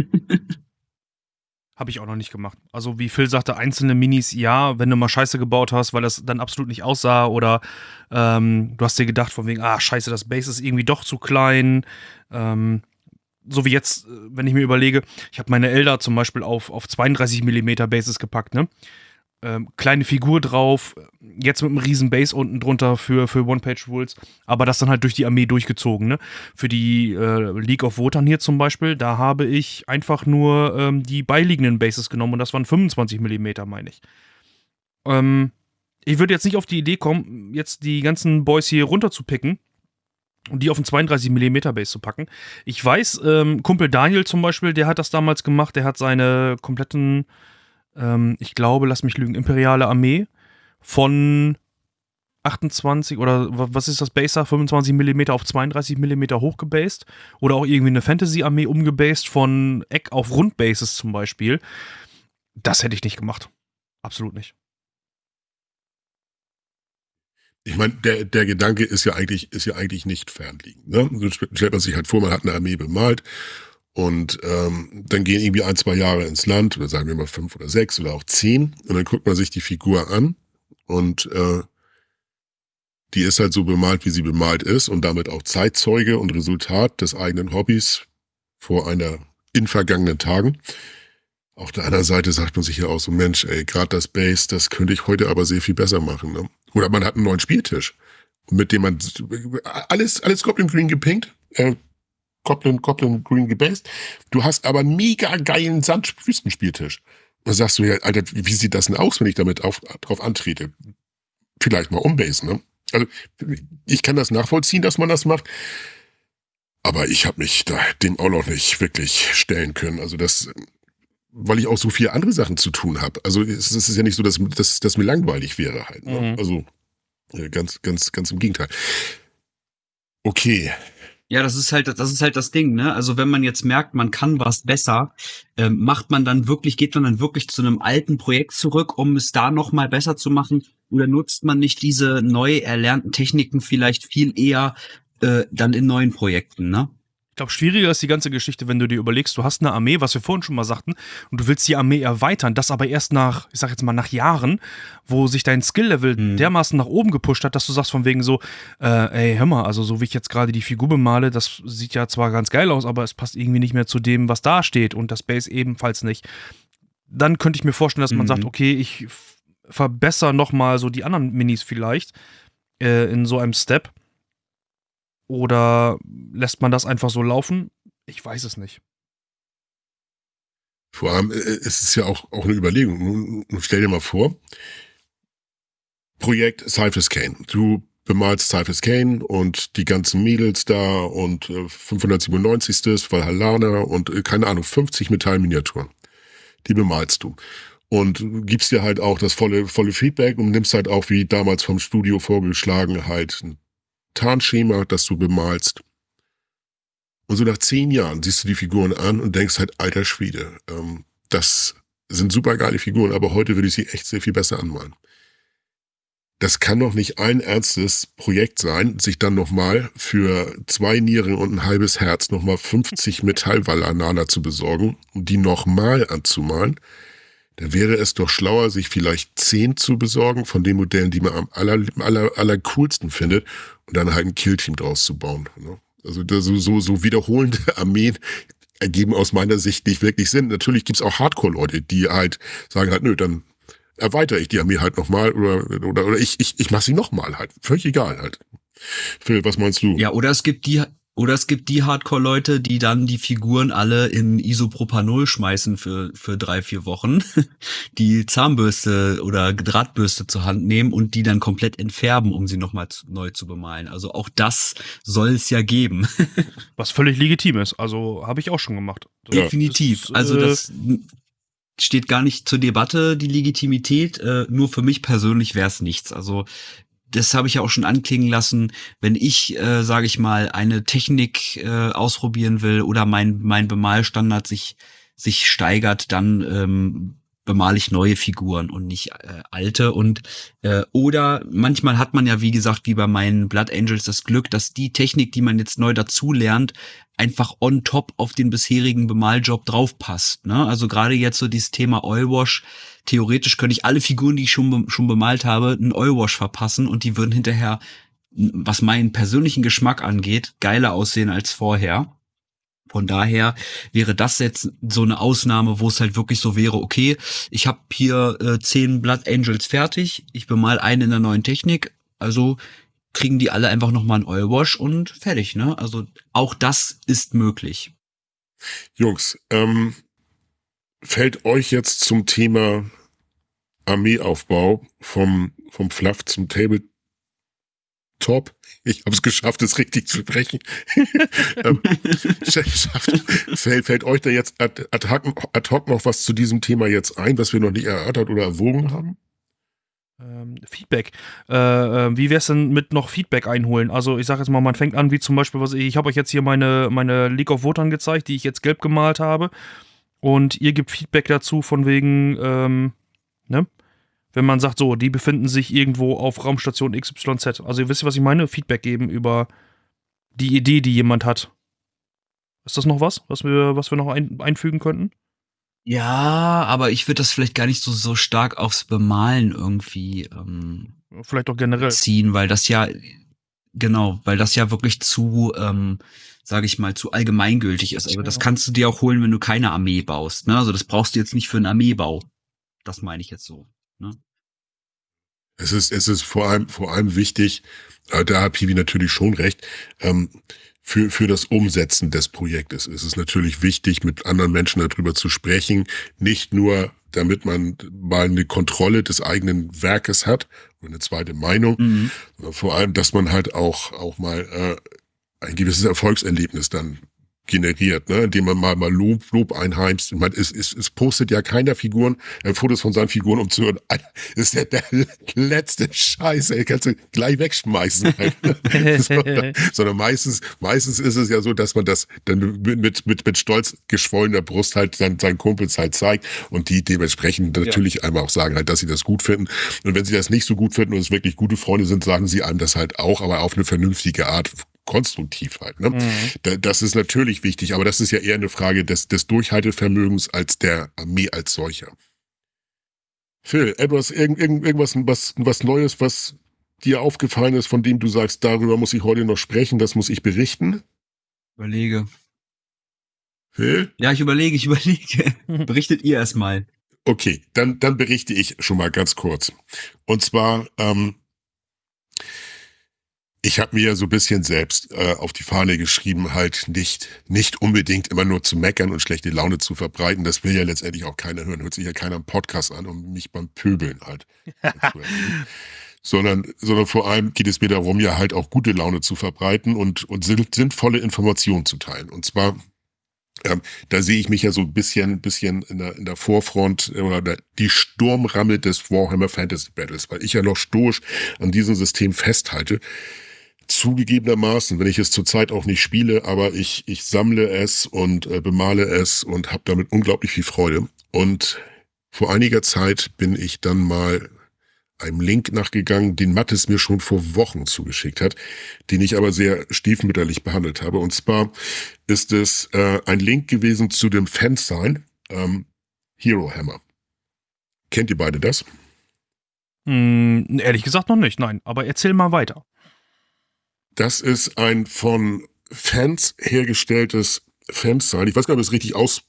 Habe ich auch noch nicht gemacht. Also wie Phil sagte, einzelne Minis, ja, wenn du mal Scheiße gebaut hast, weil das dann absolut nicht aussah oder ähm, du hast dir gedacht von wegen, ah, scheiße, das Base ist irgendwie doch zu klein. Ähm, so wie jetzt, äh, wenn ich mir überlege, ich habe meine Elder zum Beispiel auf, auf 32 mm Bases gepackt, ne? Ähm, kleine Figur drauf, jetzt mit einem riesen Base unten drunter für, für One-Page-Rules, aber das dann halt durch die Armee durchgezogen. Ne? Für die äh, League of Wotan hier zum Beispiel, da habe ich einfach nur ähm, die beiliegenden Bases genommen und das waren 25 mm, meine ich. Ähm, ich würde jetzt nicht auf die Idee kommen, jetzt die ganzen Boys hier runter zu picken und die auf einen 32 mm Base zu packen. Ich weiß, ähm, Kumpel Daniel zum Beispiel, der hat das damals gemacht, der hat seine kompletten ähm, ich glaube, lass mich lügen, imperiale Armee von 28 oder was ist das Baser? 25 mm auf 32 mm hochgebased oder auch irgendwie eine Fantasy-Armee umgebased von Eck auf Rundbases zum Beispiel. Das hätte ich nicht gemacht. Absolut nicht. ich meine, der, der Gedanke ist ja eigentlich, ist ja eigentlich nicht fernliegend. Ne? Stellt man sich halt vor, man hat eine Armee bemalt und ähm, dann gehen irgendwie ein, zwei Jahre ins Land, oder sagen wir mal fünf oder sechs oder auch zehn, und dann guckt man sich die Figur an und äh, die ist halt so bemalt, wie sie bemalt ist und damit auch Zeitzeuge und Resultat des eigenen Hobbys vor einer in vergangenen Tagen. Auf der anderen Seite sagt man sich ja auch so, Mensch, ey, gerade das Base, das könnte ich heute aber sehr viel besser machen. Ne? Oder man hat einen neuen Spieltisch, mit dem man alles, alles Goblin Green gepinkt, äh, Goblin, Goblin Green gebased. Du hast aber mega geilen Sandwüstenspieltisch. Da sagst du ja, Alter, wie sieht das denn aus, wenn ich damit auf, drauf antrete? Vielleicht mal umbasen, ne? Also ich kann das nachvollziehen, dass man das macht. Aber ich habe mich da dem auch noch nicht wirklich stellen können. Also das, weil ich auch so viele andere Sachen zu tun habe. Also es, es ist ja nicht so, dass, dass, dass mir langweilig wäre halt. Ne? Mhm. Also äh, ganz, ganz, ganz im Gegenteil. Okay, ja, das ist halt, das ist halt das Ding, ne? Also wenn man jetzt merkt, man kann was besser, ähm, macht man dann wirklich, geht man dann wirklich zu einem alten Projekt zurück, um es da noch mal besser zu machen? Oder nutzt man nicht diese neu erlernten Techniken vielleicht viel eher äh, dann in neuen Projekten, ne? Glaube, schwieriger ist die ganze Geschichte, wenn du dir überlegst, du hast eine Armee, was wir vorhin schon mal sagten, und du willst die Armee erweitern, das aber erst nach, ich sag jetzt mal, nach Jahren, wo sich dein Skill-Level mhm. dermaßen nach oben gepusht hat, dass du sagst von wegen so, äh, ey, hör mal, also so wie ich jetzt gerade die Figur bemale, das sieht ja zwar ganz geil aus, aber es passt irgendwie nicht mehr zu dem, was da steht und das Base ebenfalls nicht. Dann könnte ich mir vorstellen, dass man mhm. sagt, okay, ich verbessere nochmal so die anderen Minis vielleicht äh, in so einem Step oder lässt man das einfach so laufen? Ich weiß es nicht. Vor allem, äh, es ist ja auch, auch eine Überlegung. Stell dir mal vor, Projekt Cyphers Kane. Du bemalst Cyphers Kane und die ganzen Mädels da und äh, 597. Valhalla und äh, keine Ahnung, 50 Metallminiaturen. Die bemalst du. Und gibst dir halt auch das volle, volle Feedback und nimmst halt auch, wie damals vom Studio vorgeschlagen, halt ein Tarnschema, das du bemalst. Und so nach zehn Jahren siehst du die Figuren an und denkst halt, alter Schwede, ähm, das sind super geile Figuren, aber heute würde ich sie echt sehr viel besser anmalen. Das kann doch nicht ein ernstes Projekt sein, sich dann nochmal für zwei Nieren und ein halbes Herz nochmal 50 Metallwallanana zu besorgen und die nochmal anzumalen. Da wäre es doch schlauer, sich vielleicht zehn zu besorgen von den Modellen, die man am aller, aller, aller coolsten findet und dann halt ein Killteam draus zu bauen. Ne? Also so, so, so wiederholende Armeen ergeben aus meiner Sicht nicht wirklich Sinn. Natürlich gibt's auch Hardcore-Leute, die halt sagen halt, nö, dann erweitere ich die Armee halt nochmal oder, oder, oder ich, ich, ich mache sie nochmal halt. Völlig egal halt. Phil, was meinst du? Ja, oder es gibt die, oder es gibt die Hardcore-Leute, die dann die Figuren alle in Isopropanol schmeißen für, für drei, vier Wochen, die Zahnbürste oder Drahtbürste zur Hand nehmen und die dann komplett entfärben, um sie nochmal neu zu bemalen. Also auch das soll es ja geben. Was völlig legitim ist. Also habe ich auch schon gemacht. Definitiv. Das, also das äh, steht gar nicht zur Debatte, die Legitimität. Äh, nur für mich persönlich wäre es nichts. Also das habe ich ja auch schon anklingen lassen, wenn ich, äh, sage ich mal, eine Technik äh, ausprobieren will oder mein, mein Bemalstandard sich, sich steigert, dann ähm, bemale ich neue Figuren und nicht äh, alte. Und äh, oder manchmal hat man ja, wie gesagt, wie bei meinen Blood Angels das Glück, dass die Technik, die man jetzt neu dazu lernt, einfach on top auf den bisherigen Bemaljob draufpasst. Ne? Also gerade jetzt so dieses Thema Oilwash, theoretisch könnte ich alle Figuren, die ich schon, schon bemalt habe, einen Oilwash verpassen und die würden hinterher, was meinen persönlichen Geschmack angeht, geiler aussehen als vorher. Von daher wäre das jetzt so eine Ausnahme, wo es halt wirklich so wäre, okay, ich habe hier äh, zehn Blood Angels fertig, ich bemal einen in der neuen Technik, also kriegen die alle einfach nochmal einen Oilwash und fertig, ne? Also auch das ist möglich. Jungs, ähm, fällt euch jetzt zum Thema Armeeaufbau vom, vom Fluff zum Tabletop top. Ich habe es geschafft, es richtig zu sprechen. ähm, fällt, fällt euch da jetzt ad, ad, ad, hoc noch was zu diesem Thema jetzt ein, was wir noch nicht erörtert oder erwogen haben? Ähm, Feedback. Äh, äh wie wäre es denn mit noch Feedback einholen? Also ich sage jetzt mal, man fängt an, wie zum Beispiel, was ich, ich habe euch jetzt hier meine, meine League of Votern gezeigt, die ich jetzt gelb gemalt habe. Und ihr gebt Feedback dazu von wegen, ähm, ne? wenn man sagt, so, die befinden sich irgendwo auf Raumstation XYZ. Also ihr wisst, was ich meine? Feedback geben über die Idee, die jemand hat. Ist das noch was, was wir, was wir noch ein, einfügen könnten? Ja, aber ich würde das vielleicht gar nicht so, so stark aufs Bemalen irgendwie ähm, Vielleicht auch generell. ziehen, weil das ja, genau, weil das ja wirklich zu, ähm, sage ich mal, zu allgemeingültig ist. Also das kannst du dir auch holen, wenn du keine Armee baust. Ne? Also das brauchst du jetzt nicht für einen Armeebau. Das meine ich jetzt so. Ne? Es ist, es ist vor allem, vor allem wichtig, äh, da hat Piwi natürlich schon recht, ähm, für, für das Umsetzen des Projektes ist es natürlich wichtig, mit anderen Menschen darüber zu sprechen. Nicht nur, damit man mal eine Kontrolle des eigenen Werkes hat und eine zweite Meinung, Mhm. sondern vor allem, dass man halt auch, auch mal äh, ein gewisses Erfolgserlebnis dann generiert, ne? indem man mal, mal Lob, Lob einheimst. Man, es, es, es postet ja keiner Figuren, äh, Fotos von seinen Figuren, um zu hören, Alter, das ist ja der letzte Scheiß, ey, kannst du gleich wegschmeißen. Sondern, sondern meistens, meistens ist es ja so, dass man das dann mit, mit, mit, stolz geschwollener Brust halt dann seinen Kumpels halt zeigt und die dementsprechend natürlich einmal auch sagen halt, dass sie das gut finden. Und wenn sie das nicht so gut finden und es wirklich gute Freunde sind, sagen sie einem das halt auch, aber auf eine vernünftige Art, konstruktiv halt. Ne? Da- Das ist natürlich wichtig, aber das ist ja eher eine Frage des, des Durchhaltevermögens als der Armee als solcher. Phil, etwas, irgend, irgend, irgendwas was, was Neues, was dir aufgefallen ist, von dem du sagst, darüber muss ich heute noch sprechen, das muss ich berichten? Überlege. Phil? Ja, ich überlege, ich überlege. Berichtet ihr erstmal. Okay, dann, dann berichte ich schon mal ganz kurz. Und zwar, ähm, ich habe mir ja so ein bisschen selbst äh, auf die Fahne geschrieben, halt nicht, nicht unbedingt immer nur zu meckern und schlechte Laune zu verbreiten. Das will ja letztendlich auch keiner hören. Hört sich ja keiner im Podcast an, um mich beim Pöbeln halt zu sondern, sondern vor allem geht es mir darum, ja halt auch gute Laune zu verbreiten und, und sinn- sinnvolle Informationen zu teilen. Und zwar ähm, da sehe ich mich ja so ein bisschen, bisschen in der, in der Vorfront äh, oder der, die Sturmramme des Warhammer Fantasy Battles, weil ich ja noch stoisch an diesem System festhalte. Zugegebenermaßen, wenn ich es zurzeit auch nicht spiele, aber ich, ich sammle es und äh, bemale es und habe damit unglaublich viel Freude. Und vor einiger Zeit bin ich dann mal einem Link nachgegangen, den Mattes mir schon vor Wochen zugeschickt hat, den ich aber sehr stiefmütterlich behandelt habe. Und zwar ist es äh, ein Link gewesen zu dem Fansign ähm, Hero Hammer. Kennt ihr beide das? Hm, ehrlich gesagt noch nicht, nein. Aber erzähl mal weiter. Das ist ein von Fans hergestelltes Fansign. Ich weiß gar nicht, ob es richtig aus,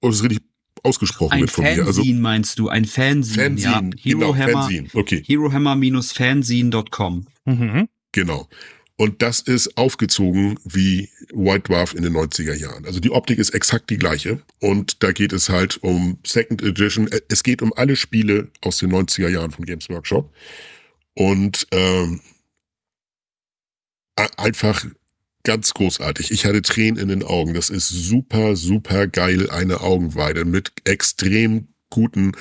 ob es richtig ausgesprochen Ein wird von mir. Fanzine Also meinst du? Ein Fanzine, ja. Fanzine, genau, Herohammer, Fanzine. Okay. Herohammer-fanzine.com. Mhm. Genau. Und das ist aufgezogen wie White Dwarf in den 90er Jahren. Also die Optik ist exakt die gleiche. Und da geht es halt um Second Edition. Es geht um alle Spiele aus den 90er Jahren von Games Workshop. Und ähm, einfach ganz großartig. Ich hatte Tränen in den Augen. Das ist super, super geil, eine Augenweide mit extrem guten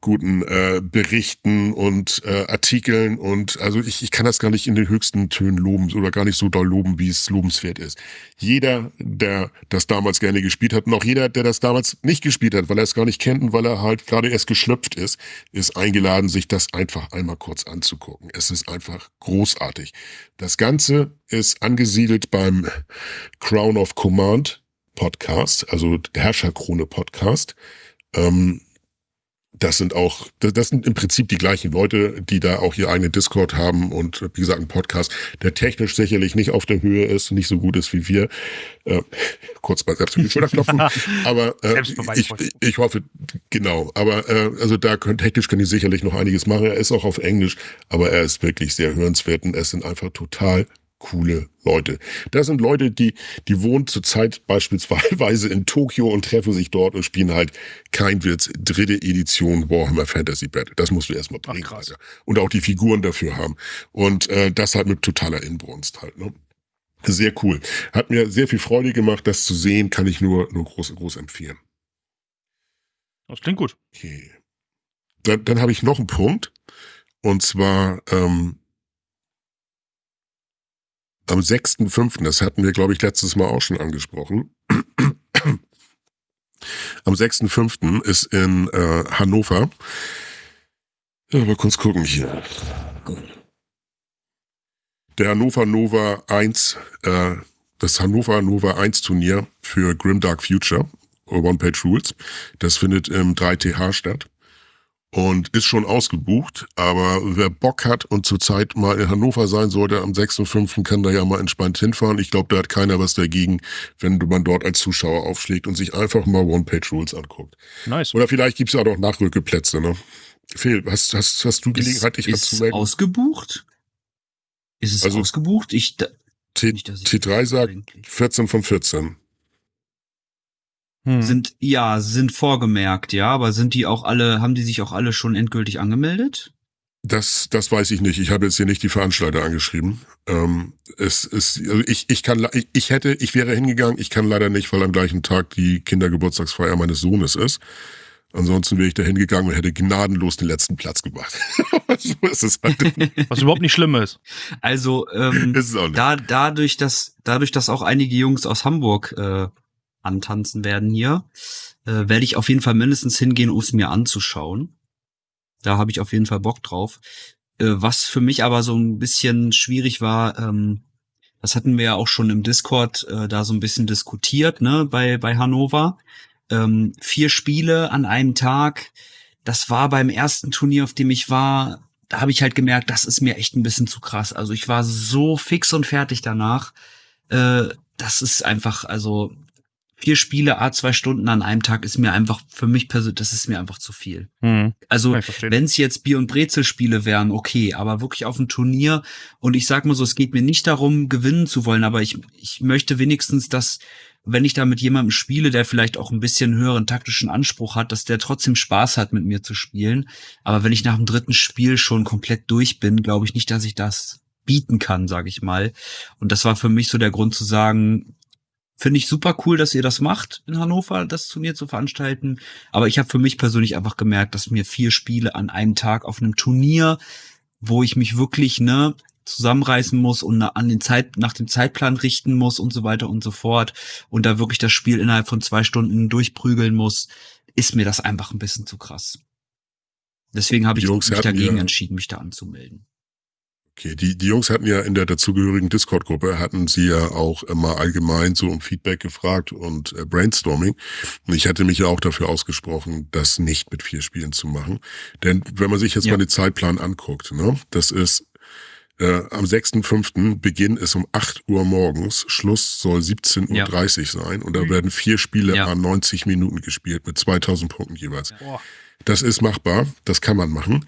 guten äh, Berichten und äh, Artikeln und also ich, ich kann das gar nicht in den höchsten Tönen loben oder gar nicht so doll loben, wie es lobenswert ist. Jeder, der das damals gerne gespielt hat und auch jeder, der das damals nicht gespielt hat, weil er es gar nicht kennt und weil er halt gerade erst geschlüpft ist, ist eingeladen, sich das einfach einmal kurz anzugucken. Es ist einfach großartig. Das Ganze ist angesiedelt beim Crown of Command Podcast, also der Herrscherkrone Podcast. Ähm, das sind auch, das, sind im Prinzip die gleichen Leute, die da auch ihr eigenen Discord haben und wie gesagt einen Podcast, der technisch sicherlich nicht auf der Höhe ist, nicht so gut ist wie wir. Äh, kurz mal selbst auf die Schulter klopfen. aber äh, ich, ich hoffe, genau. Aber äh, also da können technisch können die sicherlich noch einiges machen. Er ist auch auf Englisch, aber er ist wirklich sehr hörenswert und es sind einfach total coole Leute. Das sind Leute, die, die wohnen zurzeit beispielsweise in Tokio und treffen sich dort und spielen halt kein Witz, dritte Edition Warhammer Fantasy Battle. Das musst du erstmal bringen, krass. Alter. Und auch die Figuren dafür haben. Und äh, das halt mit totaler Inbrunst halt, ne? Sehr cool. Hat mir sehr viel Freude gemacht, das zu sehen, kann ich nur, nur groß, groß empfehlen. Das klingt gut. Okay. Dann, dann habe ich noch einen Punkt. Und zwar ähm, am 6.5., das hatten wir, glaube ich, letztes Mal auch schon angesprochen. Am 6.5. ist in äh, Hannover Ja, mal kurz gucken hier. Der Hannover Nova 1, äh, das Hannover Nova 1 Turnier für Grimdark Future, One-Page Rules, das findet im 3TH statt und ist schon ausgebucht. Aber wer Bock hat und zurzeit mal in Hannover sein sollte, am 6.5. kann da ja mal entspannt hinfahren. Ich glaube, da hat keiner was dagegen, wenn man dort als Zuschauer aufschlägt und sich einfach mal One-Page-Rules anguckt. Nice. Oder vielleicht gibt's ja auch noch Nachrückeplätze, ne? Fehl, hast, hast, hast du Gelegenheit, dich ist, ist anzumelden? ausgebucht? Ist es Also- ausgebucht? Ich, da, T nicht, dass ich- T3 sagt eigentlich. 14 von 14. Hm. Sind, ja, sind vorgemerkt, ja, aber sind die auch alle, haben die sich auch alle schon endgültig angemeldet? Das, das weiß ich nicht. Ich habe jetzt hier nicht die Veranstalter angeschrieben. Ähm, es ist, also ich, ich kann, ich, ich hätte, ich wäre hingegangen. Ich kann leider nicht, weil am gleichen Tag die Kindergeburtstagsfeier meines Sohnes ist. Ansonsten wäre ich da hingegangen und hätte gnadenlos den letzten Platz gemacht. so ist es halt. Was überhaupt nicht schlimm ist. Also, ähm, ist es auch nicht. da, dadurch, dass, dadurch, dass auch einige Jungs aus Hamburg äh, antanzen werden hier, äh, werde ich auf jeden Fall mindestens hingehen, um es mir anzuschauen. Da habe ich auf jeden Fall Bock drauf. Äh, was für mich aber so ein bisschen schwierig war, ähm, das hatten wir ja auch schon im Discord äh, da so ein bisschen diskutiert, ne, bei, bei Hannover. Ähm, vier Spiele an einem Tag. Das war beim ersten Turnier, auf dem ich war, da habe ich halt gemerkt, das ist mir echt ein bisschen zu krass. Also ich war so fix und fertig danach. Äh, das ist einfach, also vier Spiele, a zwei Stunden an einem Tag ist mir einfach für mich persönlich, das ist mir einfach zu viel. Hm. Also wenn es jetzt Bier- und Brezelspiele wären, okay, aber wirklich auf dem Turnier und ich sag mal so, es geht mir nicht darum, gewinnen zu wollen, aber ich, ich möchte wenigstens, dass, wenn ich da mit jemandem spiele, der vielleicht auch ein bisschen höheren taktischen Anspruch hat, dass der trotzdem Spaß hat, mit mir zu spielen. Aber wenn ich nach dem dritten Spiel schon komplett durch bin, glaube ich nicht, dass ich das bieten kann, sage ich mal. Und das war für mich so der Grund zu sagen, finde ich super cool, dass ihr das macht in Hannover, das Turnier zu veranstalten. Aber ich habe für mich persönlich einfach gemerkt, dass mir vier Spiele an einem Tag auf einem Turnier, wo ich mich wirklich ne zusammenreißen muss und an den Zeit nach dem Zeitplan richten muss und so weiter und so fort und da wirklich das Spiel innerhalb von zwei Stunden durchprügeln muss, ist mir das einfach ein bisschen zu krass. Deswegen habe ich Jungs mich dagegen ja- entschieden, mich da anzumelden. Okay, die, die Jungs hatten ja in der dazugehörigen Discord-Gruppe, hatten sie ja auch immer allgemein so um Feedback gefragt und äh, Brainstorming. Und ich hatte mich ja auch dafür ausgesprochen, das nicht mit vier Spielen zu machen. Denn wenn man sich jetzt Ja. mal den Zeitplan anguckt, ne, das ist äh, am 6.5. Beginn ist um 8 Uhr morgens, Schluss soll 17.30 Uhr sein und da werden vier Spiele Ja. an 90 Minuten gespielt mit 2000 Punkten jeweils. Boah. Das ist machbar, das kann man machen.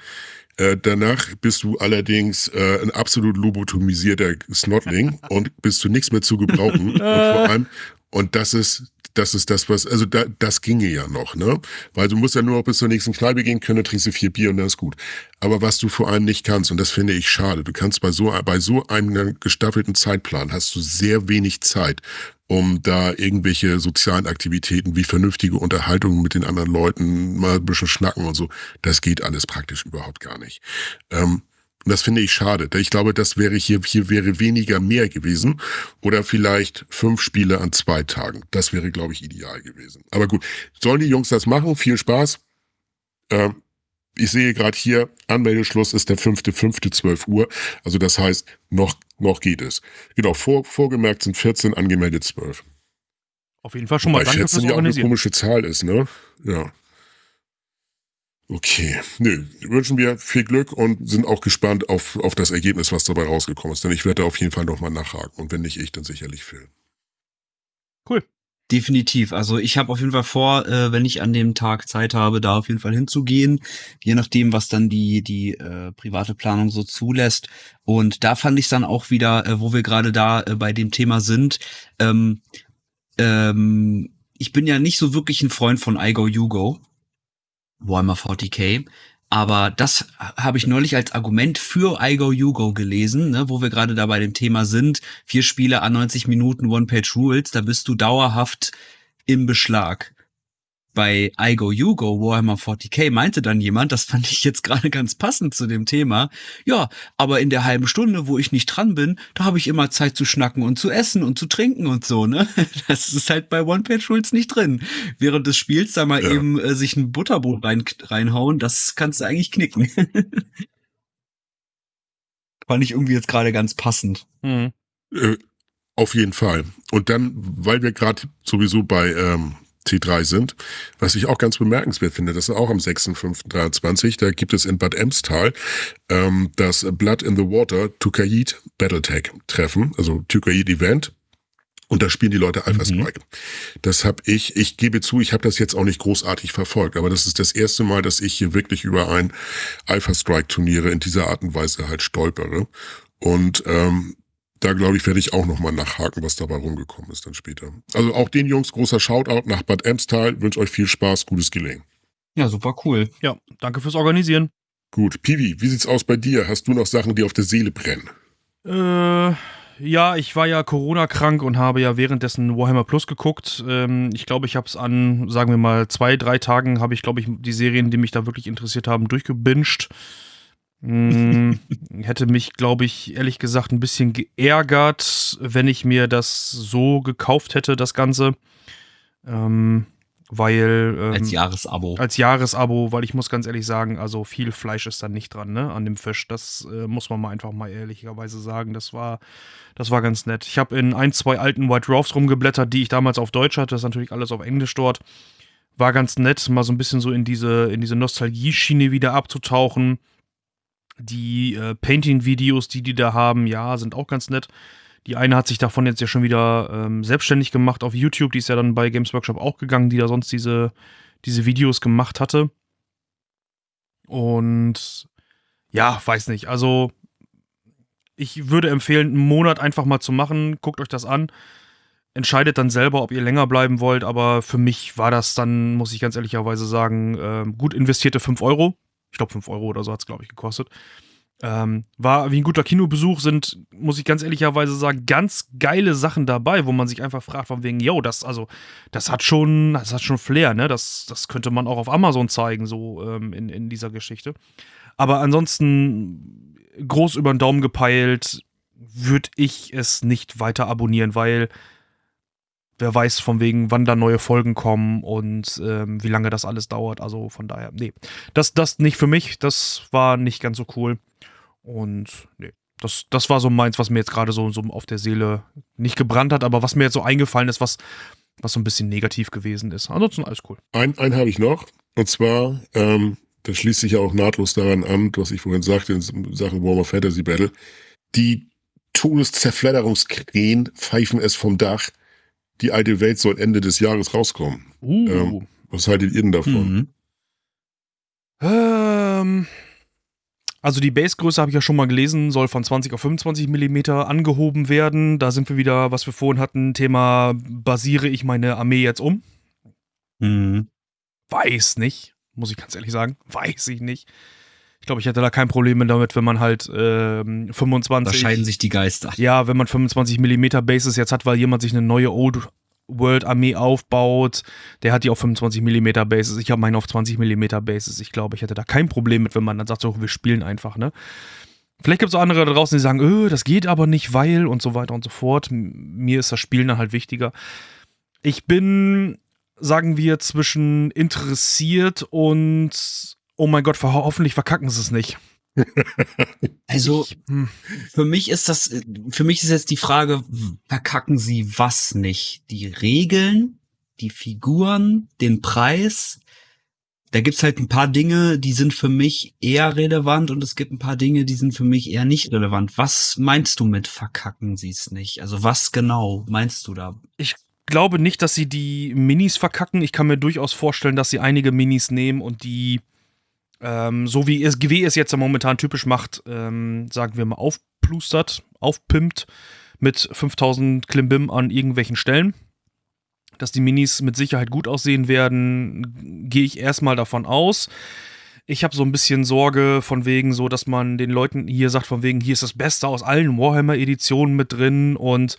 Äh, danach bist du allerdings äh, ein absolut lobotomisierter Snotling und bist du nichts mehr zu gebrauchen. und vor allem, und das ist, das ist das, was, also da, das ginge ja noch, ne? Weil du musst ja nur noch bis zur nächsten Kneipe gehen können, trinkst du vier Bier und dann ist gut. Aber was du vor allem nicht kannst, und das finde ich schade, du kannst bei so, bei so einem gestaffelten Zeitplan hast du sehr wenig Zeit, um da irgendwelche sozialen Aktivitäten wie vernünftige Unterhaltungen mit den anderen Leuten, mal ein bisschen schnacken und so, das geht alles praktisch überhaupt gar nicht. Ähm, und das finde ich schade. Ich glaube, das wäre hier, hier wäre weniger mehr gewesen. Oder vielleicht fünf Spiele an zwei Tagen. Das wäre, glaube ich, ideal gewesen. Aber gut, sollen die Jungs das machen? Viel Spaß. Ähm, ich sehe gerade hier, Anmeldeschluss ist der 5.5.12 Uhr. Also das heißt, noch, noch geht es. Genau, vor, vorgemerkt sind 14, angemeldet 12. Auf jeden Fall schon mal Weil danke 14 fürs ja auch eine komische Zahl ist, ne? Ja. Okay. Nö, wünschen wir viel Glück und sind auch gespannt auf, auf das Ergebnis, was dabei rausgekommen ist. Denn ich werde da auf jeden Fall nochmal nachhaken. Und wenn nicht ich, dann sicherlich Phil. Cool. Definitiv. Also ich habe auf jeden Fall vor, äh, wenn ich an dem Tag Zeit habe, da auf jeden Fall hinzugehen, je nachdem, was dann die die äh, private Planung so zulässt. Und da fand ich dann auch wieder, äh, wo wir gerade da äh, bei dem Thema sind. Ähm, ähm, ich bin ja nicht so wirklich ein Freund von iGo Yugo, Warhammer 40k. Aber das habe ich neulich als Argument für iGo Yugo gelesen, ne, wo wir gerade da bei dem Thema sind. Vier Spiele an 90 Minuten One-Page-Rules, da bist du dauerhaft im Beschlag. Bei I Go You Go Warhammer 40k meinte dann jemand, das fand ich jetzt gerade ganz passend zu dem Thema. Ja, aber in der halben Stunde, wo ich nicht dran bin, da habe ich immer Zeit zu schnacken und zu essen und zu trinken und so, ne? Das ist halt bei One Page Rules nicht drin. Während des Spiels da mal ja. eben äh, sich ein Butterbrot rein, reinhauen, das kannst du eigentlich knicken. fand ich irgendwie jetzt gerade ganz passend. Mhm. Äh, auf jeden Fall. Und dann, weil wir gerade sowieso bei ähm, T3 sind. Was ich auch ganz bemerkenswert finde, das ist auch am 6.5.23, da gibt es in Bad Emstal ähm, das Blood in the Water Tukaid Battletech Treffen, also Tukaid Event. Und da spielen die Leute Alpha Strike. Mhm. Das habe ich, ich gebe zu, ich habe das jetzt auch nicht großartig verfolgt, aber das ist das erste Mal, dass ich hier wirklich über ein Alpha Strike Turniere in dieser Art und Weise halt stolpere. Und ähm, da glaube ich, werde ich auch nochmal nachhaken, was dabei rumgekommen ist dann später. Also auch den Jungs großer Shoutout nach Bad Emstal. Wünsche euch viel Spaß, gutes Gelingen. Ja, super cool. Ja, danke fürs Organisieren. Gut, Piwi, wie sieht's aus bei dir? Hast du noch Sachen, die auf der Seele brennen? Äh, ja, ich war ja Corona-krank und habe ja währenddessen Warhammer Plus geguckt. Ähm, ich glaube, ich habe es an, sagen wir mal, zwei, drei Tagen habe ich, glaube ich, die Serien, die mich da wirklich interessiert haben, durchgebinged. Hm, hätte mich, glaube ich, ehrlich gesagt ein bisschen geärgert, wenn ich mir das so gekauft hätte, das Ganze. Ähm, weil. Ähm, als Jahresabo. Als Jahresabo, weil ich muss ganz ehrlich sagen, also viel Fleisch ist da nicht dran, ne, an dem Fisch. Das äh, muss man mal einfach mal ehrlicherweise sagen. Das war, das war ganz nett. Ich habe in ein, zwei alten White Dwarfs rumgeblättert, die ich damals auf Deutsch hatte. Das ist natürlich alles auf Englisch dort. War ganz nett, mal so ein bisschen so in diese, in diese Nostalgie-Schiene wieder abzutauchen. Die äh, Painting-Videos, die die da haben, ja, sind auch ganz nett. Die eine hat sich davon jetzt ja schon wieder ähm, selbstständig gemacht auf YouTube. Die ist ja dann bei Games Workshop auch gegangen, die da sonst diese, diese Videos gemacht hatte. Und ja, weiß nicht. Also, ich würde empfehlen, einen Monat einfach mal zu machen. Guckt euch das an. Entscheidet dann selber, ob ihr länger bleiben wollt. Aber für mich war das dann, muss ich ganz ehrlicherweise sagen, äh, gut investierte 5 Euro. Ich glaube, 5 Euro oder so hat es, glaube ich, gekostet. Ähm, war wie ein guter Kinobesuch, sind, muss ich ganz ehrlicherweise sagen, ganz geile Sachen dabei, wo man sich einfach fragt, von wegen, yo, das, also, das hat schon, das hat schon Flair, ne? Das, das könnte man auch auf Amazon zeigen, so ähm, in, in dieser Geschichte. Aber ansonsten groß über den Daumen gepeilt, würde ich es nicht weiter abonnieren, weil wer weiß von wegen, wann da neue Folgen kommen und ähm, wie lange das alles dauert. Also von daher, nee. Das, das nicht für mich, das war nicht ganz so cool. Und nee, das, das war so meins, was mir jetzt gerade so, so auf der Seele nicht gebrannt hat, aber was mir jetzt so eingefallen ist, was, was so ein bisschen negativ gewesen ist. Ansonsten alles cool. Ein, einen habe ich noch. Und zwar, ähm, das schließt sich ja auch nahtlos daran an, was ich vorhin sagte in Sachen Warmer Fantasy Battle. Die Todeszerfledderungskrähen pfeifen es vom Dach die alte Welt soll Ende des Jahres rauskommen. Uh. Ähm, was haltet ihr denn davon? Mhm. Ähm, also die Basegröße habe ich ja schon mal gelesen, soll von 20 auf 25 Millimeter angehoben werden. Da sind wir wieder, was wir vorhin hatten, Thema, basiere ich meine Armee jetzt um? Mhm. Weiß nicht, muss ich ganz ehrlich sagen. Weiß ich nicht. Ich glaube, ich hätte da kein Problem damit, wenn man halt ähm, 25. Da scheiden sich die Geister. Ja, wenn man 25 Millimeter Bases jetzt hat, weil jemand sich eine neue Old World Armee aufbaut, der hat die auf 25 Millimeter Bases. Ich habe meine auf 20 Millimeter Bases. Ich glaube, ich hätte da kein Problem mit, wenn man dann sagt, so, wir spielen einfach, ne? Vielleicht gibt es auch andere da draußen, die sagen, öh, das geht aber nicht, weil und so weiter und so fort. Mir ist das Spielen dann halt wichtiger. Ich bin, sagen wir, zwischen interessiert und oh mein Gott, hoffentlich verkacken sie es nicht. Also hm. für mich ist das, für mich ist jetzt die Frage, verkacken sie was nicht? Die Regeln, die Figuren, den Preis. Da gibt's halt ein paar Dinge, die sind für mich eher relevant und es gibt ein paar Dinge, die sind für mich eher nicht relevant. Was meinst du mit verkacken sie es nicht? Also was genau meinst du da? Ich glaube nicht, dass sie die Minis verkacken. Ich kann mir durchaus vorstellen, dass sie einige Minis nehmen und die ähm, so wie es GW es jetzt momentan typisch macht, ähm, sagen wir mal, aufplustert, aufpimpt mit 5000 Klimbim an irgendwelchen Stellen. Dass die Minis mit Sicherheit gut aussehen werden, gehe ich erstmal davon aus. Ich habe so ein bisschen Sorge von wegen so, dass man den Leuten hier sagt von wegen, hier ist das Beste aus allen Warhammer-Editionen mit drin und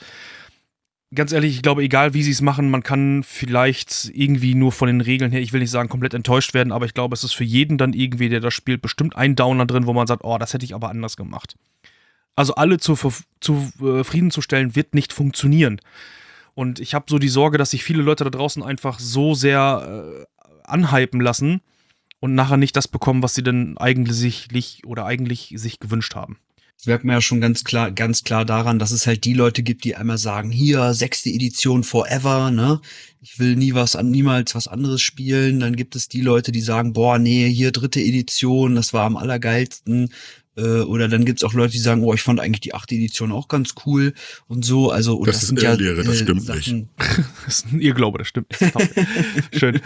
ganz ehrlich, ich glaube, egal wie sie es machen, man kann vielleicht irgendwie nur von den Regeln her, ich will nicht sagen, komplett enttäuscht werden, aber ich glaube, es ist für jeden dann irgendwie, der das spielt, bestimmt ein Downer drin, wo man sagt, oh, das hätte ich aber anders gemacht. Also alle zu, zufriedenzustellen, äh, wird nicht funktionieren. Und ich habe so die Sorge, dass sich viele Leute da draußen einfach so sehr äh, anhypen lassen und nachher nicht das bekommen, was sie denn eigentlich oder eigentlich sich gewünscht haben. Das merkt man ja schon ganz klar, ganz klar daran, dass es halt die Leute gibt, die einmal sagen, hier, sechste Edition forever, ne? Ich will nie was, niemals was anderes spielen. Dann gibt es die Leute, die sagen, boah, nee, hier dritte Edition, das war am allergeilsten. Äh, oder dann gibt's auch Leute, die sagen, oh, ich fand eigentlich die achte Edition auch ganz cool und so. Also und das, das ist sind ja Lehre, das äh, stimmt Sachen. nicht. das ist ein Irrglaube, das stimmt. Schön.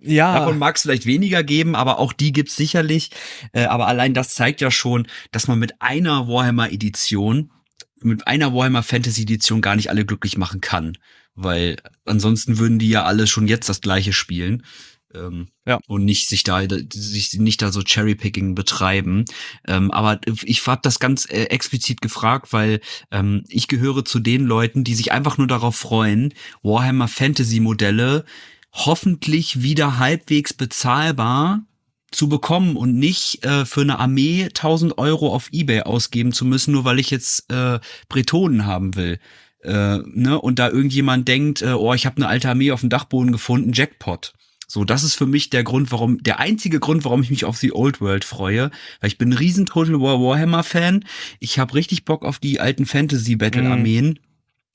Ja. Davon mag es vielleicht weniger geben, aber auch die gibt's sicherlich. Äh, aber allein das zeigt ja schon, dass man mit einer Warhammer-Edition, mit einer Warhammer Fantasy-Edition gar nicht alle glücklich machen kann. Weil ansonsten würden die ja alle schon jetzt das gleiche spielen. Ähm, ja. und nicht sich da sich nicht da so Cherrypicking betreiben. Ähm, aber ich habe das ganz äh, explizit gefragt, weil ähm, ich gehöre zu den Leuten, die sich einfach nur darauf freuen, Warhammer Fantasy Modelle hoffentlich wieder halbwegs bezahlbar zu bekommen und nicht äh, für eine Armee 1000 Euro auf eBay ausgeben zu müssen, nur weil ich jetzt äh, Bretonen haben will. Äh, ne? Und da irgendjemand denkt, äh, oh, ich habe eine alte Armee auf dem Dachboden gefunden, Jackpot. So, das ist für mich der Grund, warum, der einzige Grund, warum ich mich auf die Old World freue. Weil ich bin ein riesen Total War Warhammer Fan. Ich habe richtig Bock auf die alten Fantasy Battle Armeen. Mhm.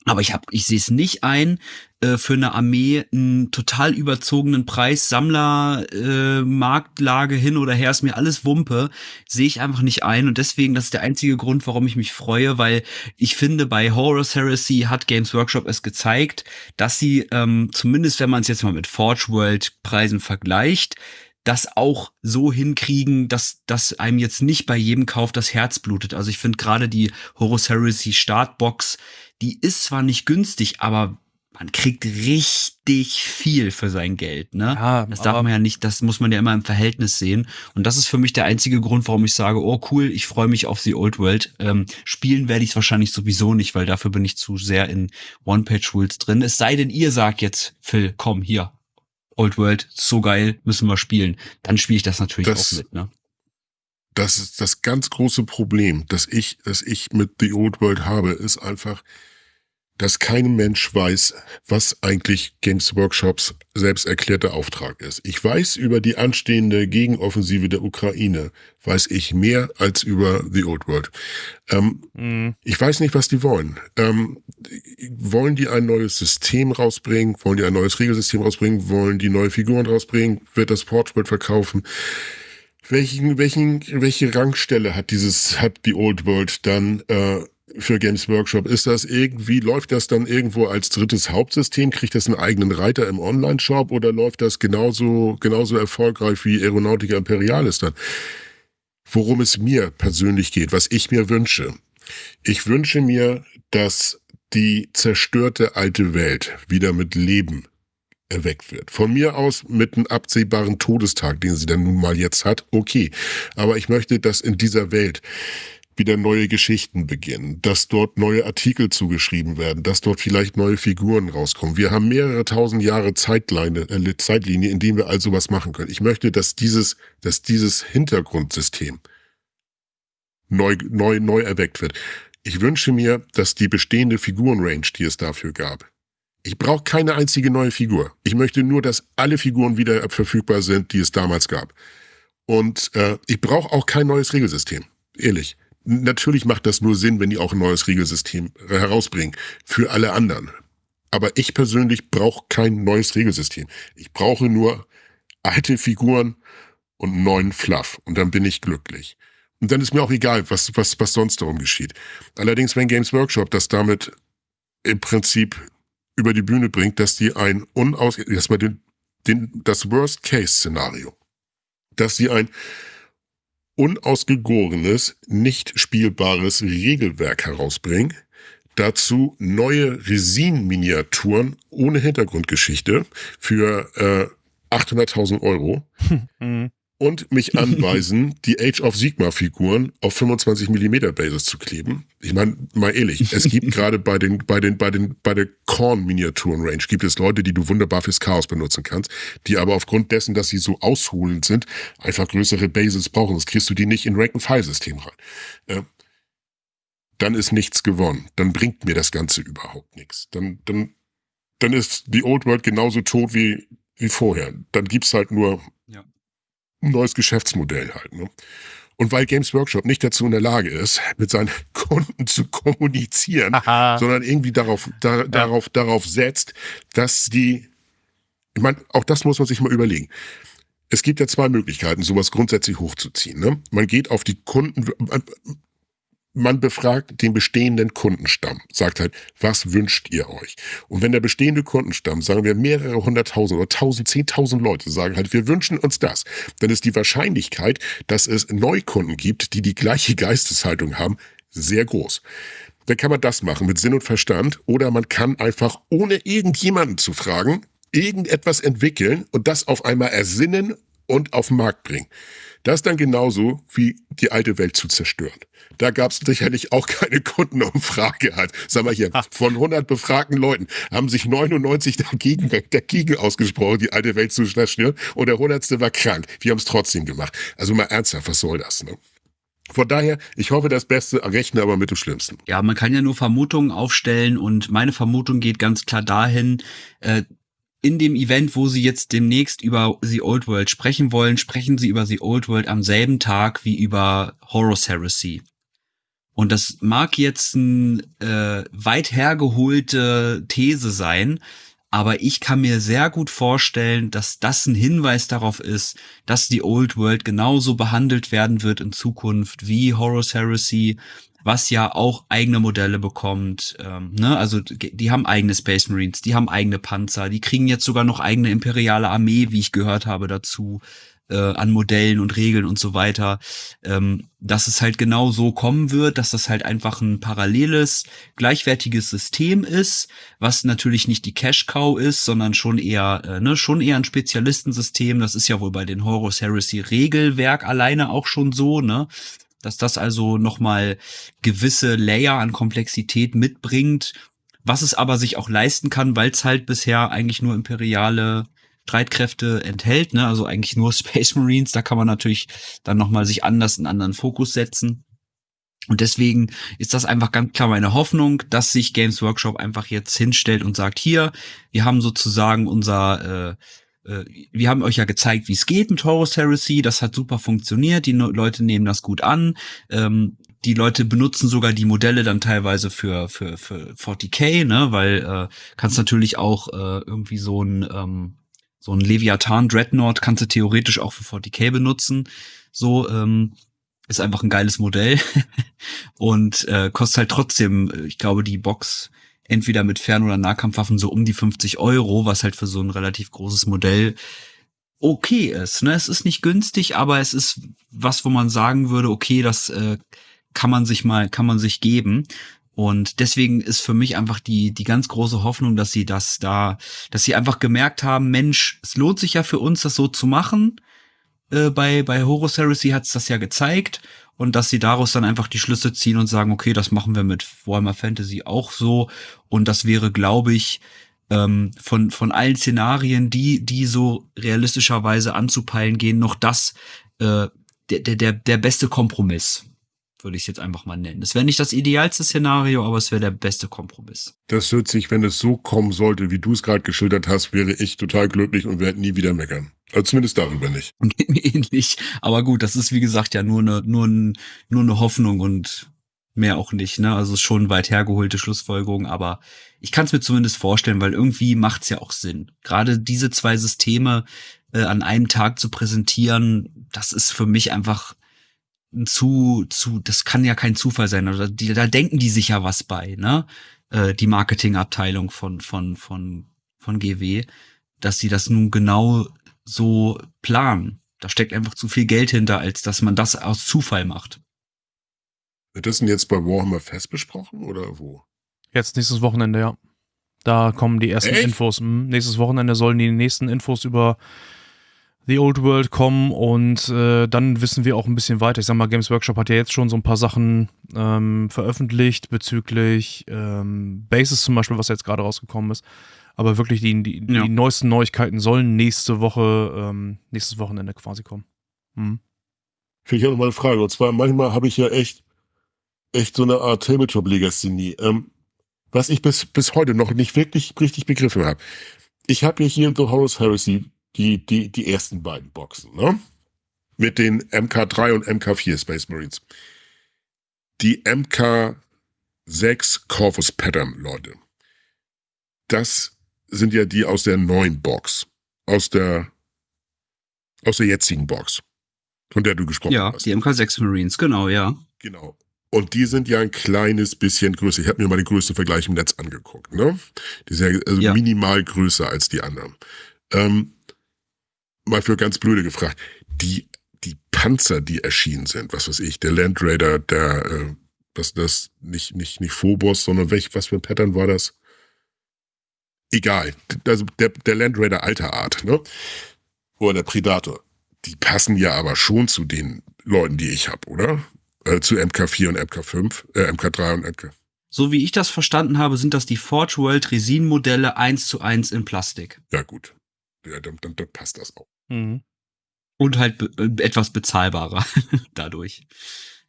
Aber ich hab, ich sehe es nicht ein, äh, für eine Armee einen total überzogenen Preis, Sammler, äh, Marktlage hin oder her, ist mir alles Wumpe, sehe ich einfach nicht ein. Und deswegen, das ist der einzige Grund, warum ich mich freue, weil ich finde, bei Horus Heresy hat Games Workshop es gezeigt, dass sie, ähm, zumindest wenn man es jetzt mal mit Forge World Preisen vergleicht, das auch so hinkriegen, dass, dass einem jetzt nicht bei jedem Kauf das Herz blutet. Also ich finde gerade die Horus Heresy Startbox, die ist zwar nicht günstig, aber man kriegt richtig viel für sein Geld, ne? Ja, das darf man ja nicht, das muss man ja immer im Verhältnis sehen. Und das ist für mich der einzige Grund, warum ich sage, oh cool, ich freue mich auf The Old World. Ähm, spielen werde ich es wahrscheinlich sowieso nicht, weil dafür bin ich zu sehr in One-Page-Rules drin. Es sei denn, ihr sagt jetzt, Phil, komm, hier, Old World, so geil, müssen wir spielen. Dann spiele ich das natürlich das, auch mit, ne? Das ist das ganz große Problem, das ich, das ich mit The Old World habe, ist einfach, dass kein Mensch weiß, was eigentlich Games Workshops selbst erklärter Auftrag ist. Ich weiß über die anstehende Gegenoffensive der Ukraine, weiß ich mehr als über The Old World. Ähm, mhm. Ich weiß nicht, was die wollen. Ähm, wollen die ein neues System rausbringen? Wollen die ein neues Regelsystem rausbringen? Wollen die neue Figuren rausbringen? Wird das Portspiel verkaufen? Welchen, welchen, welche Rangstelle hat dieses, hat die Old World dann äh, für Games Workshop? Ist das irgendwie, läuft das dann irgendwo als drittes Hauptsystem? Kriegt das einen eigenen Reiter im Online-Shop oder läuft das genauso, genauso erfolgreich wie Aeronautica Imperialis dann? Worum es mir persönlich geht, was ich mir wünsche. Ich wünsche mir, dass die zerstörte alte Welt wieder mit Leben erweckt wird. Von mir aus mit einem absehbaren Todestag, den sie dann nun mal jetzt hat, okay. Aber ich möchte, dass in dieser Welt wieder neue Geschichten beginnen, dass dort neue Artikel zugeschrieben werden, dass dort vielleicht neue Figuren rauskommen. Wir haben mehrere tausend Jahre Zeitlinie, äh, Zeitlinie, in denen wir also was machen können. Ich möchte, dass dieses, dass dieses Hintergrundsystem neu, neu, neu erweckt wird. Ich wünsche mir, dass die bestehende Figurenrange, die es dafür gab, ich brauche keine einzige neue Figur. Ich möchte nur, dass alle Figuren wieder verfügbar sind, die es damals gab. Und äh, ich brauche auch kein neues Regelsystem. Ehrlich. Natürlich macht das nur Sinn, wenn die auch ein neues Regelsystem herausbringen. Für alle anderen. Aber ich persönlich brauche kein neues Regelsystem. Ich brauche nur alte Figuren und neuen Fluff. Und dann bin ich glücklich. Und dann ist mir auch egal, was, was, was sonst darum geschieht. Allerdings, wenn Games Workshop das damit im Prinzip über die Bühne bringt, dass die ein unaus, erstmal den, den, das Worst-Case-Szenario, dass sie ein unausgegorenes, nicht spielbares Regelwerk herausbringen. Dazu neue Resin-Miniaturen ohne Hintergrundgeschichte für äh, 800.000 Euro. Mhm. Und mich anweisen, die Age of Sigma Figuren auf 25 mm Basis zu kleben. Ich meine, mal ehrlich, es gibt gerade bei den, bei den, bei den, bei der Korn Miniaturen Range gibt es Leute, die du wunderbar fürs Chaos benutzen kannst, die aber aufgrund dessen, dass sie so ausholend sind, einfach größere Bases brauchen. Das kriegst du die nicht in Rank-and-File-System rein. Äh, dann ist nichts gewonnen. Dann bringt mir das Ganze überhaupt nichts. Dann, dann, dann ist die Old World genauso tot wie, wie vorher. Dann gibt's halt nur. Ein neues Geschäftsmodell halt. Ne? Und weil Games Workshop nicht dazu in der Lage ist, mit seinen Kunden zu kommunizieren, Haha. sondern irgendwie darauf, da, darauf, darauf setzt, dass die, ich meine, auch das muss man sich mal überlegen. Es gibt ja zwei Möglichkeiten, sowas grundsätzlich hochzuziehen. Ne? Man geht auf die Kunden, man, befragt den bestehenden Kundenstamm, sagt halt, was wünscht ihr euch? Und wenn der bestehende Kundenstamm, sagen wir mehrere hunderttausend oder tausend, zehntausend Leute sagen halt, wir wünschen uns das, dann ist die Wahrscheinlichkeit, dass es Neukunden gibt, die die gleiche Geisteshaltung haben, sehr groß. Dann kann man das machen mit Sinn und Verstand oder man kann einfach, ohne irgendjemanden zu fragen, irgendetwas entwickeln und das auf einmal ersinnen und auf den Markt bringen. Das dann genauso wie die alte Welt zu zerstören. Da gab es sicherlich auch keine Kundenumfrage halt. Sag mal hier, von 100 befragten Leuten haben sich 99 dagegen, dagegen ausgesprochen, die alte Welt zu zerstören und der 100. war krank. Wir haben es trotzdem gemacht. Also mal ernsthaft, was soll das? Ne? Von daher, ich hoffe das Beste, rechne aber mit dem Schlimmsten. Ja, man kann ja nur Vermutungen aufstellen und meine Vermutung geht ganz klar dahin, äh, in dem Event, wo sie jetzt demnächst über The Old World sprechen wollen, sprechen sie über The Old World am selben Tag wie über Horus Heresy. Und das mag jetzt ein äh, weit hergeholte These sein, aber ich kann mir sehr gut vorstellen, dass das ein Hinweis darauf ist, dass die Old World genauso behandelt werden wird in Zukunft wie Horus Heresy, was ja auch eigene Modelle bekommt. Ähm, ne? Also die haben eigene Space Marines, die haben eigene Panzer, die kriegen jetzt sogar noch eigene imperiale Armee, wie ich gehört habe dazu, äh, an Modellen und Regeln und so weiter. Ähm, dass es halt genau so kommen wird, dass das halt einfach ein paralleles, gleichwertiges System ist, was natürlich nicht die Cash Cow ist, sondern schon eher, äh, ne, schon eher ein Spezialistensystem. Das ist ja wohl bei den Horus Heresy Regelwerk alleine auch schon so, ne? Dass das also nochmal gewisse Layer an Komplexität mitbringt, was es aber sich auch leisten kann, weil es halt bisher eigentlich nur imperiale Streitkräfte enthält, ne? also eigentlich nur Space Marines, da kann man natürlich dann nochmal sich anders einen anderen Fokus setzen. Und deswegen ist das einfach ganz klar meine Hoffnung, dass sich Games Workshop einfach jetzt hinstellt und sagt, hier, wir haben sozusagen unser äh, wir haben euch ja gezeigt, wie es geht mit Horus Heresy. Das hat super funktioniert. Die Leute nehmen das gut an. Ähm, die Leute benutzen sogar die Modelle dann teilweise für für für 40k, ne, weil äh, kannst natürlich auch äh, irgendwie so ein ähm, so ein Leviathan Dreadnought kannst du theoretisch auch für 40k benutzen. So ähm, ist einfach ein geiles Modell und äh, kostet halt trotzdem, äh, ich glaube, die Box entweder mit Fern- oder Nahkampfwaffen so um die 50 Euro, was halt für so ein relativ großes Modell okay ist. Ne? Es ist nicht günstig, aber es ist was, wo man sagen würde, okay, das äh, kann man sich mal, kann man sich geben. Und deswegen ist für mich einfach die, die ganz große Hoffnung, dass sie das da, dass sie einfach gemerkt haben, Mensch, es lohnt sich ja für uns, das so zu machen. Äh, bei, bei Horus Heresy hat's das ja gezeigt. Und dass sie daraus dann einfach die Schlüsse ziehen und sagen, okay, das machen wir mit Warhammer Fantasy auch so. Und das wäre, glaube ich, ähm, von, von allen Szenarien, die, die so realistischerweise anzupeilen gehen, noch das, äh, der, der, der, beste Kompromiss, würde ich es jetzt einfach mal nennen. Es wäre nicht das idealste Szenario, aber es wäre der beste Kompromiss. Das hört sich, wenn es so kommen sollte, wie du es gerade geschildert hast, wäre ich total glücklich und werde nie wieder meckern. Also zumindest darüber nicht. Ähnlich. Aber gut, das ist wie gesagt ja nur eine, nur, ein, nur eine Hoffnung und mehr auch nicht. Ne? Also schon weit hergeholte Schlussfolgerung, aber ich kann es mir zumindest vorstellen, weil irgendwie macht's ja auch Sinn. Gerade diese zwei Systeme äh, an einem Tag zu präsentieren, das ist für mich einfach ein zu, zu, das kann ja kein Zufall sein. Oder die, da denken die sich ja was bei, ne? Äh, die Marketingabteilung von, von, von, von GW, dass sie das nun genau so planen. Da steckt einfach zu viel Geld hinter, als dass man das aus Zufall macht. Wird das denn jetzt bei Warhammer Fest besprochen oder wo? Jetzt nächstes Wochenende, ja. Da kommen die ersten Echt? Infos. Hm, nächstes Wochenende sollen die nächsten Infos über The Old World kommen und äh, dann wissen wir auch ein bisschen weiter. Ich sag mal, Games Workshop hat ja jetzt schon so ein paar Sachen ähm, veröffentlicht bezüglich ähm, Bases zum Beispiel, was jetzt gerade rausgekommen ist. Aber wirklich die, die, Ja. die neuesten Neuigkeiten sollen nächste Woche, ähm, nächstes Wochenende quasi kommen. Hm. Finde ich auch nochmal eine Frage. Und zwar, manchmal habe ich ja echt, echt so eine Art Tabletop-Legasthenie. Ähm, was ich bis, bis heute noch nicht wirklich richtig begriffen habe. Ich habe ja hier in The Horus Heresy die, die, die ersten beiden Boxen, ne? Mit den MK3 und MK4 Space Marines. Die MK6 Corvus Pattern, Leute. Das sind ja die aus der neuen Box. Aus der, aus der jetzigen Box. Von der du gesprochen Ja, hast. die MK6 Marines, genau, ja. Genau. Und die sind ja ein kleines bisschen größer. Ich habe mir mal den größten Vergleich im Netz angeguckt. Ne? Die sind ja, also Ja. minimal größer als die anderen. Ähm, mal für ganz blöde gefragt. Die, die Panzer, die erschienen sind, was weiß ich, der Land Raider, der, äh, was das, nicht, nicht, nicht Phobos, sondern welch, was für ein Pattern war das? Egal. Also der, der Land Raider alter Art, ne? Oder der Predator. Die passen ja aber schon zu den Leuten, die ich habe, oder? Äh, zu MK4 und MK5, äh, MK3 und MK. So wie ich das verstanden habe, sind das die Forge World Resin-Modelle eins zu eins in Plastik. Ja, gut. Ja, dann, dann, dann passt das auch. Mhm. Und halt be äh, etwas bezahlbarer dadurch.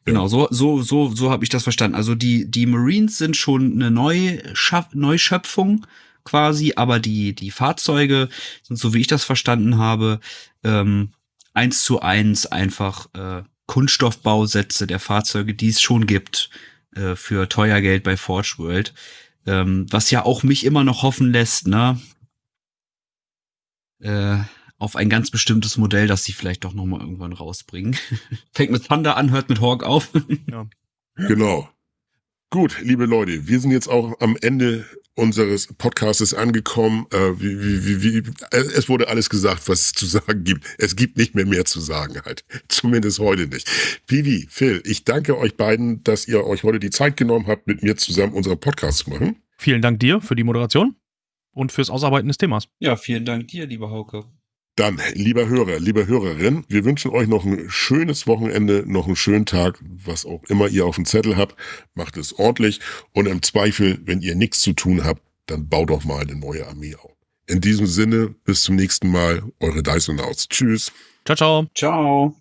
Genau, so, so, so, so habe ich das verstanden. Also die, die Marines sind schon eine Neuschöpfung quasi, aber die, die Fahrzeuge sind, so wie ich das verstanden habe, ähm, eins zu eins einfach äh, Kunststoffbausätze der Fahrzeuge, die es schon gibt, äh, für teuer Geld bei Forge World. Ähm, was ja auch mich immer noch hoffen lässt, ne? Äh, auf ein ganz bestimmtes Modell, das sie vielleicht doch noch mal irgendwann rausbringen. Fängt mit Thunder an, hört mit Hawk auf. Genau. Gut, liebe Leute, wir sind jetzt auch am Ende unseres Podcastes angekommen. Äh, wie, wie, wie, wie, äh, es wurde alles gesagt, was es zu sagen gibt. Es gibt nicht mehr mehr zu sagen halt. Zumindest heute nicht. Pivi, Phil, ich danke euch beiden, dass ihr euch heute die Zeit genommen habt, mit mir zusammen unseren Podcast zu machen. Vielen Dank dir für die Moderation und fürs Ausarbeiten des Themas. Ja, vielen Dank dir, lieber Hauke. Dann, lieber Hörer, liebe Hörerin, wir wünschen euch noch ein schönes Wochenende, noch einen schönen Tag, was auch immer ihr auf dem Zettel habt. Macht es ordentlich und im Zweifel, wenn ihr nichts zu tun habt, dann baut doch mal eine neue Armee auf. In diesem Sinne, bis zum nächsten Mal, eure Dysonauts. Tschüss. Ciao, ciao. Ciao.